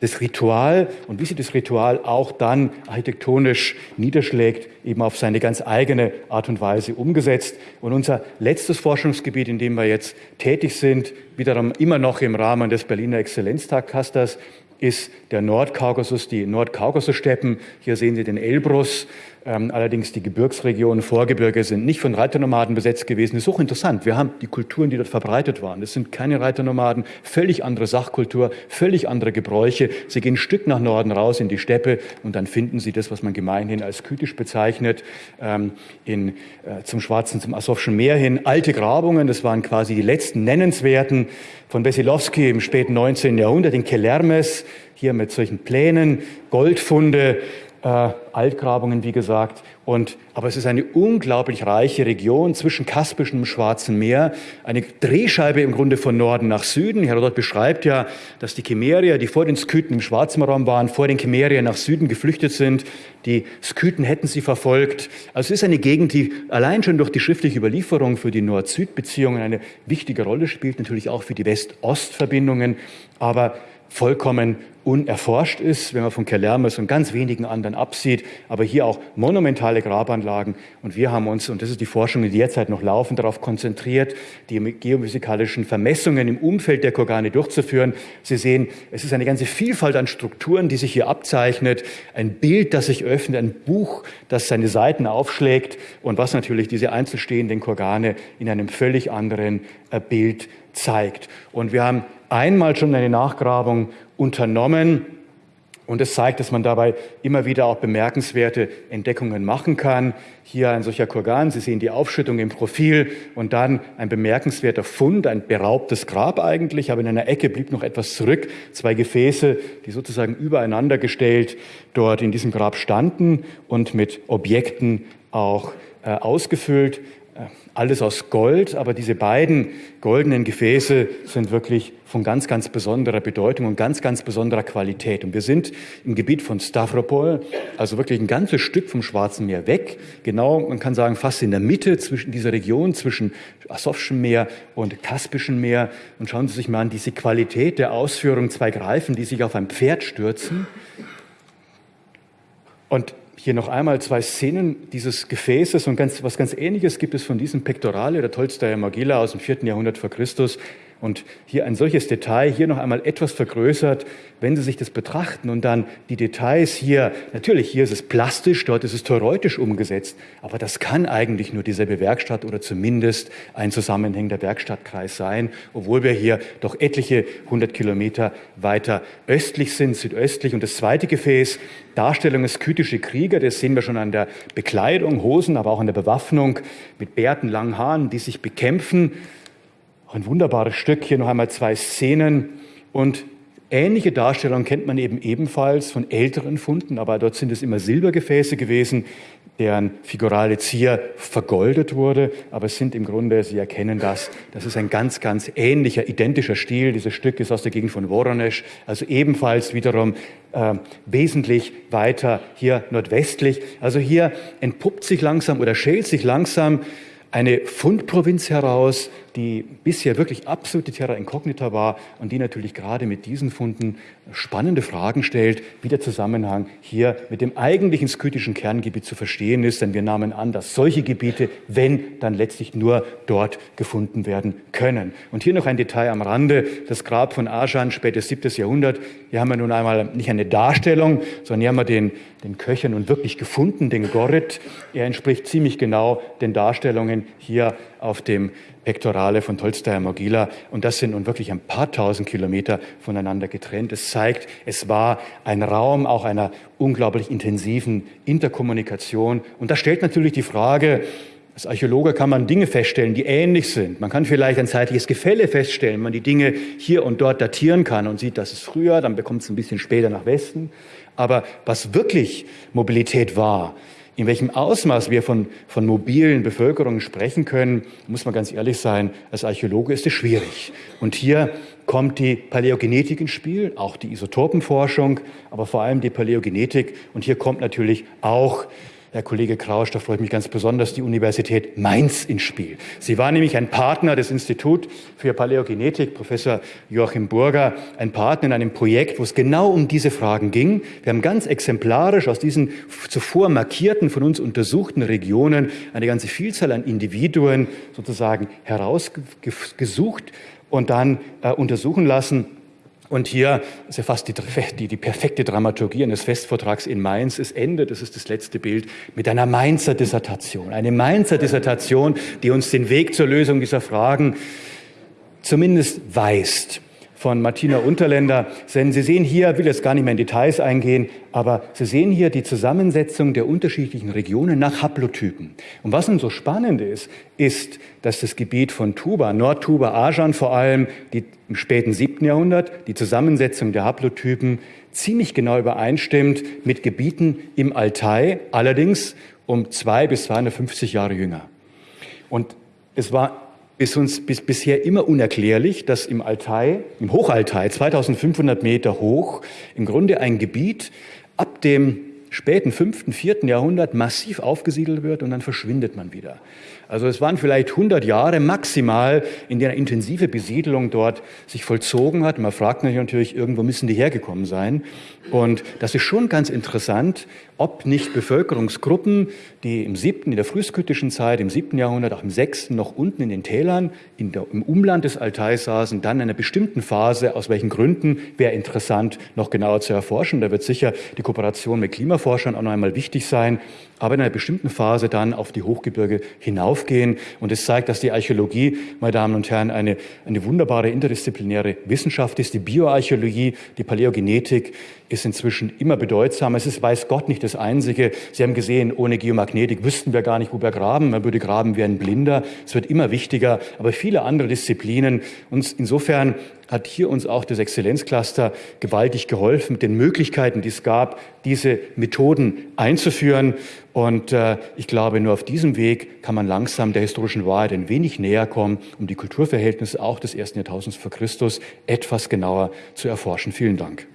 das Ritual und wie sich das Ritual auch dann architektonisch niederschlägt, eben auf seine ganz eigene Art und Weise umgesetzt. Und unser letztes Forschungsgebiet, in dem wir jetzt tätig sind, wiederum immer noch im Rahmen des Berliner Exzellenztagkasters, ist der Nordkaukasus, die Nordkaukasussteppen. Hier sehen Sie den Elbrus, allerdings die Gebirgsregionen, Vorgebirge sind nicht von Reiternomaden besetzt gewesen. Das ist auch interessant. Wir haben die Kulturen, die dort verbreitet waren. Das sind keine Reiternomaden, völlig andere Sachkultur, völlig andere Gebräuche. Sie gehen ein Stück nach Norden raus in die Steppe und dann finden Sie das, was man gemeinhin als kytisch bezeichnet, ähm, in, äh, zum Schwarzen, zum Asowschen Meer hin. Alte Grabungen, das waren quasi die letzten nennenswerten von Wesilowski im späten 19. Jahrhundert in Kelermes, hier mit solchen Plänen, Goldfunde, äh, Altgrabungen, wie gesagt. Und, aber es ist eine unglaublich reiche Region zwischen Kaspischem und Schwarzen Meer, eine Drehscheibe im Grunde von Norden nach Süden. Herodot beschreibt ja, dass die Chimerier, die vor den Skythen im Schwarzen Raum waren, vor den Chimerier nach Süden geflüchtet sind. Die Skythen hätten sie verfolgt. Also es ist eine Gegend, die allein schon durch die schriftliche Überlieferung für die Nord-Süd-Beziehungen eine wichtige Rolle spielt, natürlich auch für die West-Ost-Verbindungen. Aber vollkommen unerforscht ist, wenn man von Kellermes und ganz wenigen anderen absieht, aber hier auch monumentale Grabanlagen. Und wir haben uns, und das ist die Forschung, die derzeit noch laufen, darauf konzentriert, die geophysikalischen Vermessungen im Umfeld der Korgane durchzuführen. Sie sehen, es ist eine ganze Vielfalt an Strukturen, die sich hier abzeichnet, ein Bild, das sich öffnet, ein Buch, das seine Seiten aufschlägt und was natürlich diese einzelstehenden Korgane in einem völlig anderen äh, Bild zeigt. Und wir haben einmal schon eine Nachgrabung unternommen. Und es zeigt, dass man dabei immer wieder auch bemerkenswerte Entdeckungen machen kann. Hier ein solcher Kurgan, Sie sehen die Aufschüttung im Profil und dann ein bemerkenswerter Fund, ein beraubtes Grab eigentlich, aber in einer Ecke blieb noch etwas zurück. Zwei Gefäße, die sozusagen übereinander gestellt dort in diesem Grab standen und mit Objekten auch äh, ausgefüllt alles aus Gold, aber diese beiden goldenen Gefäße sind wirklich von ganz, ganz besonderer Bedeutung und ganz, ganz besonderer Qualität. Und wir sind im Gebiet von Stavropol, also wirklich ein ganzes Stück vom Schwarzen Meer weg, genau, man kann sagen, fast in der Mitte zwischen dieser Region, zwischen Asowschem Meer und Kaspischem Meer. Und schauen Sie sich mal an diese Qualität der Ausführung, zwei Greifen, die sich auf ein Pferd stürzen. Und hier noch einmal zwei Szenen dieses Gefäßes und ganz, was ganz Ähnliches gibt es von diesem Pektorale der Tolstoyer Mogila aus dem vierten Jahrhundert vor Christus. Und hier ein solches Detail, hier noch einmal etwas vergrößert, wenn Sie sich das betrachten und dann die Details hier, natürlich hier ist es plastisch, dort ist es theoretisch umgesetzt, aber das kann eigentlich nur dieselbe Werkstatt oder zumindest ein zusammenhängender Werkstattkreis sein, obwohl wir hier doch etliche hundert Kilometer weiter östlich sind, südöstlich. Und das zweite Gefäß, Darstellung des skytische Krieger, das sehen wir schon an der Bekleidung, Hosen, aber auch an der Bewaffnung mit Bärten, langen Haaren, die sich bekämpfen. Ein wunderbares Stück, hier noch einmal zwei Szenen und Ähnliche Darstellungen kennt man eben ebenfalls von älteren Funden, aber dort sind es immer Silbergefäße gewesen, deren figurale Zier vergoldet wurde. Aber es sind im Grunde, Sie erkennen das, das ist ein ganz, ganz ähnlicher, identischer Stil. Dieses Stück ist aus der Gegend von Voronezh, also ebenfalls wiederum äh, wesentlich weiter hier nordwestlich. Also hier entpuppt sich langsam oder schält sich langsam eine Fundprovinz heraus, die bisher wirklich absolute Terra Incognita war und die natürlich gerade mit diesen Funden spannende Fragen stellt, wie der Zusammenhang hier mit dem eigentlichen skytischen Kerngebiet zu verstehen ist. Denn wir nahmen an, dass solche Gebiete, wenn, dann letztlich nur dort gefunden werden können. Und hier noch ein Detail am Rande. Das Grab von Ajan, spätes 7. Jahrhundert. Hier haben wir nun einmal nicht eine Darstellung, sondern hier haben wir den, den Köcher nun wirklich gefunden, den Gorit. Er entspricht ziemlich genau den Darstellungen hier auf dem Pektorale von Tolstoi Mogila. Und das sind nun wirklich ein paar tausend Kilometer voneinander getrennt. Es zeigt, es war ein Raum auch einer unglaublich intensiven Interkommunikation. Und das stellt natürlich die Frage, als Archäologe kann man Dinge feststellen, die ähnlich sind. Man kann vielleicht ein zeitliches Gefälle feststellen, wenn man die Dinge hier und dort datieren kann und sieht, das ist früher, dann bekommt es ein bisschen später nach Westen. Aber was wirklich Mobilität war, in welchem Ausmaß wir von, von mobilen Bevölkerungen sprechen können, muss man ganz ehrlich sein, als Archäologe ist es schwierig. Und hier kommt die Paläogenetik ins Spiel, auch die Isotopenforschung, aber vor allem die Paläogenetik. Und hier kommt natürlich auch Herr Kollege Krausch, da freut mich ganz besonders die Universität Mainz ins Spiel. Sie war nämlich ein Partner des Instituts für Paläogenetik, Professor Joachim Burger, ein Partner in einem Projekt, wo es genau um diese Fragen ging. Wir haben ganz exemplarisch aus diesen zuvor markierten, von uns untersuchten Regionen eine ganze Vielzahl an Individuen sozusagen herausgesucht und dann äh, untersuchen lassen und hier ist ja fast die, die, die, perfekte Dramaturgie eines Festvortrags in Mainz. Es endet, das ist das letzte Bild, mit einer Mainzer Dissertation. Eine Mainzer Dissertation, die uns den Weg zur Lösung dieser Fragen zumindest weist von Martina Unterländer. Denn Sie sehen hier, will jetzt gar nicht mehr in Details eingehen, aber Sie sehen hier die Zusammensetzung der unterschiedlichen Regionen nach Haplotypen. Und was nun so spannend ist, ist, dass das Gebiet von Tuba, Nordtuba, Ajan vor allem, die im späten siebten Jahrhundert, die Zusammensetzung der Haplotypen ziemlich genau übereinstimmt mit Gebieten im Altai, allerdings um zwei bis 250 Jahre jünger. Und es war ist uns bis, bisher immer unerklärlich, dass im Altai, im Hochaltai, 2500 Meter hoch, im Grunde ein Gebiet ab dem späten fünften, vierten Jahrhundert massiv aufgesiedelt wird und dann verschwindet man wieder. Also es waren vielleicht 100 Jahre maximal, in der intensive Besiedelung dort sich vollzogen hat. Man fragt natürlich, irgendwo müssen die hergekommen sein. Und das ist schon ganz interessant, ob nicht Bevölkerungsgruppen, die im siebten, in der frühskytischen Zeit, im siebten Jahrhundert, auch im sechsten, noch unten in den Tälern, in der, im Umland des Altai saßen, dann in einer bestimmten Phase, aus welchen Gründen, wäre interessant, noch genauer zu erforschen. Da wird sicher die Kooperation mit Klimaforschern auch noch einmal wichtig sein, aber in einer bestimmten Phase dann auf die Hochgebirge hinaufgehen. Und es zeigt, dass die Archäologie, meine Damen und Herren, eine, eine wunderbare interdisziplinäre Wissenschaft ist. Die Bioarchäologie, die Paläogenetik ist inzwischen immer bedeutsamer. Es ist, weiß Gott, nicht das Einzige. Sie haben gesehen, ohne Geomagnetik wüssten wir gar nicht, wo wir graben. Man würde graben wie ein Blinder. Es wird immer wichtiger, aber viele andere Disziplinen. Und insofern hat hier uns auch das Exzellenzcluster gewaltig geholfen, mit den Möglichkeiten, die es gab, diese Methoden einzuführen. Und äh, ich glaube, nur auf diesem Weg kann man langsam der historischen Wahrheit ein wenig näher kommen, um die Kulturverhältnisse auch des ersten Jahrtausends vor Christus etwas genauer zu erforschen. Vielen Dank.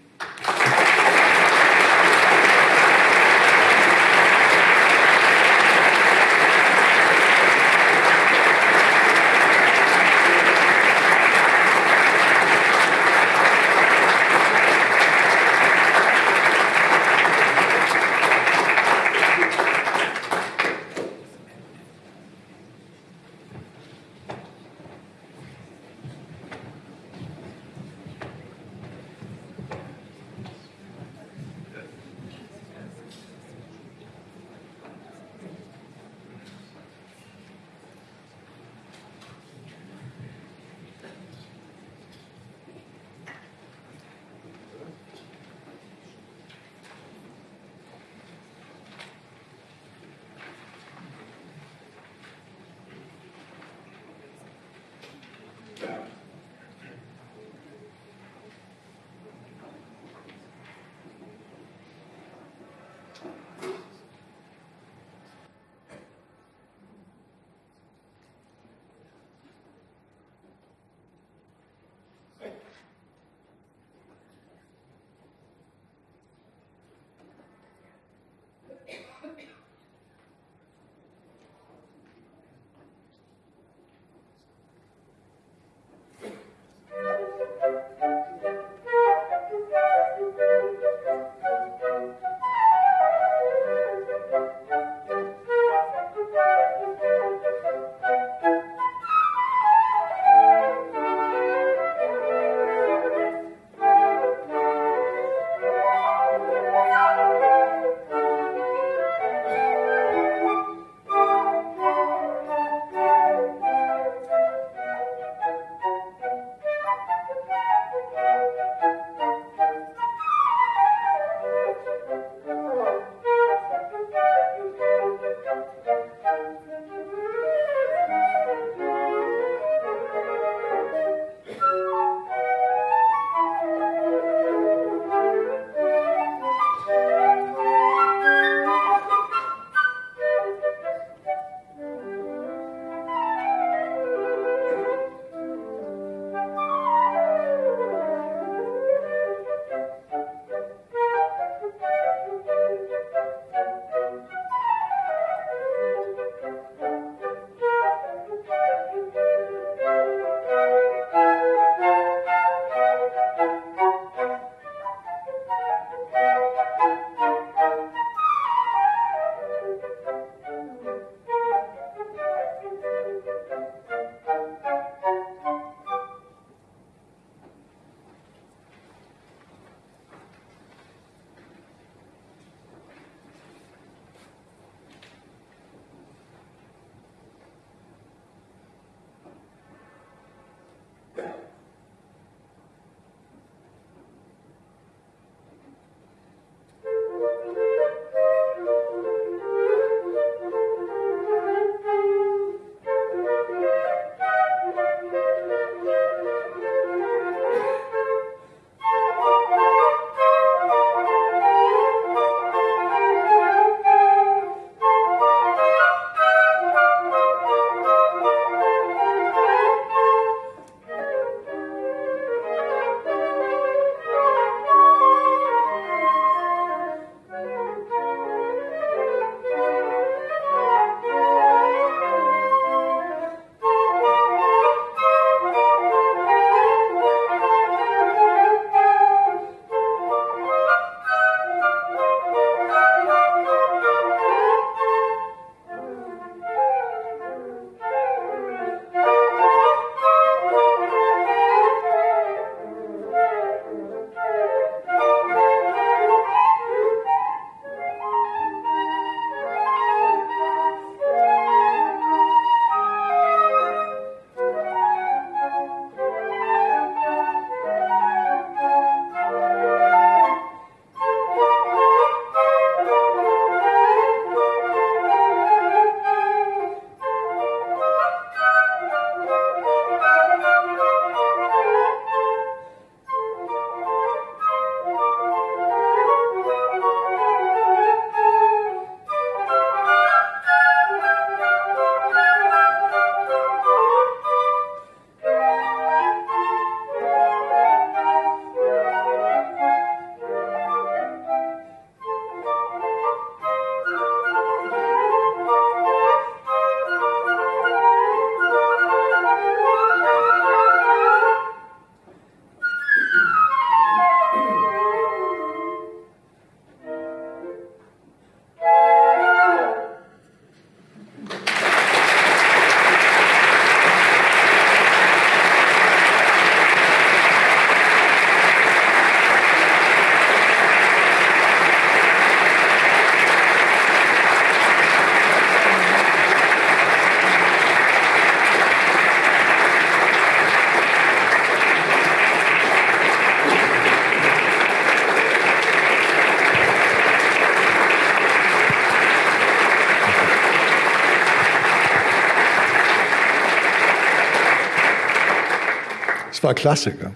War Klassiker.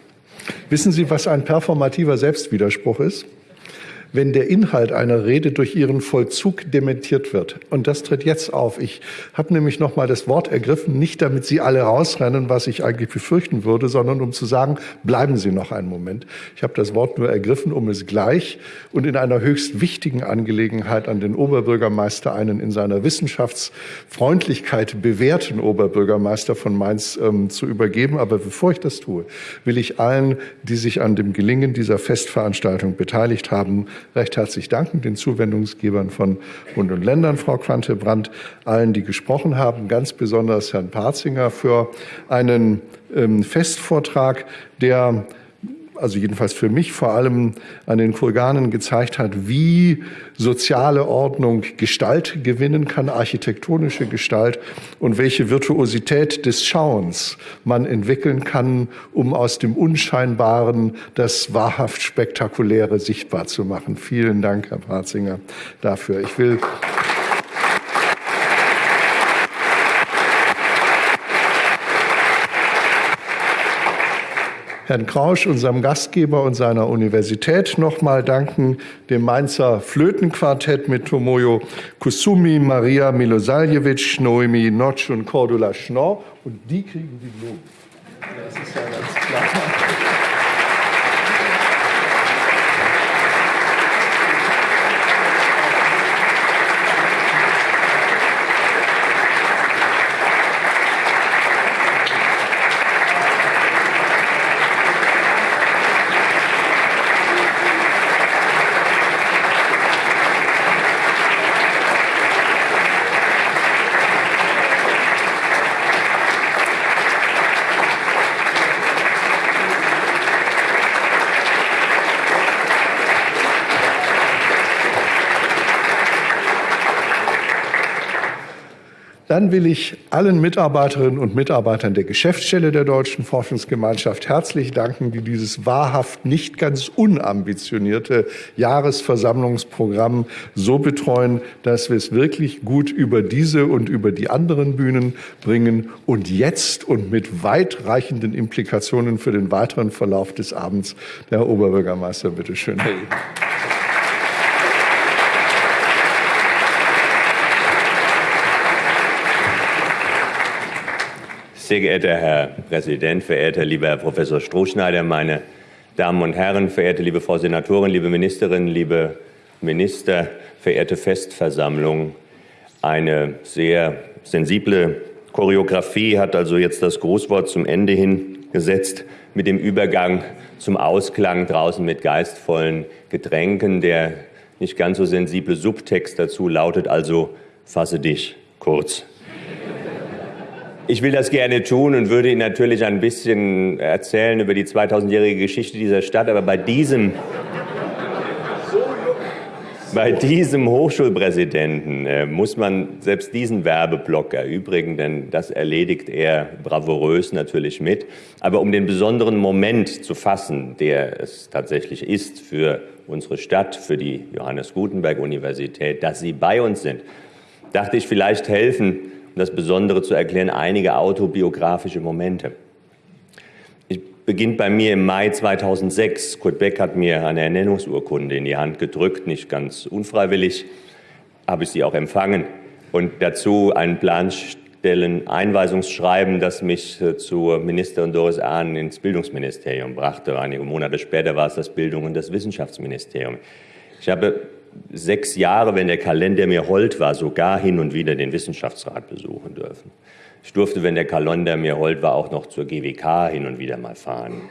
Wissen Sie, was ein performativer Selbstwiderspruch ist? Wenn der Inhalt einer Rede durch ihren Vollzug dementiert wird. Und das tritt jetzt auf. Ich habe nämlich noch mal das Wort ergriffen, nicht damit Sie alle rausrennen, was ich eigentlich befürchten würde, sondern um zu sagen, bleiben Sie noch einen Moment. Ich habe das Wort nur ergriffen, um es gleich und in einer höchst wichtigen Angelegenheit an den Oberbürgermeister, einen in seiner Wissenschaftsfreundlichkeit bewährten Oberbürgermeister von Mainz ähm, zu übergeben. Aber bevor ich das tue, will ich allen, die sich an dem Gelingen dieser Festveranstaltung beteiligt haben, recht herzlich danken, den Zuwendungsgebern von Bund und Ländern, Frau Quante-Brandt, allen, die gesprochen haben, ganz besonders Herrn Parzinger für einen ähm, Festvortrag, der also jedenfalls für mich vor allem an den Kurganen gezeigt hat, wie soziale Ordnung Gestalt gewinnen kann, architektonische Gestalt und welche Virtuosität des Schauens man entwickeln kann, um aus dem Unscheinbaren das wahrhaft Spektakuläre sichtbar zu machen. Vielen Dank, Herr Parzinger, dafür. Ich will Herrn Krausch, unserem Gastgeber und seiner Universität nochmal danken, dem Mainzer Flötenquartett mit Tomoyo Kusumi, Maria Milosavljevic, Noemi Notch und Cordula Schnorr. Und die kriegen die Blumen. Das ist ja ganz klar. Dann will ich allen Mitarbeiterinnen und Mitarbeitern der Geschäftsstelle der Deutschen Forschungsgemeinschaft herzlich danken, die dieses wahrhaft nicht ganz unambitionierte Jahresversammlungsprogramm so betreuen, dass wir es wirklich gut über diese und über die anderen Bühnen bringen und jetzt und mit weitreichenden Implikationen für den weiteren Verlauf des Abends. Der Herr Oberbürgermeister, bitte schön. Sehr geehrter Herr Präsident, verehrter lieber Herr Professor Strohschneider, meine Damen und Herren, verehrte liebe Frau Senatorin, liebe Ministerin, liebe Minister, verehrte Festversammlung. Eine sehr sensible Choreografie hat also jetzt das Großwort zum Ende hingesetzt mit dem Übergang zum Ausklang draußen mit geistvollen Getränken. Der nicht ganz so sensible Subtext dazu lautet also, fasse dich kurz. Ich will das gerne tun und würde Ihnen natürlich ein bisschen erzählen über die 2000-jährige Geschichte dieser Stadt, aber bei diesem, bei diesem Hochschulpräsidenten äh, muss man selbst diesen Werbeblock erübrigen, denn das erledigt er bravourös natürlich mit. Aber um den besonderen Moment zu fassen, der es tatsächlich ist für unsere Stadt, für die Johannes Gutenberg Universität, dass Sie bei uns sind, dachte ich vielleicht helfen, das Besondere zu erklären, einige autobiografische Momente. Ich beginnt bei mir im Mai 2006. Kurt Beck hat mir eine Ernennungsurkunde in die Hand gedrückt, nicht ganz unfreiwillig, habe ich sie auch empfangen und dazu ein Planstellen Einweisungsschreiben, das mich äh, zur Ministerin Doris Ahn ins Bildungsministerium brachte. Einige Monate später war es das Bildung- und das Wissenschaftsministerium. Ich habe sechs Jahre, wenn der Kalender mir hold war, sogar hin und wieder den Wissenschaftsrat besuchen dürfen. Ich durfte, wenn der Kalender mir hold war, auch noch zur GWK hin und wieder mal fahren.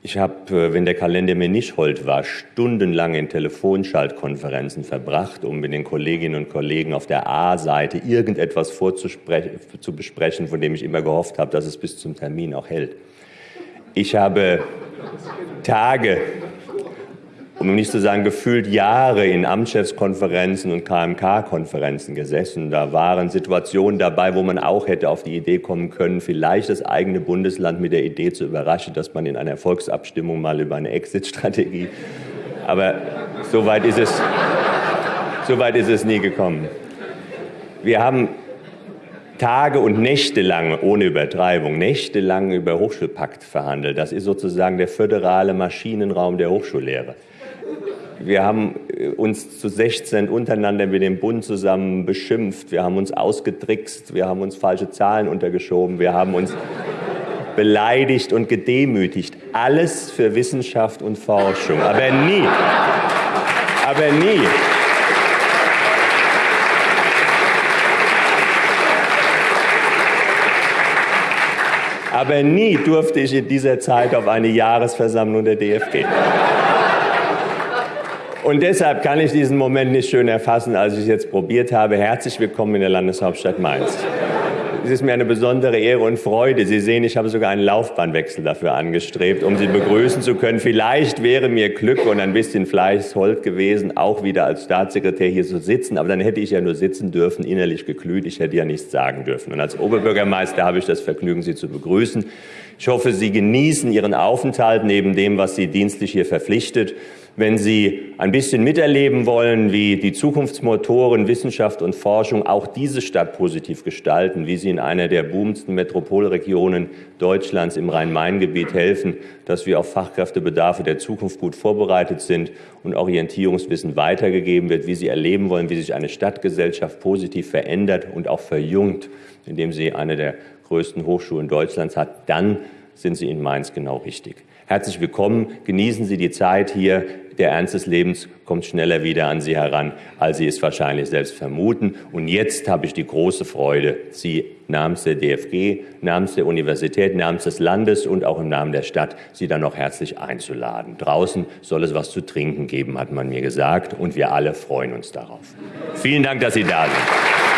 Ich habe, äh, wenn der Kalender mir nicht hold war, stundenlang in Telefonschaltkonferenzen verbracht, um mit den Kolleginnen und Kollegen auf der A-Seite irgendetwas zu besprechen, von dem ich immer gehofft habe, dass es bis zum Termin auch hält. Ich habe Tage um nicht zu sagen gefühlt Jahre in Amtschefskonferenzen und KMK-Konferenzen gesessen. Da waren Situationen dabei, wo man auch hätte auf die Idee kommen können, vielleicht das eigene Bundesland mit der Idee zu überraschen, dass man in einer Volksabstimmung mal über eine Exit-Strategie. Aber so weit ist es, so weit ist es nie gekommen. Wir haben Tage und Nächte lang, ohne Übertreibung, nächtelang über Hochschulpakt verhandelt. Das ist sozusagen der föderale Maschinenraum der Hochschullehre. Wir haben äh, uns zu 16 untereinander mit dem Bund zusammen beschimpft. Wir haben uns ausgetrickst. Wir haben uns falsche Zahlen untergeschoben. Wir haben uns beleidigt und gedemütigt. Alles für Wissenschaft und Forschung. Aber nie, aber nie Aber nie durfte ich in dieser Zeit auf eine Jahresversammlung der DFG. Und deshalb kann ich diesen Moment nicht schön erfassen, als ich es jetzt probiert habe. Herzlich willkommen in der Landeshauptstadt Mainz. Es ist mir eine besondere Ehre und Freude. Sie sehen, ich habe sogar einen Laufbahnwechsel dafür angestrebt, um Sie begrüßen zu können. Vielleicht wäre mir Glück und ein bisschen Fleiß hold gewesen, auch wieder als Staatssekretär hier zu sitzen. Aber dann hätte ich ja nur sitzen dürfen, innerlich geglüht. Ich hätte ja nichts sagen dürfen. Und als Oberbürgermeister habe ich das Vergnügen, Sie zu begrüßen. Ich hoffe, Sie genießen Ihren Aufenthalt neben dem, was Sie dienstlich hier verpflichtet wenn Sie ein bisschen miterleben wollen, wie die Zukunftsmotoren Wissenschaft und Forschung auch diese Stadt positiv gestalten, wie sie in einer der boomendsten Metropolregionen Deutschlands im Rhein-Main-Gebiet helfen, dass wir auf Fachkräftebedarfe der Zukunft gut vorbereitet sind und Orientierungswissen weitergegeben wird, wie Sie erleben wollen, wie sich eine Stadtgesellschaft positiv verändert und auch verjüngt, indem sie eine der größten Hochschulen Deutschlands hat, dann sind Sie in Mainz genau richtig. Herzlich willkommen. Genießen Sie die Zeit hier. Der Ernst des Lebens kommt schneller wieder an Sie heran, als Sie es wahrscheinlich selbst vermuten. Und jetzt habe ich die große Freude, Sie namens der DFG, namens der Universität, namens des Landes und auch im Namen der Stadt, Sie dann noch herzlich einzuladen. Draußen soll es was zu trinken geben, hat man mir gesagt. Und wir alle freuen uns darauf. Vielen Dank, dass Sie da sind.